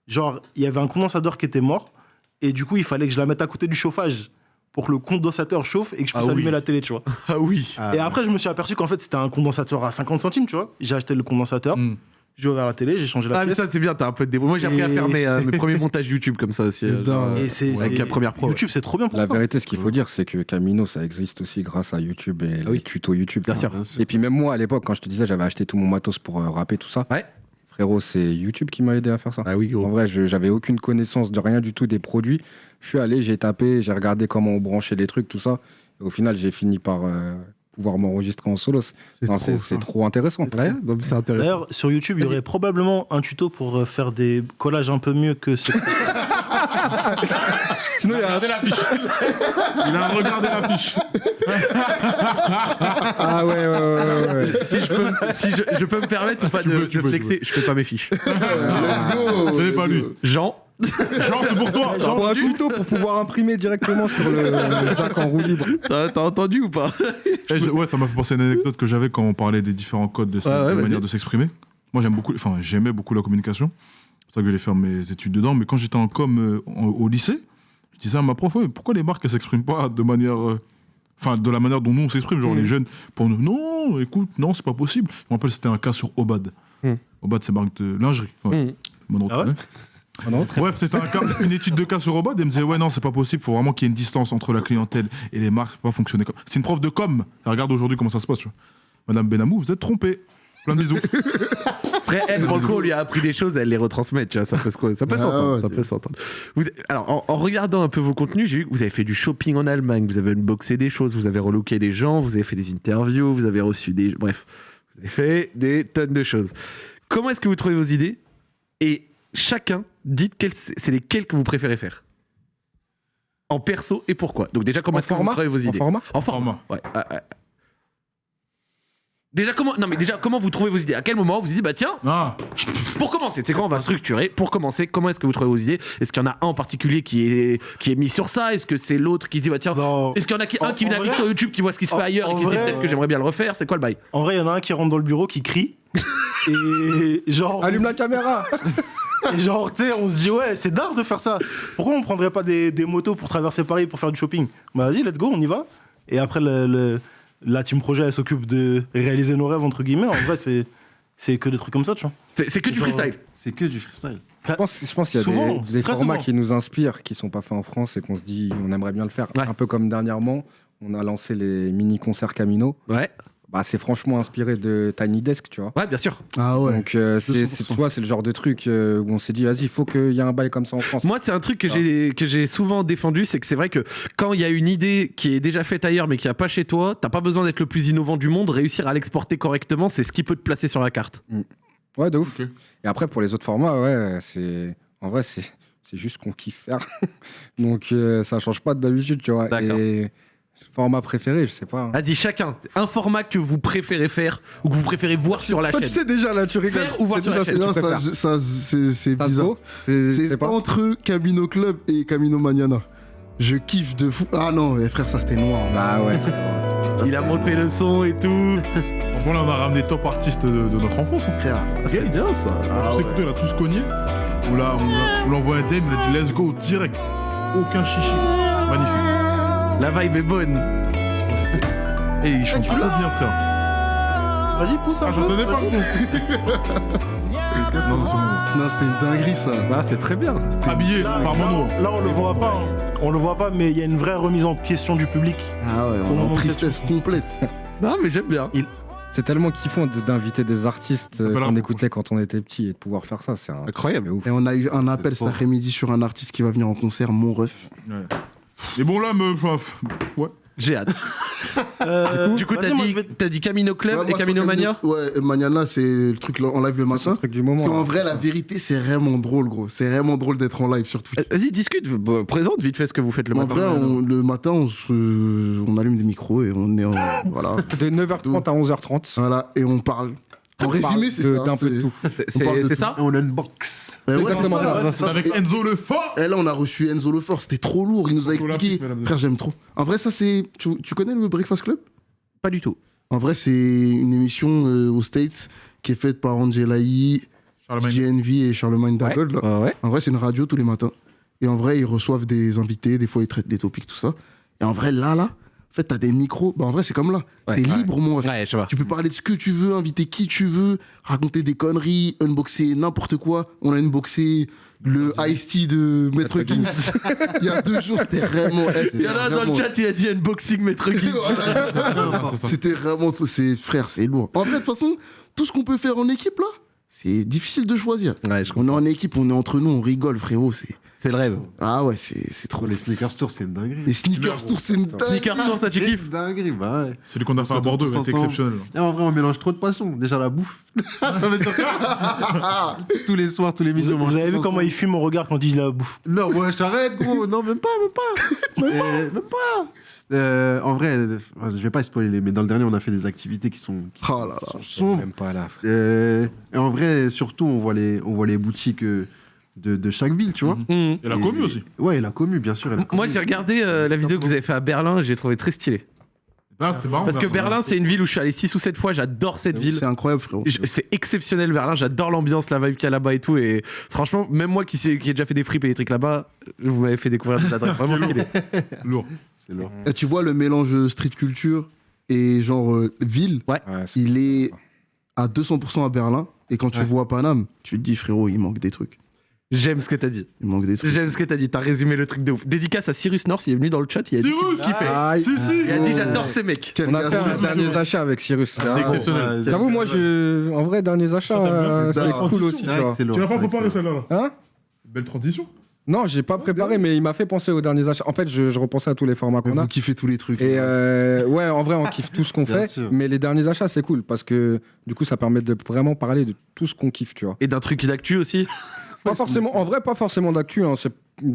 Genre, il y avait un condensateur qui était mort. Et du coup, il fallait que je la mette à côté du chauffage pour que le condensateur chauffe et que je puisse Ah oui. allumer la télé, tu vois. Ah oui. et après, je me suis aperçu qu'en fait, c'était un condensateur à 50 centimes, tu vois. J'ai acheté le condensateur, Mm. j'ai ouvert la télé, j'ai changé la Ah, mais pièce. ça, c'est bien, t'as un peu de débrouille. Moi, j'ai appris à Et- faire mes, euh, mes premiers montages YouTube comme ça aussi. euh, Et genre, dans- et c'est. avec c'est- la première pro. ouais. YouTube, c'est trop bien pour La ça. vérité, ce qu'il faut dire, c'est que Camino, ça existe aussi grâce à YouTube et Ah oui. les tutos YouTube. Bien sûr. Et puis même moi, à l'époque, quand je te disais, j'avais acheté tout mon matos pour euh, rapper, tout ça. Ouais. Frérot, c'est YouTube qui m'a aidé à faire ça. Ah oui, En vrai, je- j'avais aucune connaissance de rien du tout des produits. Je suis allé, j'ai tapé, j'ai regardé comment on branchait les trucs, tout ça. Et au final, j'ai fini par euh, pouvoir m'enregistrer en solo. C'est trop intéressant. Intéressant. D'ailleurs, sur YouTube, il y aurait probablement un tuto pour euh, faire des collages un peu mieux que ce. Sinon, il a Regardez l'affiche. Il a regardé l'affiche. Ah ouais, ouais, ouais, ouais, ouais. si je peux, si je, je peux me permettre ou pas Tu de, peux, tu de peux, flexer, je fais pas mes fiches. Let's go Ce n'est pas lui. Jean, Genre, c'est pour toi. Faut un tuto pour pouvoir imprimer directement sur le, le sac en roue libre. t'as entendu ou pas? Eh, je- ouais, ça m'a fait penser à une anecdote que j'avais quand on parlait des différents codes de, Ouais, ouais, de manière de s'exprimer. Moi, j'aime beaucoup, enfin, j'aimais beaucoup la communication. C'est pour ça que j'ai fait mes études dedans. Mais quand j'étais en com euh, en- au lycée, je disais à ma prof, Ouais, pourquoi les marques, elles s'expriment pas de manière. euh, Enfin, de la manière dont nous on s'exprime, genre Mm. les jeunes, pour nous, non, écoute, non, c'est pas possible. Je me rappelle, c'était un cas sur Obad. Mm. Obad, c'est marque de lingerie. Ouais. Mm. Ah ouais Bref, c'était un une étude de cas sur Obad. Et elle me disait, ouais, non, c'est pas possible. faut vraiment qu'il y ait une distance entre la clientèle et les marques. Ça peut pas fonctionner comme. C'est une prof de com. Elle regarde aujourd'hui comment ça se passe. tu vois. Madame Benamou, vous êtes trompée. Plein de bisous. Après, elle, pour le coup, on lui a appris des choses, elle les retransmet, tu vois, ça peut, se- ça peut Ah s'entendre. ouais, ça c'est- peut s'entendre. Vous- Alors, en, en regardant un peu vos contenus, j'ai vu que vous avez fait du shopping en Allemagne, vous avez unboxé des choses, vous avez relooké des gens, vous avez fait des interviews, vous avez reçu des... Bref, vous avez fait des tonnes de choses. Comment est-ce que vous trouvez vos idées? Et chacun, dites quelles- c'est lesquelles que vous préférez faire? En perso et pourquoi? Donc déjà, comment En est-ce que vous trouvez vos En idées? format? En format. Format. Ouais. Déjà comment non mais déjà comment vous trouvez vos idées? À quel moment vous vous dites bah tiens Ah, pour commencer, c'est quoi on va structurer Pour commencer, comment est-ce que vous trouvez vos idées? Est-ce qu'il y en a un en particulier qui est, qui est mis sur ça? Est-ce que c'est l'autre qui dit bah tiens. Est-ce qu'il y en a qui, En- un qui en vient sur YouTube qui voit ce qui se en- fait ailleurs et en qui se dit vrai, peut-être que j'aimerais bien le refaire? C'est quoi le bail? En vrai, il y en a un qui rentre dans le bureau, qui crie. et genre. Allume la caméra Et genre, tu sais, on se dit, ouais, c'est d'art de faire ça. Pourquoi on prendrait pas des, des motos pour traverser Paris pour faire du shopping? Bah vas-y, let's go, on y va. Et après, le, le- la team projet, elle s'occupe de réaliser nos rêves, entre guillemets. En vrai, c'est, c'est que des trucs comme ça, tu vois. C'est que du Genre- freestyle. C'est que du freestyle. Je pense, je pense qu'il y a Souvent, des, formats souvent. qui nous inspirent, qui sont pas faits en France et qu'on se dit on aimerait bien le faire. Ouais. Un peu comme dernièrement, on a lancé les mini-concerts Camino. Ouais, Bah, c'est franchement inspiré de Tiny Desk, tu vois. ouais, bien sûr. Ah ouais. Donc, euh, c'est, 200%. c'est- tu vois, c'est le genre de truc euh, où on s'est dit, vas-y, il faut qu'il y ait un bail comme ça en France. Moi, c'est un truc que Ah. j'ai que j'ai souvent défendu, c'est que c'est vrai que quand il y a une idée qui est déjà faite ailleurs mais qui a pas chez toi, t'as pas besoin d'être le plus innovant du monde. Réussir à l'exporter correctement, c'est ce qui peut te placer sur la carte. Ouais, de ouf. Et après, pour les autres formats, ouais, c'est. En vrai, c'est, c'est juste qu'on kiffe faire. Donc, euh, ça change pas de d'habitude, tu vois. D'accord. Et format préféré, je sais pas. hein. Vas-y, chacun, un format que vous préférez faire ou que vous préférez voir sur la Toi, tu chaîne. sais déjà, là, tu rigoles. Faire ou voir C'est sur la chaîne, non, tu ça, préfères. ça, c'est bizarre. C'est, entre Camino Club et Camino Maniana. Je kiffe de fou. Ah non, mais frère, ça c'était noir. Bah ouais. Il a monté le son et tout. Franchement, là, on a ramené top artistes de, de notre enfance. hein. Frère. C'est bien ça. Ah Je sais ouais. que toi, il a tous cogné. On l'a- on on envoyé un DM, il a dit let's go direct. Aucun chichi. Magnifique. La vibe est bonne. Et il chante trop bien, frère. Vas-y, pousse un Ah, peu. j'entendais pas. vas-y. Non, c'était une dinguerie ça. Ah, c'est très bien. Habillé Là, par Mano. là, là, on le voit pas. hein. On le voit pas, mais il y a une vraie remise en question du public. Ah ouais, on est en tristesse complète. Non, mais j'aime bien. C'est tellement kiffant d'inviter des artistes euh, peut la qu'on écoutait quand on était petit et de pouvoir faire ça. C'est un Incroyable. ouf. Et on a eu un appel cet après-midi sur un artiste qui va venir en concert, mon ref. Et bon, là, me. Ouais. J'ai hâte. Euh, Du coup, t'as dit, t'as Camino Club Ouais, et Camino Mania Ouais, Maniana, c'est le truc en live le matin. le truc du Parce moment. là. vrai, la vérité, c'est vraiment drôle, gros. C'est vraiment drôle d'être en live sur Twitch. Euh, Vas-y, discute. Bah, présente vite fait ce que vous faites le en matin. vrai, on- le matin, on, se- on allume des micros et on est en. voilà. De 9h30 à 11h30. voilà. Et on parle. En résumé, c'est de- ça. D'un peu de c'est- tout. C'est c'est ça On unbox. C'est exactement ça. Avec et- Enzo le fort. Et là, on a reçu Enzo Lefort, c'était trop lourd, il nous a expliqué. Frère, j'aime trop. En vrai, ça, c'est. Tu, connais le Breakfast Club? Pas du tout. En vrai, c'est une émission euh, aux States qui est faite par Angela Yee. GNV et Charlemagne Dagold. Ouais, ouais. En vrai, c'est une radio tous les matins. Et en vrai, ils reçoivent des invités, des fois, ils traitent des topics, tout ça. Et en vrai, là, là, en fait, t'as des micros. Bah, en vrai, c'est comme là. Ouais, T'es ouais. libre, mon ref. Ouais. Tu peux parler de ce que tu veux, inviter qui tu veux, raconter des conneries, unboxer n'importe quoi. On a unboxé le Ice-T de Maître Gims. Il y a deux jours, c'était vraiment. eh, Il y en a dans le chat, il a dit unboxing Maître Gims. C'était vraiment. C'est frère, c'est lourd. En vrai, de toute façon, tout ce qu'on peut faire en équipe, là, c'est difficile de choisir. On est en équipe, on est entre nous, on rigole, frérot. C'est... C'est le rêve. Ah ouais, c'est, c'est trop. Les sneakers tour, c'est une dinguerie. Les sneakers tour, c'est une dinguerie. Sneaker Tour, ça tu C'est kiffes une dinguerie, bah ouais. Celui qu'on a fait à Bordeaux, ensemble. exceptionnel. Et en vrai, on mélange trop de passions. Déjà la bouffe. Tous les soirs, tous les midis, Vous, avez vu comment il fume au regard quand il dit la bouffe? Non, ouais, j'arrête, gros. Non, même pas, même pas. Euh, même pas. Euh, en vrai, euh, je vais pas spoiler, mais dans le dernier, on a fait des activités qui sont, qui Oh là là. sont sombres. Même pas là. frère. Euh, et en vrai, surtout, on voit les, on voit les boutiques euh, de, de chaque ville, tu vois. Mhm. Et la commu aussi. Ouais, et la commu, bien sûr. et la Moi, j'ai regardé euh, la vidéo que vous avez fait à Berlin et j'ai trouvé très stylé. Ah, c'était marrant. Parce que Berlin. C'est une ville où je suis allé 6 ou 7 fois. J'adore cette ville. C'est incroyable, frérot. C'est exceptionnel Berlin, j'adore l'ambiance, la vibe qu'il y a là-bas et tout. Et franchement, même moi qui, ai déjà fait des fripes et des trucs là-bas, vous m'avez fait découvrir des adresses vraiment stylées. Lourd. C'est lourd. Et tu vois le mélange street culture et genre euh, ville, Ouais, il est à 200% à Berlin. Et quand tu Ouais. vois Paname, tu te dis, frérot, il manque des trucs. J'aime ce que t'as dit. Il manque des trucs. J'aime ce que t'as dit. T'as résumé le truc de ouf. Dédicace à Cyrus North, il est venu dans le chat, il a dit Cyrus qu'il kiffait. Aïe. Si, si. Il a dit Oh. j'adore ces mecs. Quel On a fait un dernier achat avec Cyrus. Ah, exceptionnel. Ouais, J'avoue, moi, je... en vrai, derniers achats, euh, c'est cool aussi. Tu l'as pas préparé celle-là Hein Belle transition. Non, j'ai pas préparé, mais il m'a fait penser aux derniers achats. En fait, je, je repensais à tous les formats qu'on Vous a. kiffez tous les trucs. Et euh, ouais, en vrai, on kiffe tout ce qu'on fait. sûr. Mais les derniers achats, c'est cool parce que du coup, ça permet de vraiment parler de tout ce qu'on kiffe, tu vois. Et d'un truc d'actu aussi. Pas forcément, en vrai, pas forcément d'actu. hein,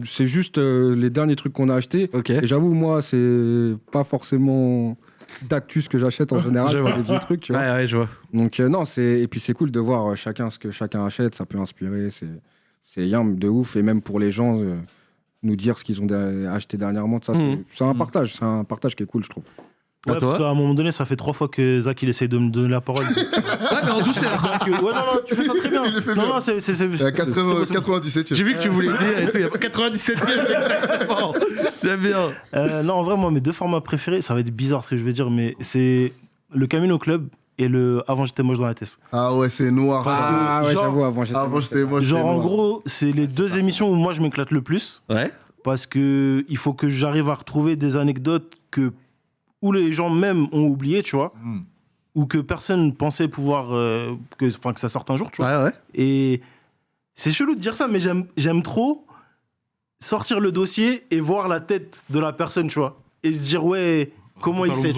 c'est, juste euh, les derniers trucs qu'on a achetés. Et j'avoue, moi, c'est pas forcément d'actu ce que j'achète en général. C'est des vieux trucs, tu vois. Ouais, ouais, je vois. Donc euh, non, et puis c'est cool de voir euh, chacun ce que chacun achète. Ça peut inspirer. C'est yam de ouf. Et même pour les gens. euh, nous dire ce qu'ils ont acheté dernièrement, ça, c'est- c'est un partage, c'est un partage qui est cool, je trouve. À Ouais, parce qu'à un moment donné, ça fait trois fois que Zach il essaye de me donner la parole. Ouais, mais en douceur. Donc, ouais, non, non, tu fais ça très bien. Il le fait non, bien. non, c'est. c'est- c'est- Il y a 80 c'est- 97 J'ai vu que tu voulais dire et tout. Il y a pas 97ème exactement. J'aime bien. Euh, non, en vrai, moi, mes deux formats préférés, ça va être bizarre ce que je vais dire, mais c'est le Camino Club et le Avant j'étais moche dans la tête. Ah ouais, c'est noir. Ah ouais, j'avoue, avant j'étais. Avant, j'étais moi. Genre en gros, c'est les deux émissions où moi je m'éclate le plus Ouais. parce que il faut que j'arrive à retrouver des anecdotes que où les gens même ont oublié, tu vois, Hmm. ou que personne pensait pouvoir euh, que enfin que ça sorte un jour, tu vois. Ouais, ouais. Et c'est chelou de dire ça, mais j'aime j'aime trop sortir le dossier et voir la tête de la personne, tu vois, et se dire ouais comment il sait,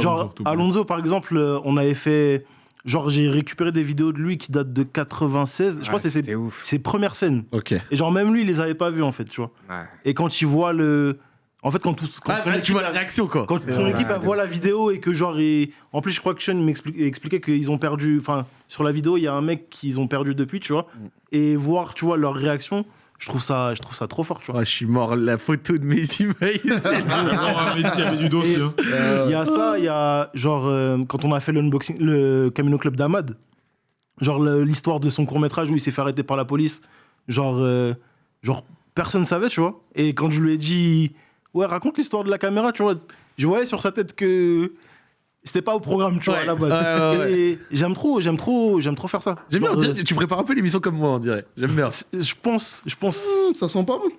Genre, Alonso, par exemple, euh, on avait fait. Genre, j'ai récupéré des vidéos de lui qui datent de 96. Je crois que c'est ses, C'était ouf. ses premières scènes. Ok. Et genre, même lui, il les avait pas vues, en fait, tu vois. Ouais. Et quand il voit le. En fait, quand, tous, quand Ah, son là, tu équipe, vois la réaction, quoi. quand son équipe voit la vidéo et que, genre, il- en plus, je crois que Sean m'explique- expliquait qu'ils ont perdu. Enfin, sur la vidéo, il y a un mec qu'ils ont perdu depuis, tu vois. Et voir, tu vois, leur réaction, je trouve ça, je trouve ça trop fort, tu vois. Oh, je suis mort, la photo de mes emails. Il y avait du dossier. hein. Il y a ça, il y a genre euh, quand on a fait l'unboxing, le Camino Club d'Ahmad, genre l'histoire de son court métrage où il s'est fait arrêter par la police, genre, euh, genre personne savait, tu vois. Et quand je lui ai dit, ouais, raconte l'histoire de la caméra, tu vois, je voyais sur sa tête que c'était pas au programme, tu vois, Ouais, à la base. ouais, ouais, ouais. Et j'aime trop, j'aime trop, j'aime trop faire ça. J'aime bien, dirait- tu prépares un peu l'émission comme moi, on dirait. J'aime bien. c'est- je pense, je pense. Hum, Ça sent pas bon.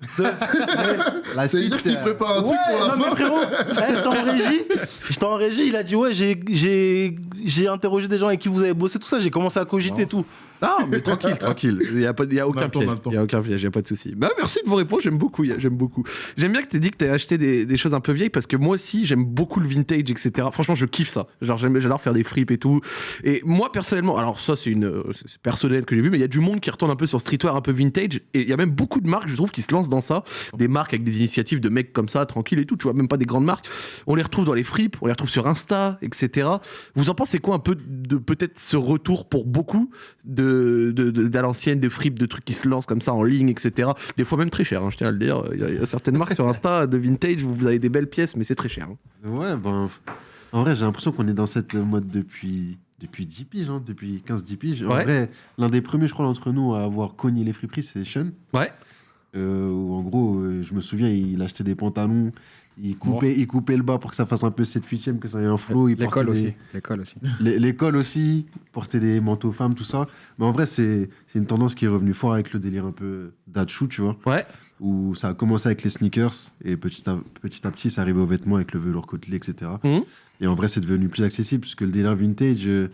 Veut dire qu'il prépare un truc pour la non, mais fin. frérot, eh, j'étais en régie. J'étais en régie, il a dit Ouais, j'ai- interrogé des gens avec qui vous avez bossé, tout ça. J'ai commencé à cogiter et tout. Non, mais tranquille, tranquille. Il n'y a, pas- il y a aucun piège. Il n'y a aucun piège, il n'y a pas de souci. Bah, merci de vos réponses, j'aime beaucoup. J'aime beaucoup. J'aime bien que tu aies dit que tu as acheté des, des choses un peu vieilles parce que moi aussi, j'aime beaucoup le vintage, etc. Franchement, je kiffe ça. Genre, j'adore faire des fripes et tout. Et moi, personnellement, alors ça, c'est une personnel que j'ai vu, mais il y a du monde qui retourne un peu sur streetwear un peu vintage. Et il y a même beaucoup de marques, je trouve, qui se lancent dans ça. Des marques avec des initiatives de mecs comme ça, tranquilles et tout. Tu vois, même pas des grandes marques. On les retrouve dans les fripes, on les retrouve sur Insta, etc. Vous en pensez quoi un peu de peut-être ce retour pour beaucoup de, de, de- d'à l'ancienne, des fripes, de trucs qui se lancent comme ça en ligne, etc. Des fois même très cher, hein, je tiens à le dire. Il y, a, il y a certaines marques sur Insta de vintage, vous, vous avez des belles pièces, mais c'est très cher. hein. Ouais, ben. En vrai, j'ai l'impression qu'on est dans cette mode depuis, depuis 10 piges, hein, depuis 15-10 piges. En Ouais. vrai, l'un des premiers, je crois, d'entre nous à avoir cogné les friperies, c'est Sean. Ouais. Euh, où en gros, euh, je me souviens, il achetait des pantalons, il coupait, il coupait le bas pour que ça fasse un peu 7-8ème, que ça ait un flow. L'école des- aussi. L'école aussi. L'é- L'école aussi, porter des manteaux femmes, tout ça. Mais en vrai, c'est une tendance qui est revenue fort avec le délire un peu d'Achu, tu vois. Ouais. Où ça a commencé avec les sneakers et petit à petit, à petit ça arrivait aux vêtements avec le velours côtelé, etc. Mhm. Et en vrai, c'est devenu plus accessible puisque le délire vintage, euh,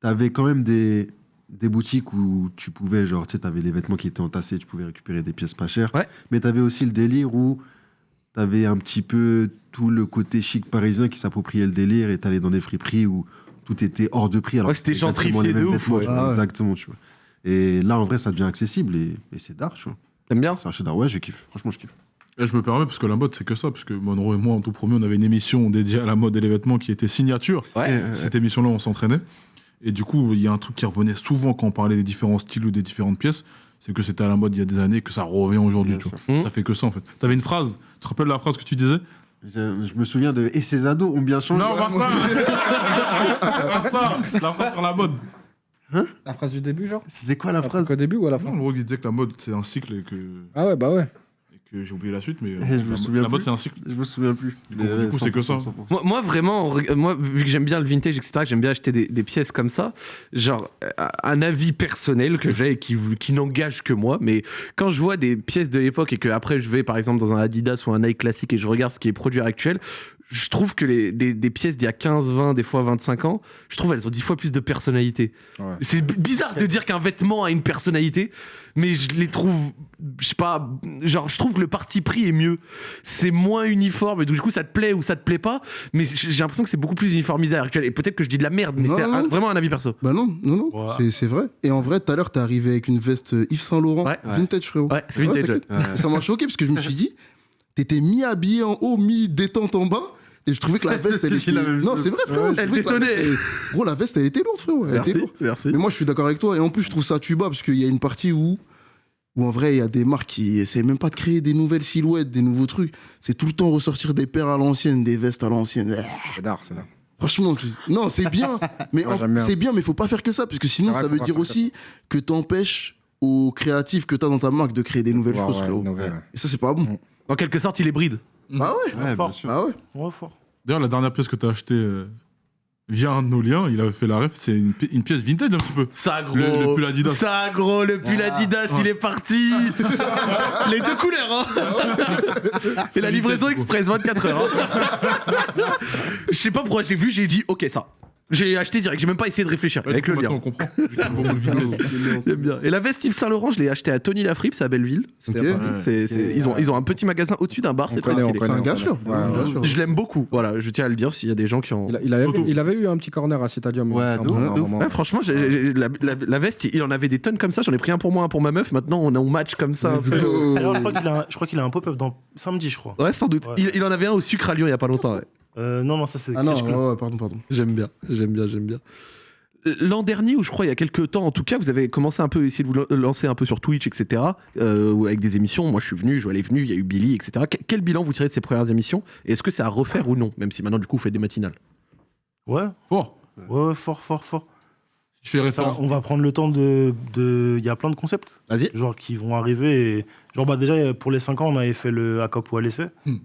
t'avais quand même des, des boutiques où tu pouvais, genre, tu sais, t'avais les vêtements qui étaient entassés, tu pouvais récupérer des pièces pas chères. Ouais. Mais t'avais aussi le délire où t'avais un petit peu tout le côté chic parisien qui s'appropriait le délire et t'allais dans des friperies où tout était hors de prix. Alors Ouais, que c'était gentrifié de ouf, vêtements, ouais. tu vois, Ah ouais. Exactement, tu vois. Et là, en vrai, ça devient accessible et, et c'est d'art, tu vois. T'aimes bien C'est d'art. Ouais, je kiffe. Franchement, je kiffe. Et je me permets, parce que la mode, c'est que ça. Parce que Monroe et moi, en tout premier, on avait une émission dédiée à la mode et les vêtements qui était signature. Ouais. Euh, Cette émission-là, on s'entraînait. Et du coup, il y a un truc qui revenait souvent quand on parlait des différents styles ou des différentes pièces. C'est que c'était à la mode il y a des années, que ça revient aujourd'hui. Bien tu vois. sûr. Ça fait que ça, en fait. T'avais une phrase. Tu te rappelles la phrase que tu disais? Je, je me souviens de Et ces ados ont bien changé. Non, pas ça Pas ça La phrase sur la mode. La phrase du début, genre? C'était quoi la phrase? Au début ou à la fin? Non, le gros, il disait que la mode, c'est un cycle et que, Ah ouais, bah ouais. Que j'ai oublié la suite, mais je me la, souviens la mode, c'est un cycle. Je me souviens plus. Du coup- c'est que ça. 100%, 100%. Moi, moi, vraiment, moi, vu que j'aime bien le vintage, etc., que j'aime bien acheter des, des pièces comme ça, genre, euh, un avis personnel que j'ai et qui, qui n'engage que moi, mais quand je vois des pièces de l'époque et que après je vais, par exemple, dans un Adidas ou un Nike classique et je regarde ce qui est produit actuel, je trouve que les, des, des pièces d'il y a 15, 20, des fois 25 ans, je trouve elles ont 10 fois plus de personnalité. Ouais. C'est bizarre de dire qu'un vêtement a une personnalité, mais je les trouve, je sais pas, genre, je trouve que le parti pris est mieux. C'est moins uniforme, et du coup, ça te plaît ou ça te plaît pas, mais j'ai l'impression que c'est beaucoup plus uniformisé à l'heure actuelle. Et peut-être que je dis de la merde, mais c'est vraiment un avis perso. Bah non, non, non, Ouais. c'est- c'est vrai. Et en vrai, tout à l'heure, t'es arrivé avec une veste euh, Yves Saint Laurent, Ouais. vintage frérot. Ouais, c'est vintage, ouais. Ça m'a choqué parce que je me suis dit, t'étais mi-habillé en haut, mi-détente en bas. Et je trouvais que la veste, elle était. Non, c'est vrai, frérot. Ouais, je elle trouvais que la veste, elle- Gros, la veste, elle était lourde, frérot. Elle était lourde. merci. Mais moi, je suis d'accord avec toi. Et en plus, je trouve ça tuba parce qu'il y a une partie où, où en vrai, il y a des marques qui essaient même pas de créer des nouvelles silhouettes, des nouveaux trucs. C'est tout le temps ressortir des paires à l'ancienne, des vestes à l'ancienne. Eh, C'est d'art, c'est d'art. Franchement, tu- non, c'est bien. Mais c'est bien, mais faut pas faire que ça parce que sinon, ça veut dire aussi que t'empêches aux créatifs que t'as dans ta marque de créer des nouvelles Ouais, choses, ouais, frérot. nouvelle, ouais. Et ça, c'est pas bon. En quelque sorte, il est bride. Bah ouais. Ouais, bien fort. sûr. Bah ouais. Ouais, fort. D'ailleurs, la dernière pièce que t'as achetée, euh, via un de nos liens, il avait fait la ref, c'est une, pi- une pièce vintage un petit peu. Ça gros. Le- le pull Adidas. Ça gros, le pull Adidas, il est parti. Les deux couleurs, hein. Et la livraison express, 24 heures. hein. Je sais pas pourquoi je l'ai vu, j'ai dit ok ça. J'ai acheté direct, j'ai même pas essayé de réfléchir Ouais, avec le lien. on comprend. Bien. Et la veste Yves Saint Laurent, je l'ai acheté à Tony Lafrippe, c'est à Belleville. Ils, ont, ils ont un petit magasin au-dessus d'un bar, On c'est très on stylé. C'est un gars on sûr. Ouais. Je l'aime beaucoup, voilà, je tiens à le dire s'il y a des gens qui ont. Il, avait, il avait eu un petit corner à Citadium. Ouais, franchement, la, la- la veste, il en avait des tonnes comme ça. J'en ai pris un pour moi, un pour ma meuf. Maintenant, on en match comme ça. Alors, je crois qu'il a, un- pop-up dans samedi, je crois. Ouais, sans doute. Il en avait un au sucre à Lyon il y a pas longtemps. Euh, non, non, ça c'est Ah non, ouais, pardon, pardon. J'aime bien, j'aime bien, j'aime bien. L'an dernier, ou je crois il y a quelques temps, en tout cas, vous avez commencé un peu à essayer de vous lan- lancer un peu sur Twitch, etc. euh, avec des émissions. Moi, je suis venu, Joël est venu, il y a eu Billy, etc. Que- Quel bilan vous tirez de ces premières émissions? Et est-ce que c'est à refaire ou non Même si maintenant, du coup, vous faites des matinales? Ouais, Fort. ouais, ouais, fort, fort, fort. Je fais Ça, référence. on va prendre le temps de. de- Il y a plein de concepts, Vas-y. genre qui vont arriver. Et... Genre, bah, déjà, pour les 5 ans, on avait fait le Acop ou à l'essai. Ouais.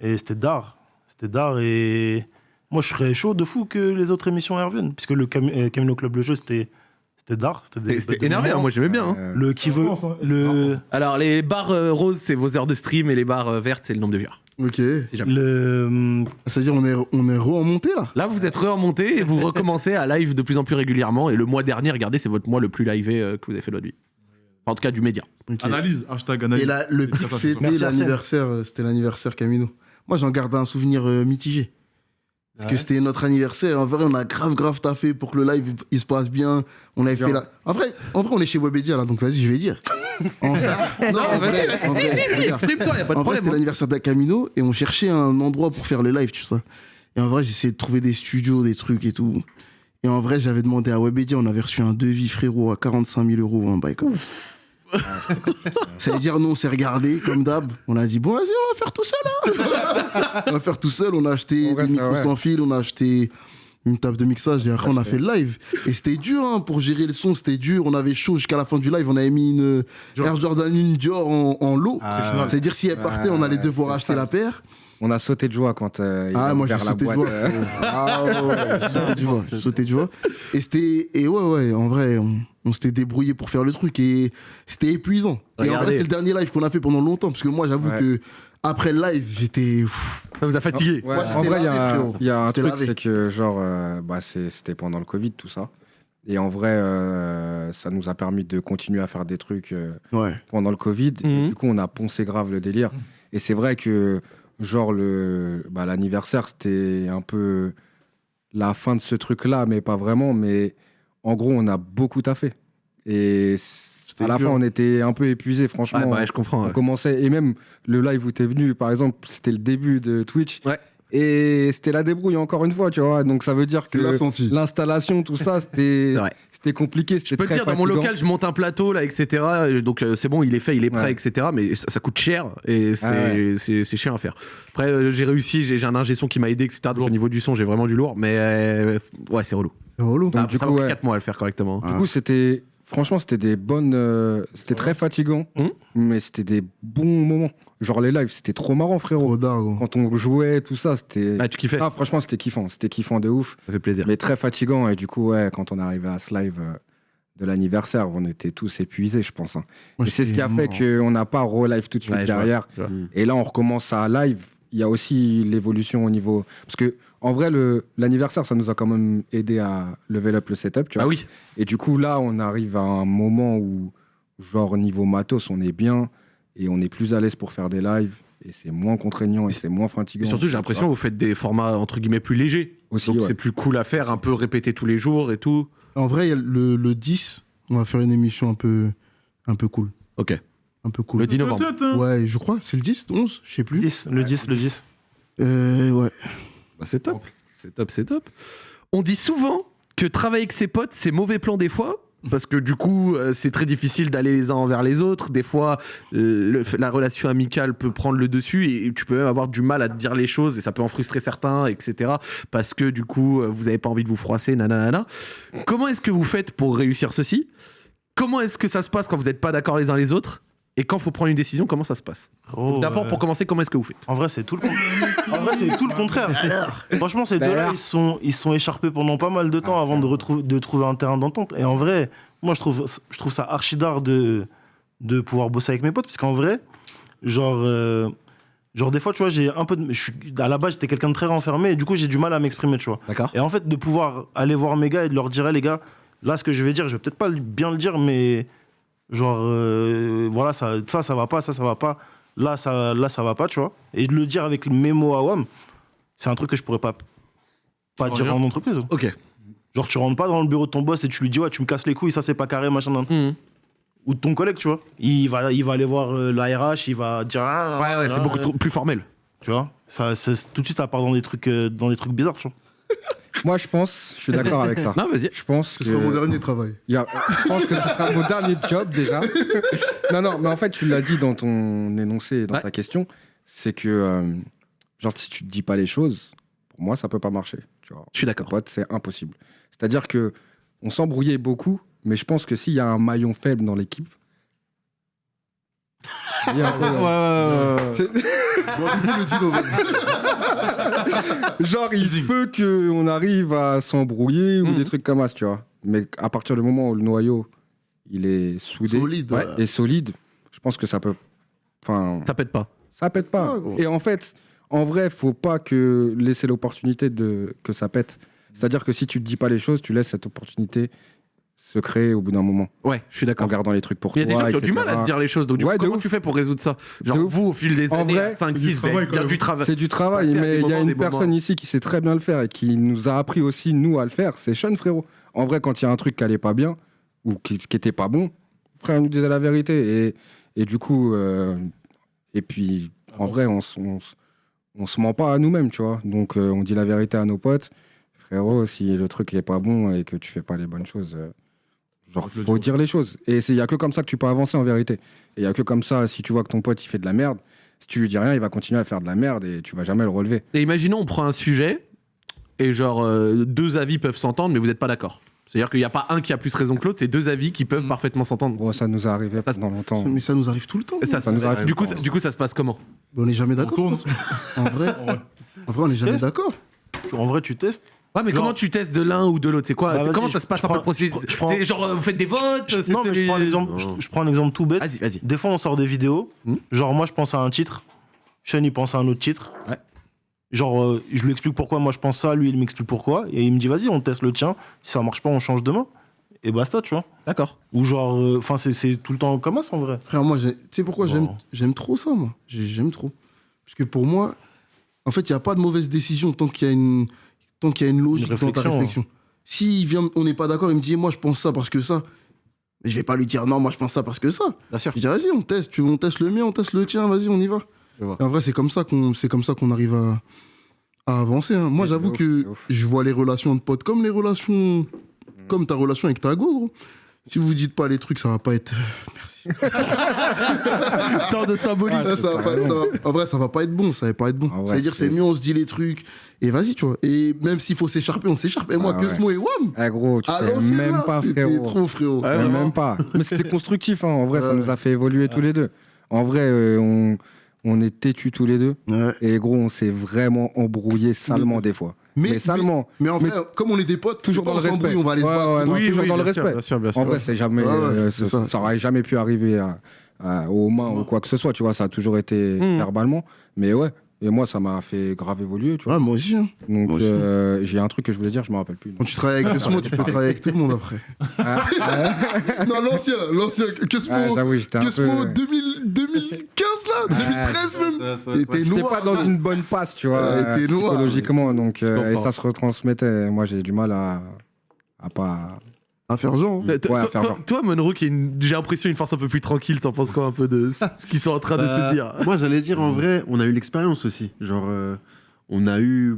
Et c'était d'art. C'était d'art. Et moi, je serais chaud de fou que les autres émissions reviennent. Puisque le Cam- euh, Camino Club, le jeu, c'était c'était d'art. C'était énervé, hein, moi j'aimais bien. hein. Euh, Le qui veut. Hein. Le, Alors, les barres euh, roses, c'est vos heures de stream, et les barres euh, vertes, c'est le nombre de viewers. Ok. Le, hum, C'est-à-dire, on est, on est remonté là? Là, vous êtes remonté et vous recommencez à live de plus en plus régulièrement. Et le mois dernier, regardez, c'est votre mois le plus livé euh, que vous avez fait de votre vie. Enfin, en tout cas, du média. Ok. Analyse, hashtag analyse. Et là, le Arsène. l'anniversaire, c'était l'anniversaire Camino. Moi, j'en garde un souvenir euh, mitigé. Parce que c'était notre anniversaire. En vrai, on a grave, grave taffé pour que le live il se passe bien. On avait Genre. fait la... En vrai, en vrai, on est chez Webedia là, donc vas-y, je vais dire. En ça- non, vrai, regarde. Exprime-toi, y a pas de En vrai, c'était hein. l'anniversaire d'Acamino et on cherchait un endroit pour faire le live, tu sais. Et en vrai, j'essayais de trouver des studios, des trucs et tout. Et en vrai, j'avais demandé à Webedia, on avait reçu un devis, frérot, à 45 000 euros, un bail comme ça. Ça veut dire, nous, on s'est regardé, comme d'hab. On a dit, bon, vas-y, on va faire tout seul. hein. on va faire tout seul. On a acheté On des micros ouais. sans fil, on a acheté une table de mixage et après, on a fait le live. Et c'était dur hein, pour gérer le son, c'était dur. On avait chaud jusqu'à la fin du live. On avait mis une Air Jordan 1 Dior en, en lot. Ah, C'est-à-dire, si elle partait, on allait devoir c'est acheter ça. la paire. On a sauté de joie quand euh, il Ah, a moi, j'ai ouvert la sauté de joie. Ah, ouais, ouais, j'ai sauté de joie. J'ai sauté de joie. Et c'était. Et ouais, ouais, en vrai, on, on s'était débrouillé pour faire le truc et c'était épuisant. Et en vrai, c'est le dernier live qu'on a fait pendant longtemps parce que moi, j'avoue Ouais. que après le live, j'étais. Ça vous a fatigué. Ouais, Moi, en vrai, il y, a- y un truc, c'est que, genre, euh, bah, c'était pendant le Covid, tout ça. Et en vrai, euh, ça nous a permis de continuer à faire des trucs euh, Ouais. pendant le Covid. Mhm. Et du coup, on a poncé grave le délire. Et c'est vrai que, genre, le, bah, l'anniversaire, c'était un peu la fin de ce truc-là, mais pas vraiment. Mais en gros, on a beaucoup taffé. Et à la dur. fin, on était un peu épuisés, franchement. Ouais, bah, ouais, je comprends. On ouais. commençait, et même le live où t'es venu, par exemple, c'était le début de Twitch. Ouais. Et c'était la débrouille, encore une fois, tu vois. Donc ça veut dire que l'installation, tout ça, c'était compliqué. Je C'était peux te très dire, dans mon local, je monte un plateau, là, etc. Et Donc, euh, c'est bon, il est fait, il est prêt, Ouais. etc. Mais ça, ça coûte cher et c'est Ah ouais. c'est- c'est chiant à faire. Après, euh, j'ai réussi, j'ai un ingé son qui m'a aidé, etc. Donc, au niveau du son, j'ai vraiment du lourd. Mais euh, ouais, c'est relou. C'est relou. Ah, du ça coup, m'a pris ouais. 4 mois à le faire correctement. Ah. Du coup, c'était. Franchement, c'était des bonnes. euh, c'était très fatigant, Mhm. mais c'était des bons moments. Genre les lives, c'était trop marrant, frérot. Trop gros. Quand on jouait, tout ça, c'était. Ah, tu kiffais Ah, franchement, c'était kiffant. C'était kiffant de ouf. Ça fait plaisir. Mais très fatigant. Et du coup, ouais, quand on est arrivé à ce live euh, de l'anniversaire, on était tous épuisés, je pense. hein. Moi, Et c'est ce qui a fait qu'on n'a pas re-live tout de suite Ouais, je vois, derrière. vois. Et là, on recommence à live. Il y a aussi l'évolution au niveau. Parce que, en vrai, le- l'anniversaire, ça nous a quand même aidé à level up le setup. Tu vois. Ah oui, Et du coup, là, on arrive à un moment où, genre, niveau matos, on est bien et on est plus à l'aise pour faire des lives. Et c'est moins contraignant et c'est moins fatigant. et surtout, j'ai l'impression que vous faites des formats entre guillemets plus légers. Aussi, Donc, ouais. c'est plus cool à faire, un peu répéter tous les jours et tout. En vrai, le, le 10, on va faire une émission un peu, un peu cool. Ok. Un peu cool. Le 10 novembre. Ouais, je crois. C'est le 10, 11, je sais plus. 10, le 10, le 10. Euh, ouais. Bah, c'est top. C'est top, c'est top. On dit souvent que travailler avec ses potes, c'est mauvais plan des fois. Parce que du coup, euh, c'est très difficile d'aller les uns envers les autres. Des fois, euh, le- la relation amicale peut prendre le dessus et tu peux même avoir du mal à te dire les choses et ça peut en frustrer certains, etc. Parce que du coup, euh, vous n'avez pas envie de vous froisser, nanana. Comment est-ce que vous faites pour réussir ceci? Comment est-ce que ça se passe quand vous n'êtes pas d'accord les uns les autres? Et quand faut prendre une décision, comment ça se passe Oh, D'abord, euh, pour commencer, comment est-ce que vous faites En vrai, c'est tout le contraire. en vrai, c'est tout le contraire. Franchement, ces Bah deux-là, ils sont, ils sont écharpés pendant pas mal de temps avant de, retrouver, de trouver un terrain d'entente. Et en vrai, moi, je trouve, je trouve ça archi d'art de, de pouvoir bosser avec mes potes. Parce qu'en vrai, genre, euh, genre, des fois, tu vois, j'ai un peu de. Je suis, à la base, j'étais quelqu'un de très renfermé. Et du coup, j'ai du mal à m'exprimer, tu vois. D'accord Et en fait, de pouvoir aller voir mes gars et de leur dire, les gars, là, ce que je vais dire, je vais peut-être pas bien le dire, mais genre, euh, voilà, ça, ça, ça va pas, ça, ça va pas. Là, ça, là, ça va pas, tu vois. Et de le dire avec mes mots à WAM, c'est un truc que je pourrais pas, pas dire en entreprise. Ok. Genre, tu rentres pas dans le bureau de ton boss et tu lui dis, ouais, tu me casses les couilles, ça, c'est pas carré, machin. nan. Mhm. Ou de ton collègue, tu vois. Il va, il va aller voir euh, la RH, il va dire, ah, Ouais, ouais, c'est beaucoup trop- plus formel. Tu vois. Ça, tout de suite, ça part dans des trucs, euh, dans des trucs bizarres, tu vois. Moi, je pense, je suis d'accord avec ça. Non, vas-y. Je pense Ce que... sera mon dernier travail. Il y a- je pense que ce sera mon dernier job déjà. non, non, mais en fait, tu l'as dit dans ton énoncé et dans Ouais. ta question, c'est que, euh, genre, si tu te dis pas les choses, pour moi, ça peut pas marcher. Tu vois. Je suis d'accord. Pote, c'est impossible. C'est-à-dire que on s'embrouillait beaucoup, mais je pense que s'il y a un maillon faible dans l'équipe. Le. Genre, il se peut qu'on arrive à s'embrouiller ou Mhm. des trucs comme ça, tu vois. Mais à partir du moment où le noyau, il est soudé Solide. ouais, et solide, je pense que ça peut... Enfin, Ça pète pas. ça pète pas. Gros. et en fait, en vrai, faut pas que laisser l'opportunité de que ça pète. C'est-à-dire que si tu te dis pas les choses, tu laisses cette opportunité se créer au bout d'un moment, Ouais, je suis en d'accord. gardant les trucs pour Il y a toi. des gens qui ont du mal à se dire les choses. Donc, du Ouais, coup, de comment ouf. tu fais pour résoudre ça Genre, vous, au fil des En années, vrai, 5, du 6, vous avez bien du travail. C'est du travail, mais il y a une personne moments. ici qui sait très bien le faire et qui nous a appris aussi, nous, à le faire. C'est Sean, frérot. En vrai, quand il y a un truc qui allait pas bien ou qui, qui était pas bon, frère, nous disait la vérité. Et, et du coup, euh, et puis, en vrai, on, on, se ment pas à nous-mêmes, tu vois. Donc, euh, on dit la vérité à nos potes. Frérot, si le truc est pas bon et que tu fais pas les bonnes choses, euh, genre, Faut dire. dire les choses. Et il y a que comme ça que tu peux avancer en vérité. Et il y a que comme ça, si tu vois que ton pote, il fait de la merde, si tu lui dis rien, il va continuer à faire de la merde et tu vas jamais le relever. Et imaginons, on prend un sujet et genre euh, deux avis peuvent s'entendre, mais vous n'êtes pas d'accord. C'est-à-dire qu'il n'y a pas un qui a plus raison que l'autre, c'est deux avis qui peuvent parfaitement s'entendre. Bon, ça nous est arrivé Ça pendant longtemps. Mais ça nous arrive tout le temps. Ça, ça nous arrive du, coup, ça, du coup, ça se passe comment? Mais on n'est jamais d'accord. En vrai, En vrai. on n'est jamais d'accord. Tu- En vrai, tu testes? Ouais, mais Genre- comment tu testes de l'un ou de l'autre? C'est quoi? Bah, Comment je- ça se passe je un peu le je processus? prends- je prends- C'est genre, euh, vous faites des votes c'est non, mais je prends, un exemple, je, je prends un exemple tout bête. Vas-y, vas-y. Des fois, on sort des vidéos. Hmm. Genre, moi, je pense à un titre. Sean, il pense à un autre titre. Ouais. Genre, euh, je lui explique pourquoi moi je pense ça. Lui, il m'explique pourquoi. Et il me dit, vas-y, on teste le tien. Si ça marche pas, on change demain. Et basta, tu vois. D'accord. Ou genre, euh, enfin, c'est- c'est tout le temps comme ça, en vrai. Frère, moi, tu sais pourquoi j'aime Bon. j'aime trop ça, moi? J'ai- J'aime trop. Parce que pour moi, en fait, il n'y a pas de mauvaise décision tant qu'il y, a une- tant qu'il y a une logique Une dans ta réflexion, réflexion. Si vient, on n'est pas d'accord, il me dit, moi, je pense ça parce que ça. Mais je vais pas lui dire, non, moi, je pense ça parce que ça. Bien sûr. Je dis, vas-y, on teste. Tu, on teste le mien, on teste le tien, vas-y, on y va. En vrai, c'est comme ça qu'on c'est comme ça qu'on arrive à, à avancer. hein. Moi, j'avoue que je vois les relations de potes comme les relations. Comme ta relation avec ta go, gros. Si vous dites pas les trucs, ça va pas être. Merci. Tant de symbolique. Ah, Ouais, c'est ça va pas- carrément. ça va- en vrai, ça va pas être bon. Ça va pas être bon. Ah ouais, ça veut dire, c'est c'est- mieux, on se dit les trucs. Et vas-y, tu vois. Et même s'il faut s'écharper, on s'écharpe. Et moi, Ah que ouais. ce mot et wham Eh gros, tu sais même là, pas, c'était frérot. trop, frérot. Sais vraiment. même pas. Mais c'était constructif, hein. en vrai, ça Ouais. nous a fait évoluer tous les deux. En vrai, euh, on, on est têtus tous les deux. Ouais. Et gros, on s'est vraiment embrouillé salement des fois. Mais, salement. Mais en Mais- vrai, comme on est des potes, Toujours dans le respect. On va aller se Ouais, battre. ouais, non, toujours dans le respect. bien sûr, bien sûr. En vrai, c'est jamais, Ouais, ouais, euh, ça, ça. aurait jamais pu arriver à- à- aux mains ou quoi que ce soit, tu vois. Ça a toujours été Mm. verbalement. Mais ouais. Et moi, ça m'a fait grave évoluer, tu vois. Ouais, moi aussi. hein. Donc, Moi aussi. euh, j'ai un truc que je voulais dire, je me rappelle plus. Quand tu travailles avec Cosmo, tu peux travailler avec tout le monde après. Ah, ah, non, l'ancien, l'ancien. Cosmo, ah, J'avoue, j'étais un peu. Cosmo 2000 2015, là, 2013 même. Il était J'étais noir. pas dans une bonne passe, tu vois, Ouais, euh, t'es noir. psychologiquement. Donc, euh, Je et comprends. ça se retransmettait. Moi, j'ai du mal à, à pas. À faire genre. hein. Ouais, à faire genre. toi, Monroe, qui une- j'ai l'impression une force un peu plus tranquille, t'en penses quoi un peu de ce qu'ils sont en train de Bah, se dire? Moi, j'allais dire, en vrai, on a eu l'expérience aussi. Genre, euh, on a eu.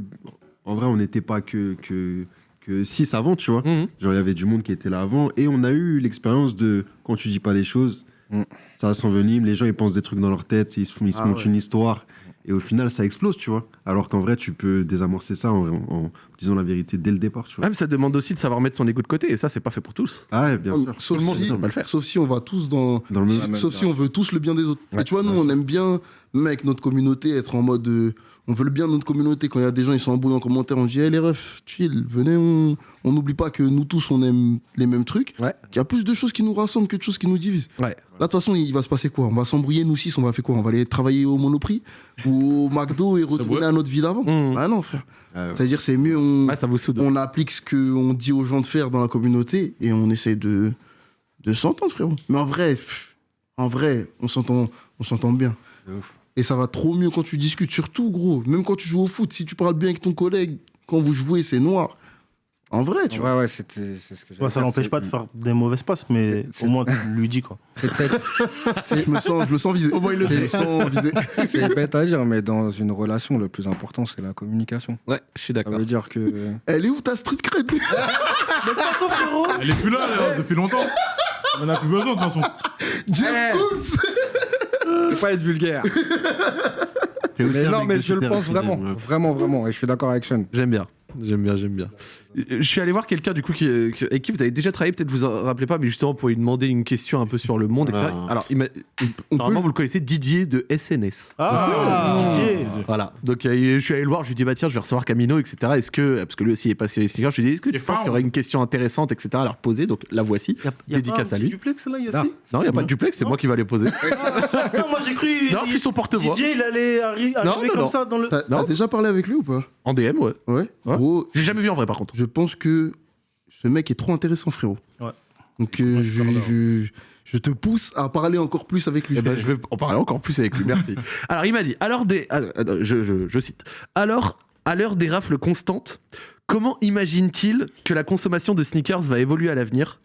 En vrai, on n'était pas que, que, que six avant, tu vois. Mhm. Genre, il y avait du monde qui était là avant. Et on a eu l'expérience de quand tu dis pas les choses, Mm. ça s'envenime. Les gens, ils pensent des trucs dans leur tête, ils se, font- ils se Ah montent ouais. une histoire. Et au final, ça explose, tu vois. Alors qu'en vrai, tu peux désamorcer ça en, en disant la vérité dès le départ, tu vois. Même ça demande aussi de savoir mettre son égo de côté, et ça, c'est pas fait pour tous. Ah, ouais, bien sûr. Sauf Tout si, ne peut pas le faire. sauf si on va tous dans. Dans le si- sauf si on veut tous le bien des autres. Ouais, et tu vois, nous, on aime bien, même avec notre communauté, être en mode. euh, on veut le bien de notre communauté. Quand il y a des gens, ils sont embrouillés en commentaire, on dit, hey, les refs, chill, venez, on on n'oublie pas que nous tous, on aime les mêmes trucs. Ouais. Qu'il y a plus de choses qui nous rassemblent que de choses qui nous divisent. Ouais. Là, de toute façon, il va se passer quoi? On va s'embrouiller, nous six, on va faire quoi? On va aller travailler au Monoprix ou au McDo et retourner à notre vie d'avant Mmh. Ah non, frère. Ah. C'est-à-dire, c'est mieux, on, Ouais, ça vous soude. on applique ce qu'on dit aux gens de faire dans la communauté et on essaie de, de s'entendre, frérot. Mais en vrai, pff, en vrai, on s'entend, on s'entend bien. De ouf. Et ça va trop mieux quand tu discutes, surtout, gros. Même quand tu joues au foot, si tu parles bien avec ton collègue, quand vous jouez, c'est noir. En vrai, tu vois. Ouais, c'est ce que Ouais, ça n'empêche pas de faire des mauvaises passes, mais C'est- au moins tu lui dis quoi. C'est peut-être- Je me sens, je me sens visé. Au moins, il le je fait. me sens visé. c'est bête à dire, mais dans une relation, le plus important, c'est la communication. Ouais, je suis Ça d'accord. veut dire que. Elle est où ta street cred? Elle est plus là, elle, depuis longtemps. On en a plus besoin de toute façon. Jeff Eh. Koons Vais pas être vulgaire. Mais non, mais je le pense vraiment. Vraiment, vraiment. Et je suis d'accord avec Sean. J'aime bien. J'aime bien, j'aime bien. Euh, Je suis allé voir quelqu'un du coup qui, qui- avec qui vous avez déjà travaillé, peut-être vous en rappelez pas, mais justement pour lui demander une question un peu sur le monde. etc. Ah. Alors, il m'a- normalement vous le connaissez, Didier de SNS. Ah, Didier Voilà. Donc euh, je suis allé le voir, je lui ai dit bah tiens, je vais recevoir Camino, etc. Est-ce que parce que lui aussi il est passé les sneakers, je lui ai dit est-ce que tu Il penses qu'il y aurait une question intéressante, etc. à leur poser? Donc la voici. Y a, y a Dédicace pas un à lui. duplex là, Ah, Yassi non, il n'y a pas de duplex, c'est moi qui va les poser. Non, moi j'ai cru. non, je suis son porte-voix. Didier, il allait arri- arriver Non, non, comme non. ça dans le. T'as déjà parlé avec lui ou pas? En DM, ouais. Ouais. Gros, J'ai jamais vu en vrai par contre. je pense que ce mec est trop intéressant, frérot. Ouais. Donc, euh, je je, suis d'accord. je, je te pousse à parler encore plus avec lui. Eh ben, je vais en parler encore plus avec lui, merci. Alors, il m'a dit, alors des, alors, attends, je, je- je cite, alors, à l'heure des rafles constantes, comment imagine-t-il que la consommation de sneakers va évoluer à l'avenir?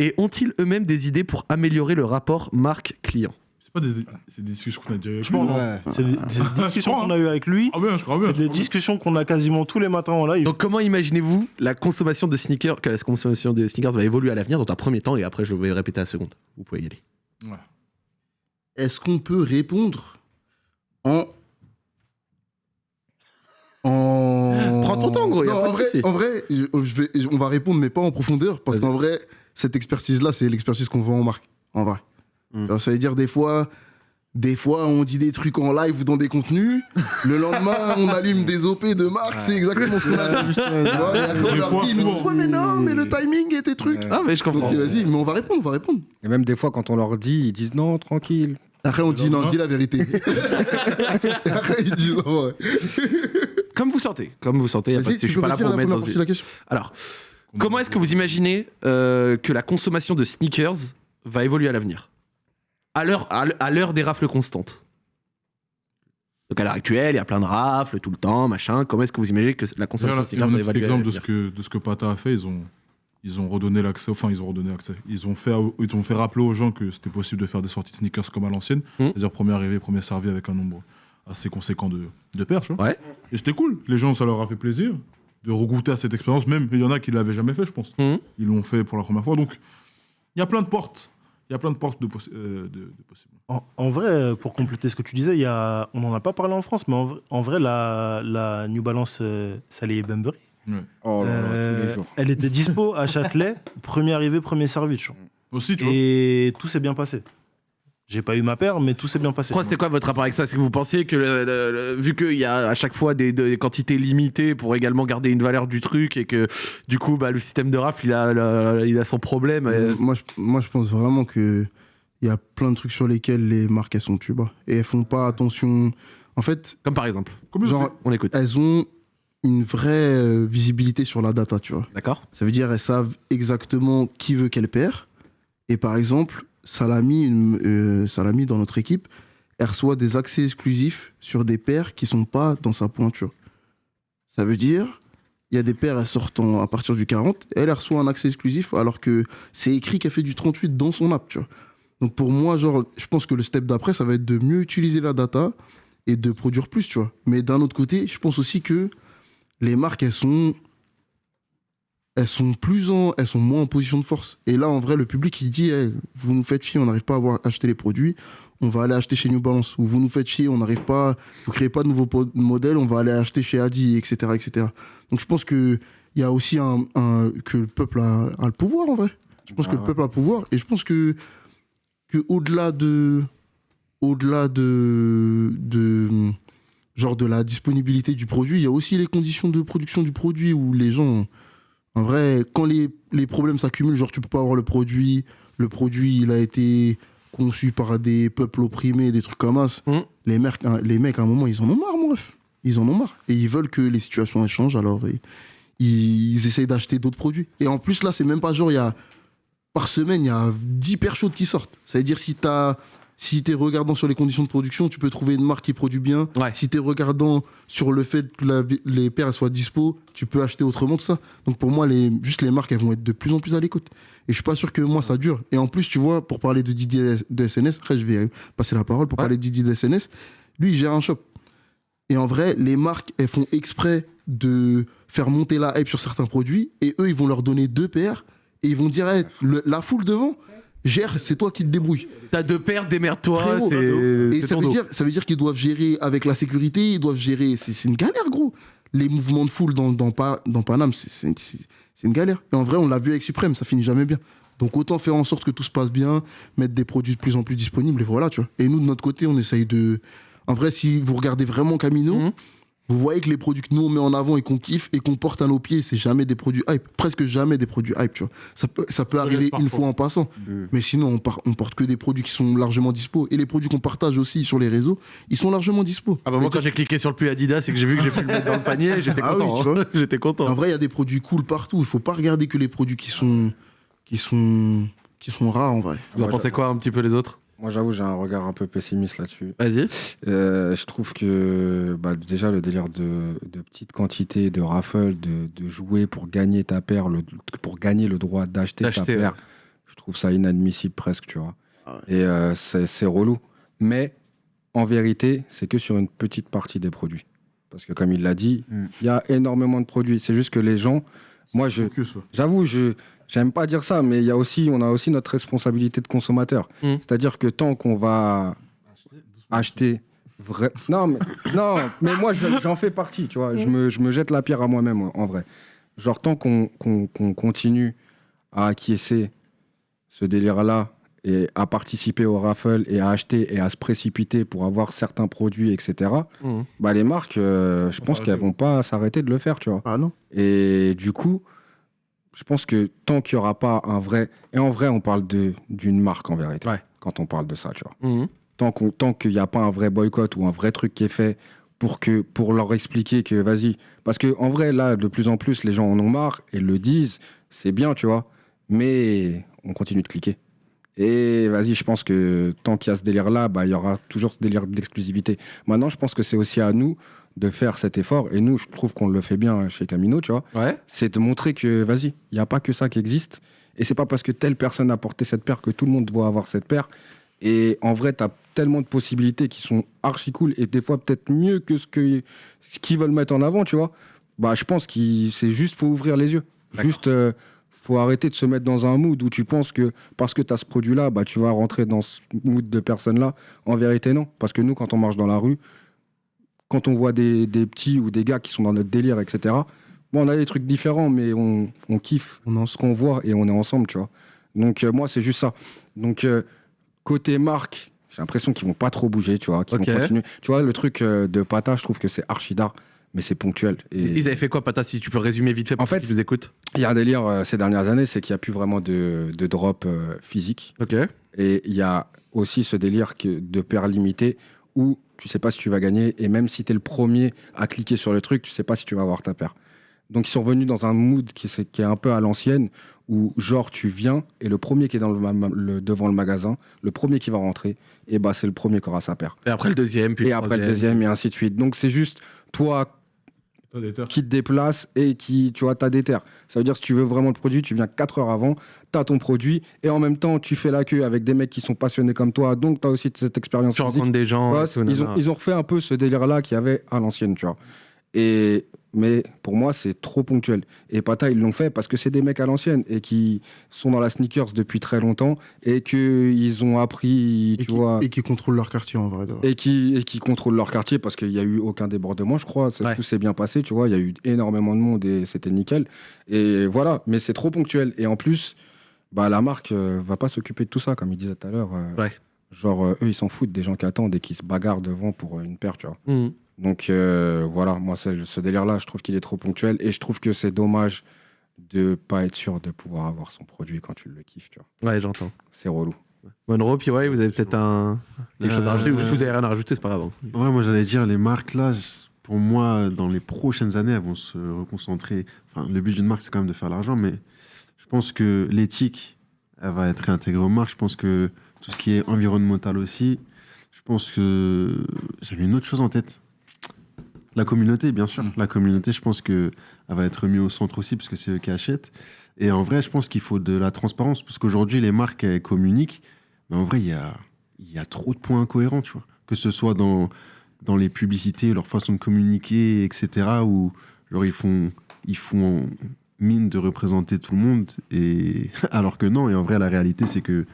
Et ont-ils eux-mêmes des idées pour améliorer le rapport marque-client? Pas des, c'est des discussions qu'on a déjà eues. Je pense, Ouais. C'est des, c'est des discussions qu'on a eues avec lui. Ah bien, je crois bien. C'est des discussions qu'on a quasiment tous les matins en live. Donc, comment imaginez-vous la consommation de sneakers, que la consommation de sneakers va évoluer à l'avenir dans un premier temps et après je vais répéter à la seconde. Vous pouvez y aller. Est-ce qu'on peut répondre en. En... Prends ton temps, gros, y a Non, pas en, de vrai, souci. en vrai, je, je vais, je- on va répondre, mais pas en profondeur, parce Vas-y. qu'en vrai, cette expertise-là, c'est l'expertise qu'on voit en marque. En vrai. Mm. Alors, ça veut dire, des fois, des fois, on dit des trucs en live ou dans des contenus. le lendemain, on allume des OP de marque, c'est exactement ce qu'on a dit. Tu vois, et après, on leur dit, ils nous disent, ouais, mais non, mais le timing et tes trucs. Ouais. Ah, mais je Donc, comprends. vas-y, mais on va répondre, on va répondre. Et même des fois, quand on leur dit, ils disent non, tranquille. Après, on dit, non, dis la vérité. Après, ils disent, non, ouais. Comme vous sentez, comme vous sentez, y a pas de je suis pas là pour mettre première dans une- la question Alors, comment est-ce que vous imaginez euh, que la consommation de sneakers va évoluer à l'avenir? À l'heure des rafles constantes. Donc à l'heure actuelle, il y a plein de rafles tout le temps, machin. Comment est-ce que vous imaginez que la consommation va un petit exemple de ce que de ce que Pata a fait. Ils ont ils ont redonné l'accès. Enfin, ils ont redonné accès. Ils ont fait ils ont fait rappeler aux gens que c'était possible de faire des sorties de sneakers comme à l'ancienne, Mm. c'est-à-dire premier arrivé, premier servi avec un nombre assez conséquent de de tu vois. Ouais. Et c'était cool. Les gens, ça leur a fait plaisir de regoûter à cette expérience. Même il y en a qui l'avaient jamais fait, je pense. Mm. Ils l'ont fait pour la première fois. Donc il y a plein de portes. Il y a plein de portes de, possi- euh, de- de possibles. En, en vrai, euh, pour compléter ce que tu disais, il y a, on n'en a pas parlé en France, mais en, vrai- en vrai, la, la New Balance euh, Salé Bembury, Oh là là, tous euh, les jours. elle était dispo à Châtelet, premier arrivé, premier servi. tu vois. Aussi, tu vois. Et tout s'est bien passé. J'ai pas eu ma paire, mais tout s'est bien passé. Pourquoi c'était quoi votre rapport avec ça? Est-ce que vous pensiez que, le- le- le- vu qu'il y a à chaque fois des, des quantités limitées pour également garder une valeur du truc et que du coup bah, le système de rafle il a, le- il a son problème euh, moi, je, moi, je pense vraiment que il y a plein de trucs sur lesquels les marques elles sont tuba et elles font pas attention. En fait, Comme par exemple. Genre, On écoute. elles ont une vraie euh, visibilité sur la data, tu vois. D'accord Ça veut dire elles savent exactement qui veut qu'elle perd. Et par exemple, Salami, euh, Salami dans notre équipe, elle reçoit des accès exclusifs sur des paires qui sont pas dans sa pointure. Ça veut dire, il y a des paires, elles sortent en- à partir du 40, elle, elle reçoit un accès exclusif alors que c'est écrit qu'elle fait du 38 dans son app. Donc pour moi, genre, je pense que le step d'après, ça va être de mieux utiliser la data et de produire plus, tu vois. Mais d'un autre côté, je pense aussi que les marques, elles sont elles sont plus en, elles sont moins en position de force. Et là, en vrai, le public, il dit, vous nous faites chier, on n'arrive pas à avoir acheté les produits, on va aller acheter chez New Balance. Ou vous nous faites chier, on n'arrive pas, vous créez pas de nouveaux modèles, on va aller acheter chez Adi, etc., etc. Donc je pense que il y a aussi un, un- que le peuple a, a le pouvoir en vrai. Je pense Ah que le ouais. peuple a le pouvoir et je pense que que au-delà de au-delà de de genre de la disponibilité du produit, il y a aussi les conditions de production du produit où les gens en vrai quand les, les problèmes s'accumulent, genre tu peux pas avoir le produit, le produit il a été conçu par des peuples opprimés, des trucs comme ça. Mm. Les, mecs, les mecs, à un moment, ils en ont marre, mon ref. Ils en ont marre. Et ils veulent que les situations changent, alors ils, ils essayent d'acheter d'autres produits. Et en plus, là, c'est même pas genre, il y a, par semaine, il y a 10 paires chaudes qui sortent. Ça veut dire, si t'as. Si tu es regardant sur les conditions de production, tu peux trouver une marque qui produit bien. Ouais. Si tu es regardant sur le fait que la- les paires soient dispo, tu peux acheter autrement tout ça. Donc pour moi, les, juste les marques, elles vont être de plus en plus à l'écoute. Et je suis pas sûr que moi, ça dure. Et en plus, tu vois, pour parler de Didier de SNS, après je vais passer la parole pour Ouais. parler de Didier de SNS, lui, il gère un shop. Et en vrai, les marques, elles font exprès de faire monter la hype sur certains produits. Et eux, ils vont leur donner deux paires. Et ils vont dire, Hey, le- la foule devant, gère, c'est toi qui te débrouilles. T'as deux paires, démerde-toi. Et ça veut, dire, ça veut dire qu'ils doivent gérer avec la sécurité, ils doivent gérer. C'est une galère, gros. Les mouvements de foule dans, dans, dans Paname, c'est une galère. Et en vrai, on l'a vu avec Suprême, ça finit jamais bien. Donc autant faire en sorte que tout se passe bien, mettre des produits de plus en plus disponibles, et voilà, tu vois. Et nous, de notre côté, on essaye de. En vrai, si vous regardez vraiment Camino, Mhm. Vous voyez que les produits que nous on met en avant et qu'on kiffe et qu'on porte à nos pieds, c'est jamais des produits hype. Presque jamais des produits hype, tu vois. Ça peut, ça peut arriver une fois en passant. Mais sinon, on, par- on porte que des produits qui sont largement dispo. Et les produits qu'on partage aussi sur les réseaux, ils sont largement dispo. Ah bah moi quand j'ai cliqué sur le pull Adidas et que j'ai vu que j'ai pu le mettre dans le panier, j'étais Ah oui, content. hein. J'étais En content. vrai, il y a des produits cool partout. Il faut pas regarder que les produits qui sont, qui sont, qui sont rares en vrai. Vous en pensez quoi un petit peu les autres? Moi, j'avoue, j'ai un regard un peu pessimiste là-dessus. Vas-y. Euh, je trouve que bah, déjà le délire de, de petites quantités de raffle, de, de jouer pour gagner ta paire, le, pour gagner le droit d'acheter ta paire, je trouve ça inadmissible presque, tu vois. Ah ouais. Et euh, c'est relou. Mais en vérité, c'est que sur une petite partie des produits. Parce que comme il l'a dit, il Mm. y a énormément de produits. C'est juste que les gens, moi je, Focus, ouais. J'avoue, je j'aime pas dire ça, mais il y a aussi, on a aussi notre responsabilité de consommateur. Mm. C'est-à-dire que tant qu'on va acheter vrai, non mais non, mais moi je- j'en fais partie, tu vois. Je me, je me jette la pierre à moi-même en vrai. Genre tant qu'on qu'on- qu'on continue à acquiescer ce délire-là et à participer au raffle et à acheter et à se précipiter pour avoir certains produits, etc. Mhm. Bah les marques, euh, je pense qu'elles vont pas s'arrêter de le faire, tu vois. Ah non Et du coup, je pense que tant qu'il n'y aura pas un vrai. Et en vrai, on parle d'une marque en vérité. Ouais. Quand on parle de ça, tu vois. Mhm. Tant qu'on- tant qu'il n'y a pas un vrai boycott ou un vrai truc qui est fait pour, que, pour leur expliquer que vas-y. Parce que en vrai, là, de plus en plus, les gens en ont marre et le disent. C'est bien, tu vois. Mais on continue de cliquer. Et vas-y, je pense que tant qu'il y a ce délire-là, bah, il y aura toujours ce délire d'exclusivité. Maintenant, je pense que c'est aussi à nous de faire cet effort. Et nous, je trouve qu'on le fait bien chez Camino, tu vois Ouais. c'est de montrer que, vas-y, il n'y a pas que ça qui existe. Et c'est pas parce que telle personne a porté cette paire que tout le monde doit avoir cette paire. Et en vrai, tu as tellement de possibilités qui sont archi cool et des fois peut-être mieux que ce que ce qu'ils veulent mettre en avant, tu vois. Bah, je pense que c'est juste, faut ouvrir les yeux. Juste, euh, faut arrêter de se mettre dans un mood où tu penses que parce que tu as ce produit-là, bah, tu vas rentrer dans ce mood de personne-là. En vérité, non. Parce que nous, quand on marche dans la rue, quand on voit des, des petits ou des gars qui sont dans notre délire, etc., bon, on a des trucs différents, mais on, on kiffe On en ce qu'on voit et on est ensemble, tu vois. Donc, euh, moi, c'est juste ça. Donc, euh, côté marque, j'ai l'impression qu'ils vont pas trop bouger, tu vois, qu'ils vont continuer. Tu vois, le truc euh, de Pata, je trouve que c'est archi d'art, mais c'est ponctuel. Et Ils avaient fait quoi, Pata, si tu peux résumer vite fait pour En fait, nous écoutent? il y a un délire euh, ces dernières années, c'est qu'il n'y a plus vraiment de, de drop euh, physique. Ok. Et il y a aussi ce délire que, de paires limitées où tu sais pas si tu vas gagner et même si tu es le premier à cliquer sur le truc, tu sais pas si tu vas avoir ta paire. Donc ils sont revenus dans un mood qui, est- qui est un peu à l'ancienne où genre tu viens et le premier qui est dans le, ma- le- devant le magasin, le premier qui va rentrer, et bah c'est le premier qui aura sa paire. Et après le deuxième, puis et le après le deuxième et ainsi de suite. Donc c'est juste toi. Qui te déplace et qui, tu vois, t'as des terres. Ça veut dire si tu veux vraiment le produit, tu viens 4 heures avant, t'as ton produit et en même temps tu fais la queue avec des mecs qui sont passionnés comme toi, donc t'as aussi cette expérience Tu physique. rencontres des gens. Ouais, et tout, ils, ont, ils ont refait un peu ce délire-là qu'il y avait à l'ancienne, tu vois. Et, mais pour moi, c'est trop ponctuel. Et Pata, ils l'ont fait parce que c'est des mecs à l'ancienne et qui sont dans la sneakers depuis très longtemps et qu'ils ont appris, Et tu qui, vois. et qui contrôlent leur quartier en vrai. de vrai. Et qui, et qui contrôlent leur quartier parce qu'il n'y a eu aucun débordement, je crois. Ouais. Tout s'est bien passé, tu vois. Il y a eu énormément de monde et c'était nickel. Et voilà, mais c'est trop ponctuel. Et en plus, bah, la marque euh, va pas s'occuper de tout ça, comme il disait tout à l'heure. euh, Ouais. Genre, euh, eux, ils s'en foutent des gens qui attendent et qui se bagarrent devant pour euh, une paire, tu vois. Mhm. Donc euh, voilà, moi, ce délire-là, je trouve qu'il est trop ponctuel et je trouve que c'est dommage de pas être sûr de pouvoir avoir son produit quand tu le kiffes, tu vois. Ouais, j'entends. C'est relou. Monroe, puis ouais, vous avez peut-être un... quelque chose à Euh, rajouter. ou si vous avez rien à rajouter, c'est pas grave. hein. Ouais, moi j'allais dire, les marques là, pour moi, dans les prochaines années, elles vont se reconcentrer. Enfin, le but d'une marque, c'est quand même de faire l'argent, mais je pense que l'éthique, elle va être réintégrée aux marques. Je pense que tout ce qui est environnemental aussi. Je pense que j'avais une autre chose en tête. La communauté, bien sûr. La communauté, je pense que elle va être mise au centre aussi, parce que c'est eux qui achètent. Et en vrai, je pense qu'il faut de la transparence, parce qu'aujourd'hui, les marques, elles communiquent, mais en vrai, il y a, y a trop de points incohérents, tu vois. Que ce soit dans, dans les publicités, leur façon de communiquer, etc., où genre, ils, font, ils font mine de représenter tout le monde, et alors que non, et en vrai, la réalité, c'est que,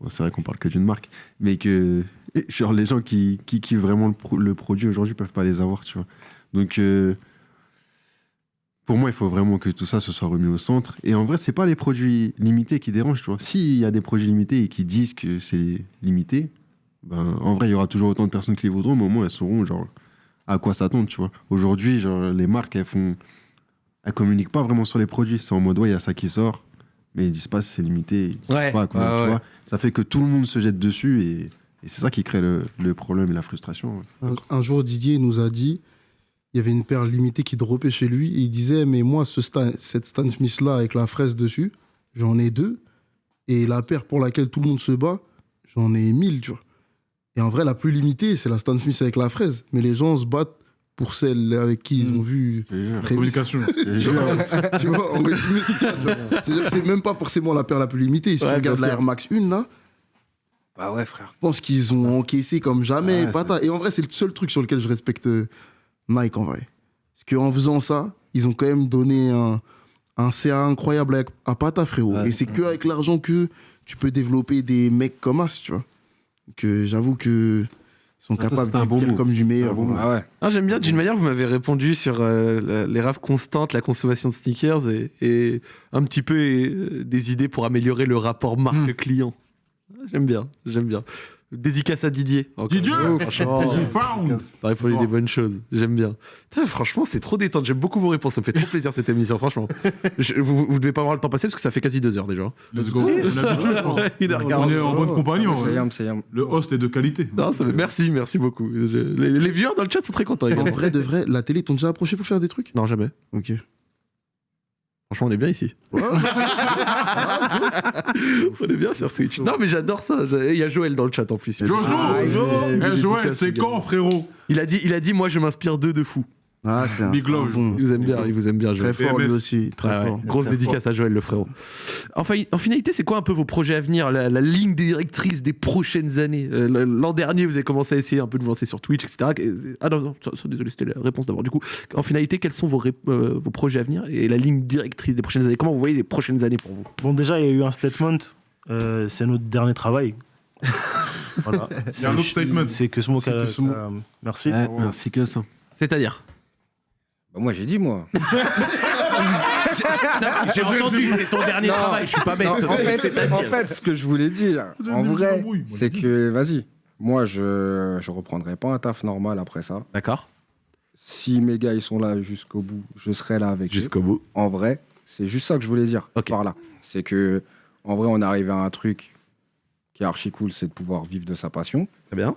bon, c'est vrai qu'on parle que d'une marque, mais que genre, les gens qui, qui kiffent vraiment le, pro- le produit aujourd'hui peuvent pas les avoir, tu vois. Donc, euh, pour moi, il faut vraiment que tout ça se soit remis au centre. Et en vrai, c'est pas les produits limités qui dérangent, tu vois. S'il y a des produits limités et qui disent que c'est limité, ben, en vrai, il y aura toujours autant de personnes qui les voudront, mais au moins, elles sauront, genre, à quoi s'attendre, tu vois. Aujourd'hui, genre, les marques, elles font... Elles communiquent pas vraiment sur les produits. C'est en mode, ouais, il y a ça qui sort, mais ils disent pas si c'est limité, ils disent Ouais, pas ouais, tu ouais. vois. Ça fait que tout le monde se jette dessus et, et c'est ça qui crée le, le problème et la frustration. ouais. Un, un jour, Didier nous a dit il y avait une paire limitée qui dropait chez lui. Et il disait Mais moi, ce Stan- cette Stan Smith-là avec la fraise dessus, j'en ai deux. Et la paire pour laquelle tout le monde se bat, j'en ai mille, tu vois. Et en vrai, la plus limitée, c'est la Stan Smith avec la fraise. Mais les gens se battent pour celle avec qui ils ont vu. Communication. Tu vois, tu vois, en résumé, c'est ça. même pas forcément la paire la plus limitée. Si Ouais, tu regardes la. Air Max 1, là, Bah ouais, frère. je pense qu'ils ont encaissé comme jamais. Ouais, pata. Et en vrai, c'est le seul truc sur lequel je respecte euh, Nike, en vrai. Parce qu'en faisant ça, ils ont quand même donné un, un CA incroyable avec- à Pata, frérot. Ouais. Et c'est que avec l'argent que tu peux développer des mecs comme As, tu vois. Que j'avoue que ils sont Ah, ça, capables du bon comme du meilleur. bon ouais. move. Ah ouais. Ah, J'aime bien, d'une manière, vous m'avez répondu sur euh, la- les raves constantes, la consommation de sneakers et, et un petit peu euh, des idées pour améliorer le rapport marque-client. Ah, J'aime bien, j'aime bien. Dédicace à Didier. encore. Didier Oh, Franchement, Found. t'as répondu Bon. des bonnes choses. J'aime bien. Putain, franchement, c'est trop détente. J'aime beaucoup vos réponses. Ça me fait trop plaisir cette émission, franchement. Je- vous, vous devez pas voir le temps passer parce que ça fait quasi deux heures déjà. Let's go. On a je pense. Est en bonne compagnie. en vrai. Le host est de qualité. Non, ça- merci, merci beaucoup. Je- les, les viewers dans le chat sont très contents En également. vrai, de vrai, la télé t'ont déjà approché pour faire des trucs? Non, jamais. Ok. Franchement, on est bien ici. Ouais. On est bien sur Twitch. Non, mais j'adore ça. Il y a Joël dans le chat en plus. Jojo Ah, Eh, Joël, c'est quand, frérot? Il a dit, il a dit, moi je m'inspire d'eux de fou. Ah, c'est un, Big c'est un love. bon. Il vous aime bien, il vous aime bien, Joël. Très fort, lui aussi. Très ouais. fort. Grosse Très dédicace à Joël, le frérot. Enfin, en finalité, c'est quoi un peu vos projets à venir, la, la ligne directrice des prochaines années? Euh, L'an dernier, vous avez commencé à essayer un peu de vous lancer sur Twitch, etc. Ah non, non, ça- ça, désolé, c'était la réponse d'abord. Du coup, en finalité, quels sont vos, ré- euh, vos projets à venir et la ligne directrice des prochaines années? Comment vous voyez les prochaines années pour vous? Bon, déjà, il y a eu un statement. euh, c'est notre dernier travail. voilà. Il y a un autre statement. C'est que ce mot. C'est que ce mot. merci. Ouais, merci que ça. C'est-à-dire? Bah, moi, j'ai dit, moi. J'ai entendu, c'est ton dernier Non. travail, je suis pas bête. Non, en, fait, C'est-à-dire en fait, ce que je voulais dire, Vous en vrai, moi, c'est que, vas-y, moi, je je reprendrai pas un taf normal après ça. D'accord, Si mes gars, ils sont là jusqu'au bout, je serai là avec eux. jusqu'au bout. En vrai, c'est juste ça que je voulais dire Ok. par là. C'est que, en vrai, on arrive à un truc qui est archi cool, c'est de pouvoir vivre de sa passion Très bien.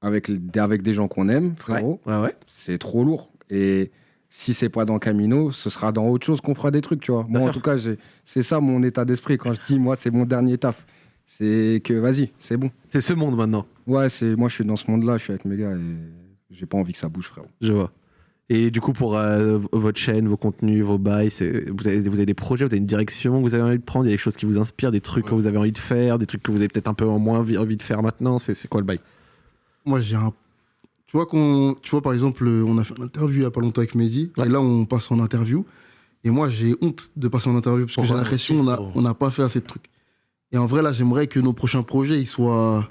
avec, avec des gens qu'on aime, frérot. Ouais, ouais. c'est trop lourd. Et si c'est pas dans Camino, ce sera dans autre chose qu'on fera des trucs, tu vois. Moi, en tout cas, c'est ça mon état d'esprit quand je dis, moi, c'est mon dernier taf. C'est que, vas-y, c'est bon. C'est ce monde maintenant, Ouais, c'est moi, je suis dans ce monde-là, je suis avec mes gars et j'ai pas envie que ça bouge, frérot. je vois. Et du coup, pour euh, votre chaîne, vos contenus, vos bails, vous avez, vous avez des projets, vous avez une direction que vous avez envie de prendre, il y a des choses qui vous inspirent, des trucs Ouais. que vous avez envie de faire, des trucs que vous avez peut-être un peu en moins envie, de faire maintenant. C'est c'est quoi le bail? Moi, j'ai un Tu vois, qu'on, tu vois, par exemple, euh, on a fait une interview il n'y a pas longtemps avec Mehdi, et là, on passe en interview. Et moi, j'ai honte de passer en interview parce que j'ai l'impression qu'on n'a on n'a pas fait assez de trucs. Et en vrai, là, j'aimerais que nos prochains projets, ils soient.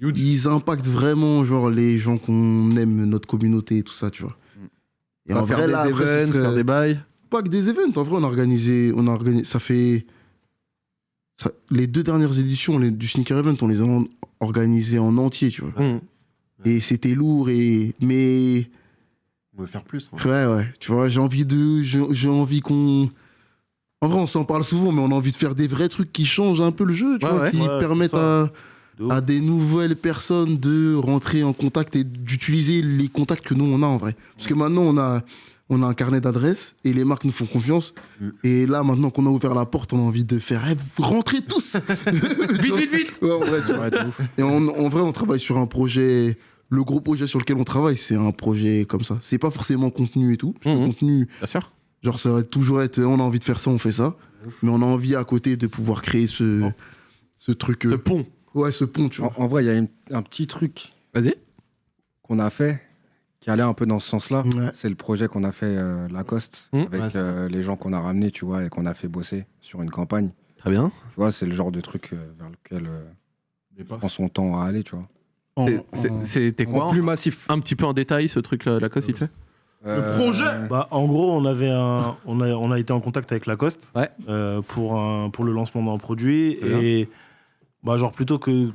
Ils impactent vraiment, genre, les gens qu'on aime, notre communauté et tout ça, tu vois. Et On en vrai, des là, après, events, serait- faire des bails. pas que des events. En vrai, on a organisé, on a organisé ça fait. ça- les deux dernières éditions les- du Sneaker Event, on les a organisées en entier, tu vois. Mmh. Et c'était lourd, et. Mais. On veut faire plus. hein. Ouais, ouais. Tu vois, j'ai envie de. J'ai envie qu'on. En vrai, on s'en parle souvent, mais on a envie de faire des vrais trucs qui changent un peu le jeu, tu Ouais, vois, ouais. qui Ouais, permettent à, De à des nouvelles personnes de rentrer en contact et d'utiliser les contacts que nous on a en vrai. Parce que maintenant on a, on a un carnet d'adresses et les marques nous font confiance. Mm. Et là maintenant qu'on a ouvert la porte, on a envie de faire rentrez tous Vite, vite, vite Ouais, en vrai. Et en, en vrai, on travaille sur un projet. Le gros projet sur lequel on travaille, c'est un projet comme ça. C'est pas forcément contenu et tout. Parce que Mhm. contenu, Bien sûr. genre, ça va toujours être on a envie de faire ça, on fait ça. Mais on a envie à côté de pouvoir créer ce, Oh. ce truc. Ce euh, pont. Ouais, ce pont, tu vois. En, en vrai, il y a une- un petit truc Vas-y. qu'on a fait qui allait un peu dans ce sens-là. Ouais. C'est le projet qu'on a fait euh, Lacoste Mmh. avec Ouais, euh, les gens qu'on a ramenés, tu vois, et qu'on a fait bosser sur une campagne. Très bien. Tu vois, c'est le genre de truc euh, vers lequel euh, Des prend son temps à aller, tu vois. C'était quoi Plus massif. Un petit peu en détail ce truc là, Lacoste, il te fait Euh, projet Bah, en gros, on, avait un, on, a, on a été en contact avec Lacoste Ouais. euh, pour, un, pour le lancement d'un produit. Et bah, genre, plutôt que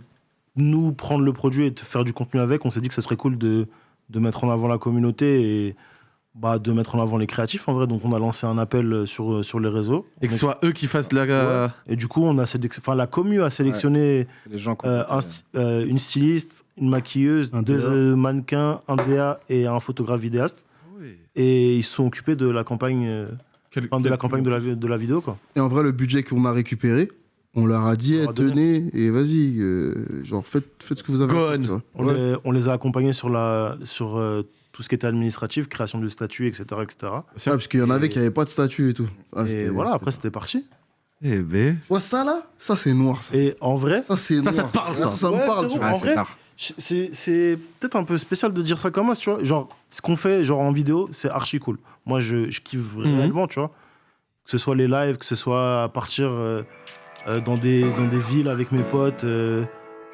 nous prendre le produit et de faire du contenu avec, on s'est dit que ce serait cool de, de mettre en avant la communauté et bah, de mettre en avant les créatifs en vrai. Donc, on a lancé un appel sur, sur les réseaux. Et que ce soit eux qui fassent la. Ouais. Et du coup, on a enfin, la commu a sélectionné les gens euh, un euh, une styliste, une maquilleuse, Un deux euh, mannequins, un DA et un photographe vidéaste. Et ils se sont occupés de la campagne, euh, Quel- enfin, de la campagne de la, de la vidéo. Quoi. Et en vrai, le budget qu'on a récupéré, on leur a dit, On eh, tenez, et vas-y, euh, genre, faites, faites ce que vous avez faire, on. On, Ouais. les, on les a accompagnés sur, la, sur euh, tout ce qui était administratif, création de statut, etc. etc. Ouais, parce qu'il y en avait Et- qui n'avaient pas de statut et tout. Ah, et voilà, après c'était- parti. Eh ben. Ouais, ça là, ça c'est noir. Ça, Et en vrai, ça c'est Ça, noir. ça te parle, ça. Ça me Ouais, parle, tu vois. Ah, en c'est vrai, c'est c'est peut-être un peu spécial de dire ça comme ça, tu vois. Genre, ce qu'on fait genre en vidéo, c'est archi cool. Moi, je, je kiffe réellement, tu vois. Que ce soit les lives, que ce soit à partir euh, euh, dans, des, dans des villes avec mes potes, euh,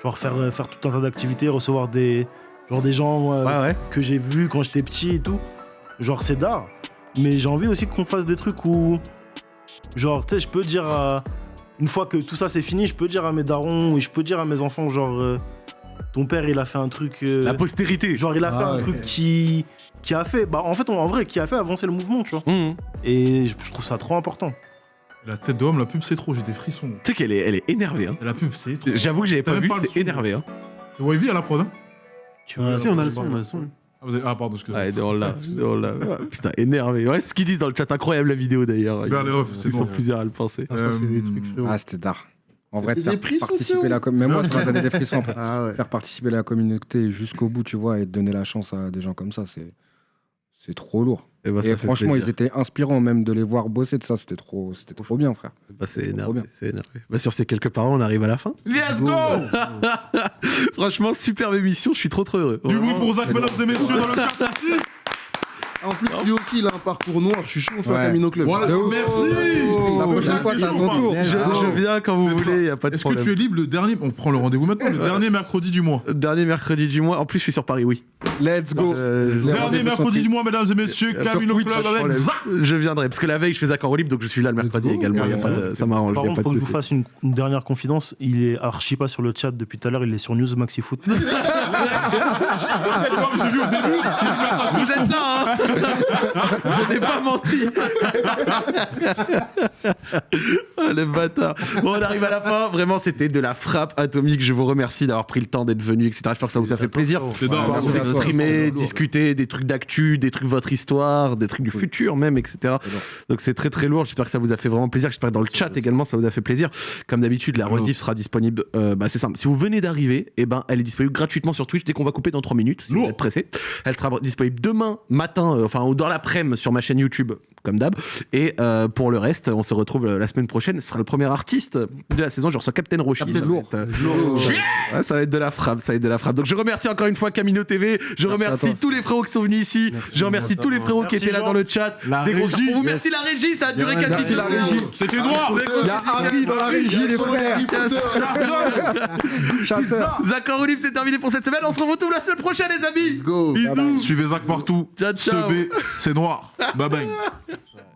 genre faire, euh, faire tout un tas d'activités, recevoir des, genre des gens euh, Ouais, ouais. que j'ai vus quand j'étais petit et tout. Genre, c'est d'art. Mais j'ai envie aussi qu'on fasse des trucs où, genre, tu sais, je peux dire à- Une fois que tout ça c'est fini, je peux dire à mes darons et je peux dire à mes enfants, genre, euh, ton père il a fait un truc. euh, La postérité. Genre, il a Ah fait un ouais. truc qui, qui a fait. Bah, en fait, en vrai, qui a fait avancer le mouvement, tu vois. Mmh. Et je, je trouve ça trop important. La tête d'homme, la pub, c'est trop, j'ai des frissons. Tu sais qu'elle est, elle est énervée. Hein. La pub, c'est trop. J'avoue que j'avais pas vu, c'est énervé. Hein. C'est Wavy à la prod, hein Tu vois, Si, on a le son, on a le son. ah, vous avez- ah, pardon, excusez-moi. Ouais, on l'a, on l'a. Ah, Putain, énervé. Ouais, ce qu'ils disent dans le chat, incroyable la vidéo d'ailleurs. Regarde les refs, c'est Ils sont plusieurs à le penser. Ah, ça c'est des Euh, trucs frérot. Ah, c'était tard. En vrai, faire participer la Même moi, ça m'a donné des frissons. Ah ouais. Faire participer la communauté jusqu'au bout, tu vois, et donner la chance à des gens comme ça, c'est c'est trop lourd. Et, bah, ça et fait franchement, plaisir. ils étaient inspirants même de les voir bosser de ça. C'était trop, c'était trop bien, frère. Bah, c'est énervé. bien. C'est énervé. Bah, sur ces quelques paroles, on arrive à la fin. Let's go Franchement, superbe émission. Je suis trop trop heureux. Du bruit pour Zach, mesdames et messieurs, dans le chat aussi En plus, lui aussi, il a un parcours noir. Je suis chaud, on fait Ouais. un Camino Club. Voilà, ouf. merci La prochaine fois, c'est à ton tour. Je, je viens quand vous voulez, il y a pas de Est-ce que problème. tu es libre le dernier? On prend le rendez-vous maintenant, le dernier mercredi du mois. Dernier mercredi du mois. En plus, je suis sur Paris, oui. Let's go. Euh, Dernier mercredi du mois, mesdames et messieurs, sur Camino Club avec problème. Zach Je viendrai parce que la veille, je fais Zach en libre, donc je suis là le mercredi également. ça m'arrange. Par contre, pas faut que je vous fasse une, une dernière confidence. Il est archi pas sur le chat depuis tout à l'heure. Il est sur News Maxi Foot. J'ai vu au début Vous êtes là, hein Je n'ai pas menti. ah, le bâtard. Bon, on arrive à la fin. Vraiment, c'était de la frappe atomique. Je vous remercie d'avoir pris le temps d'être venu, etc. J'espère que ça vous a fait plaisir. C'est dingue. Vous exprimer, discuter des trucs d'actu, des trucs de votre histoire, des trucs du futur même, etc. Donc c'est très très lourd. J'espère que ça vous a fait vraiment plaisir. J'espère que dans le chat également ça vous a fait plaisir. Comme d'habitude, la rediff sera disponible. euh, bah, c'est simple. Si vous venez d'arriver, eh ben elle est disponible gratuitement sur Twitch dès qu'on va couper dans 3 minutes. Si vous êtes pressé, elle sera disponible demain matin, euh, enfin ou dans l'après-midi sur ma chaîne YouTube comme d'hab. Et euh, pour le reste, on se retrouve euh, la semaine prochaine. Ce sera le premier artiste de la saison. Je reçois Captain Roshi. Captain Ça va Lourd. être, euh, Ouais, ça va être de la frappe, ça va être de la frappe. Donc je remercie encore une fois Camino TV, je Merci remercie tous les frérots qui sont venus ici, je remercie tous les frérots qui étaient là dans le chat. La Des gros régie. cœurs pour vous. Yes. Merci la régie, ça a duré Merci 4 Merci la minutes. C'était noir Il y a Harry dans la régie, les frères. Chasseur. Zach Libre, c'est terminé pour cette semaine. On se retrouve la semaine prochaine, les amis. Let's go. Bisous. Suivez Zach partout. Ciao, ciao. C'est noir. Bye bye. so.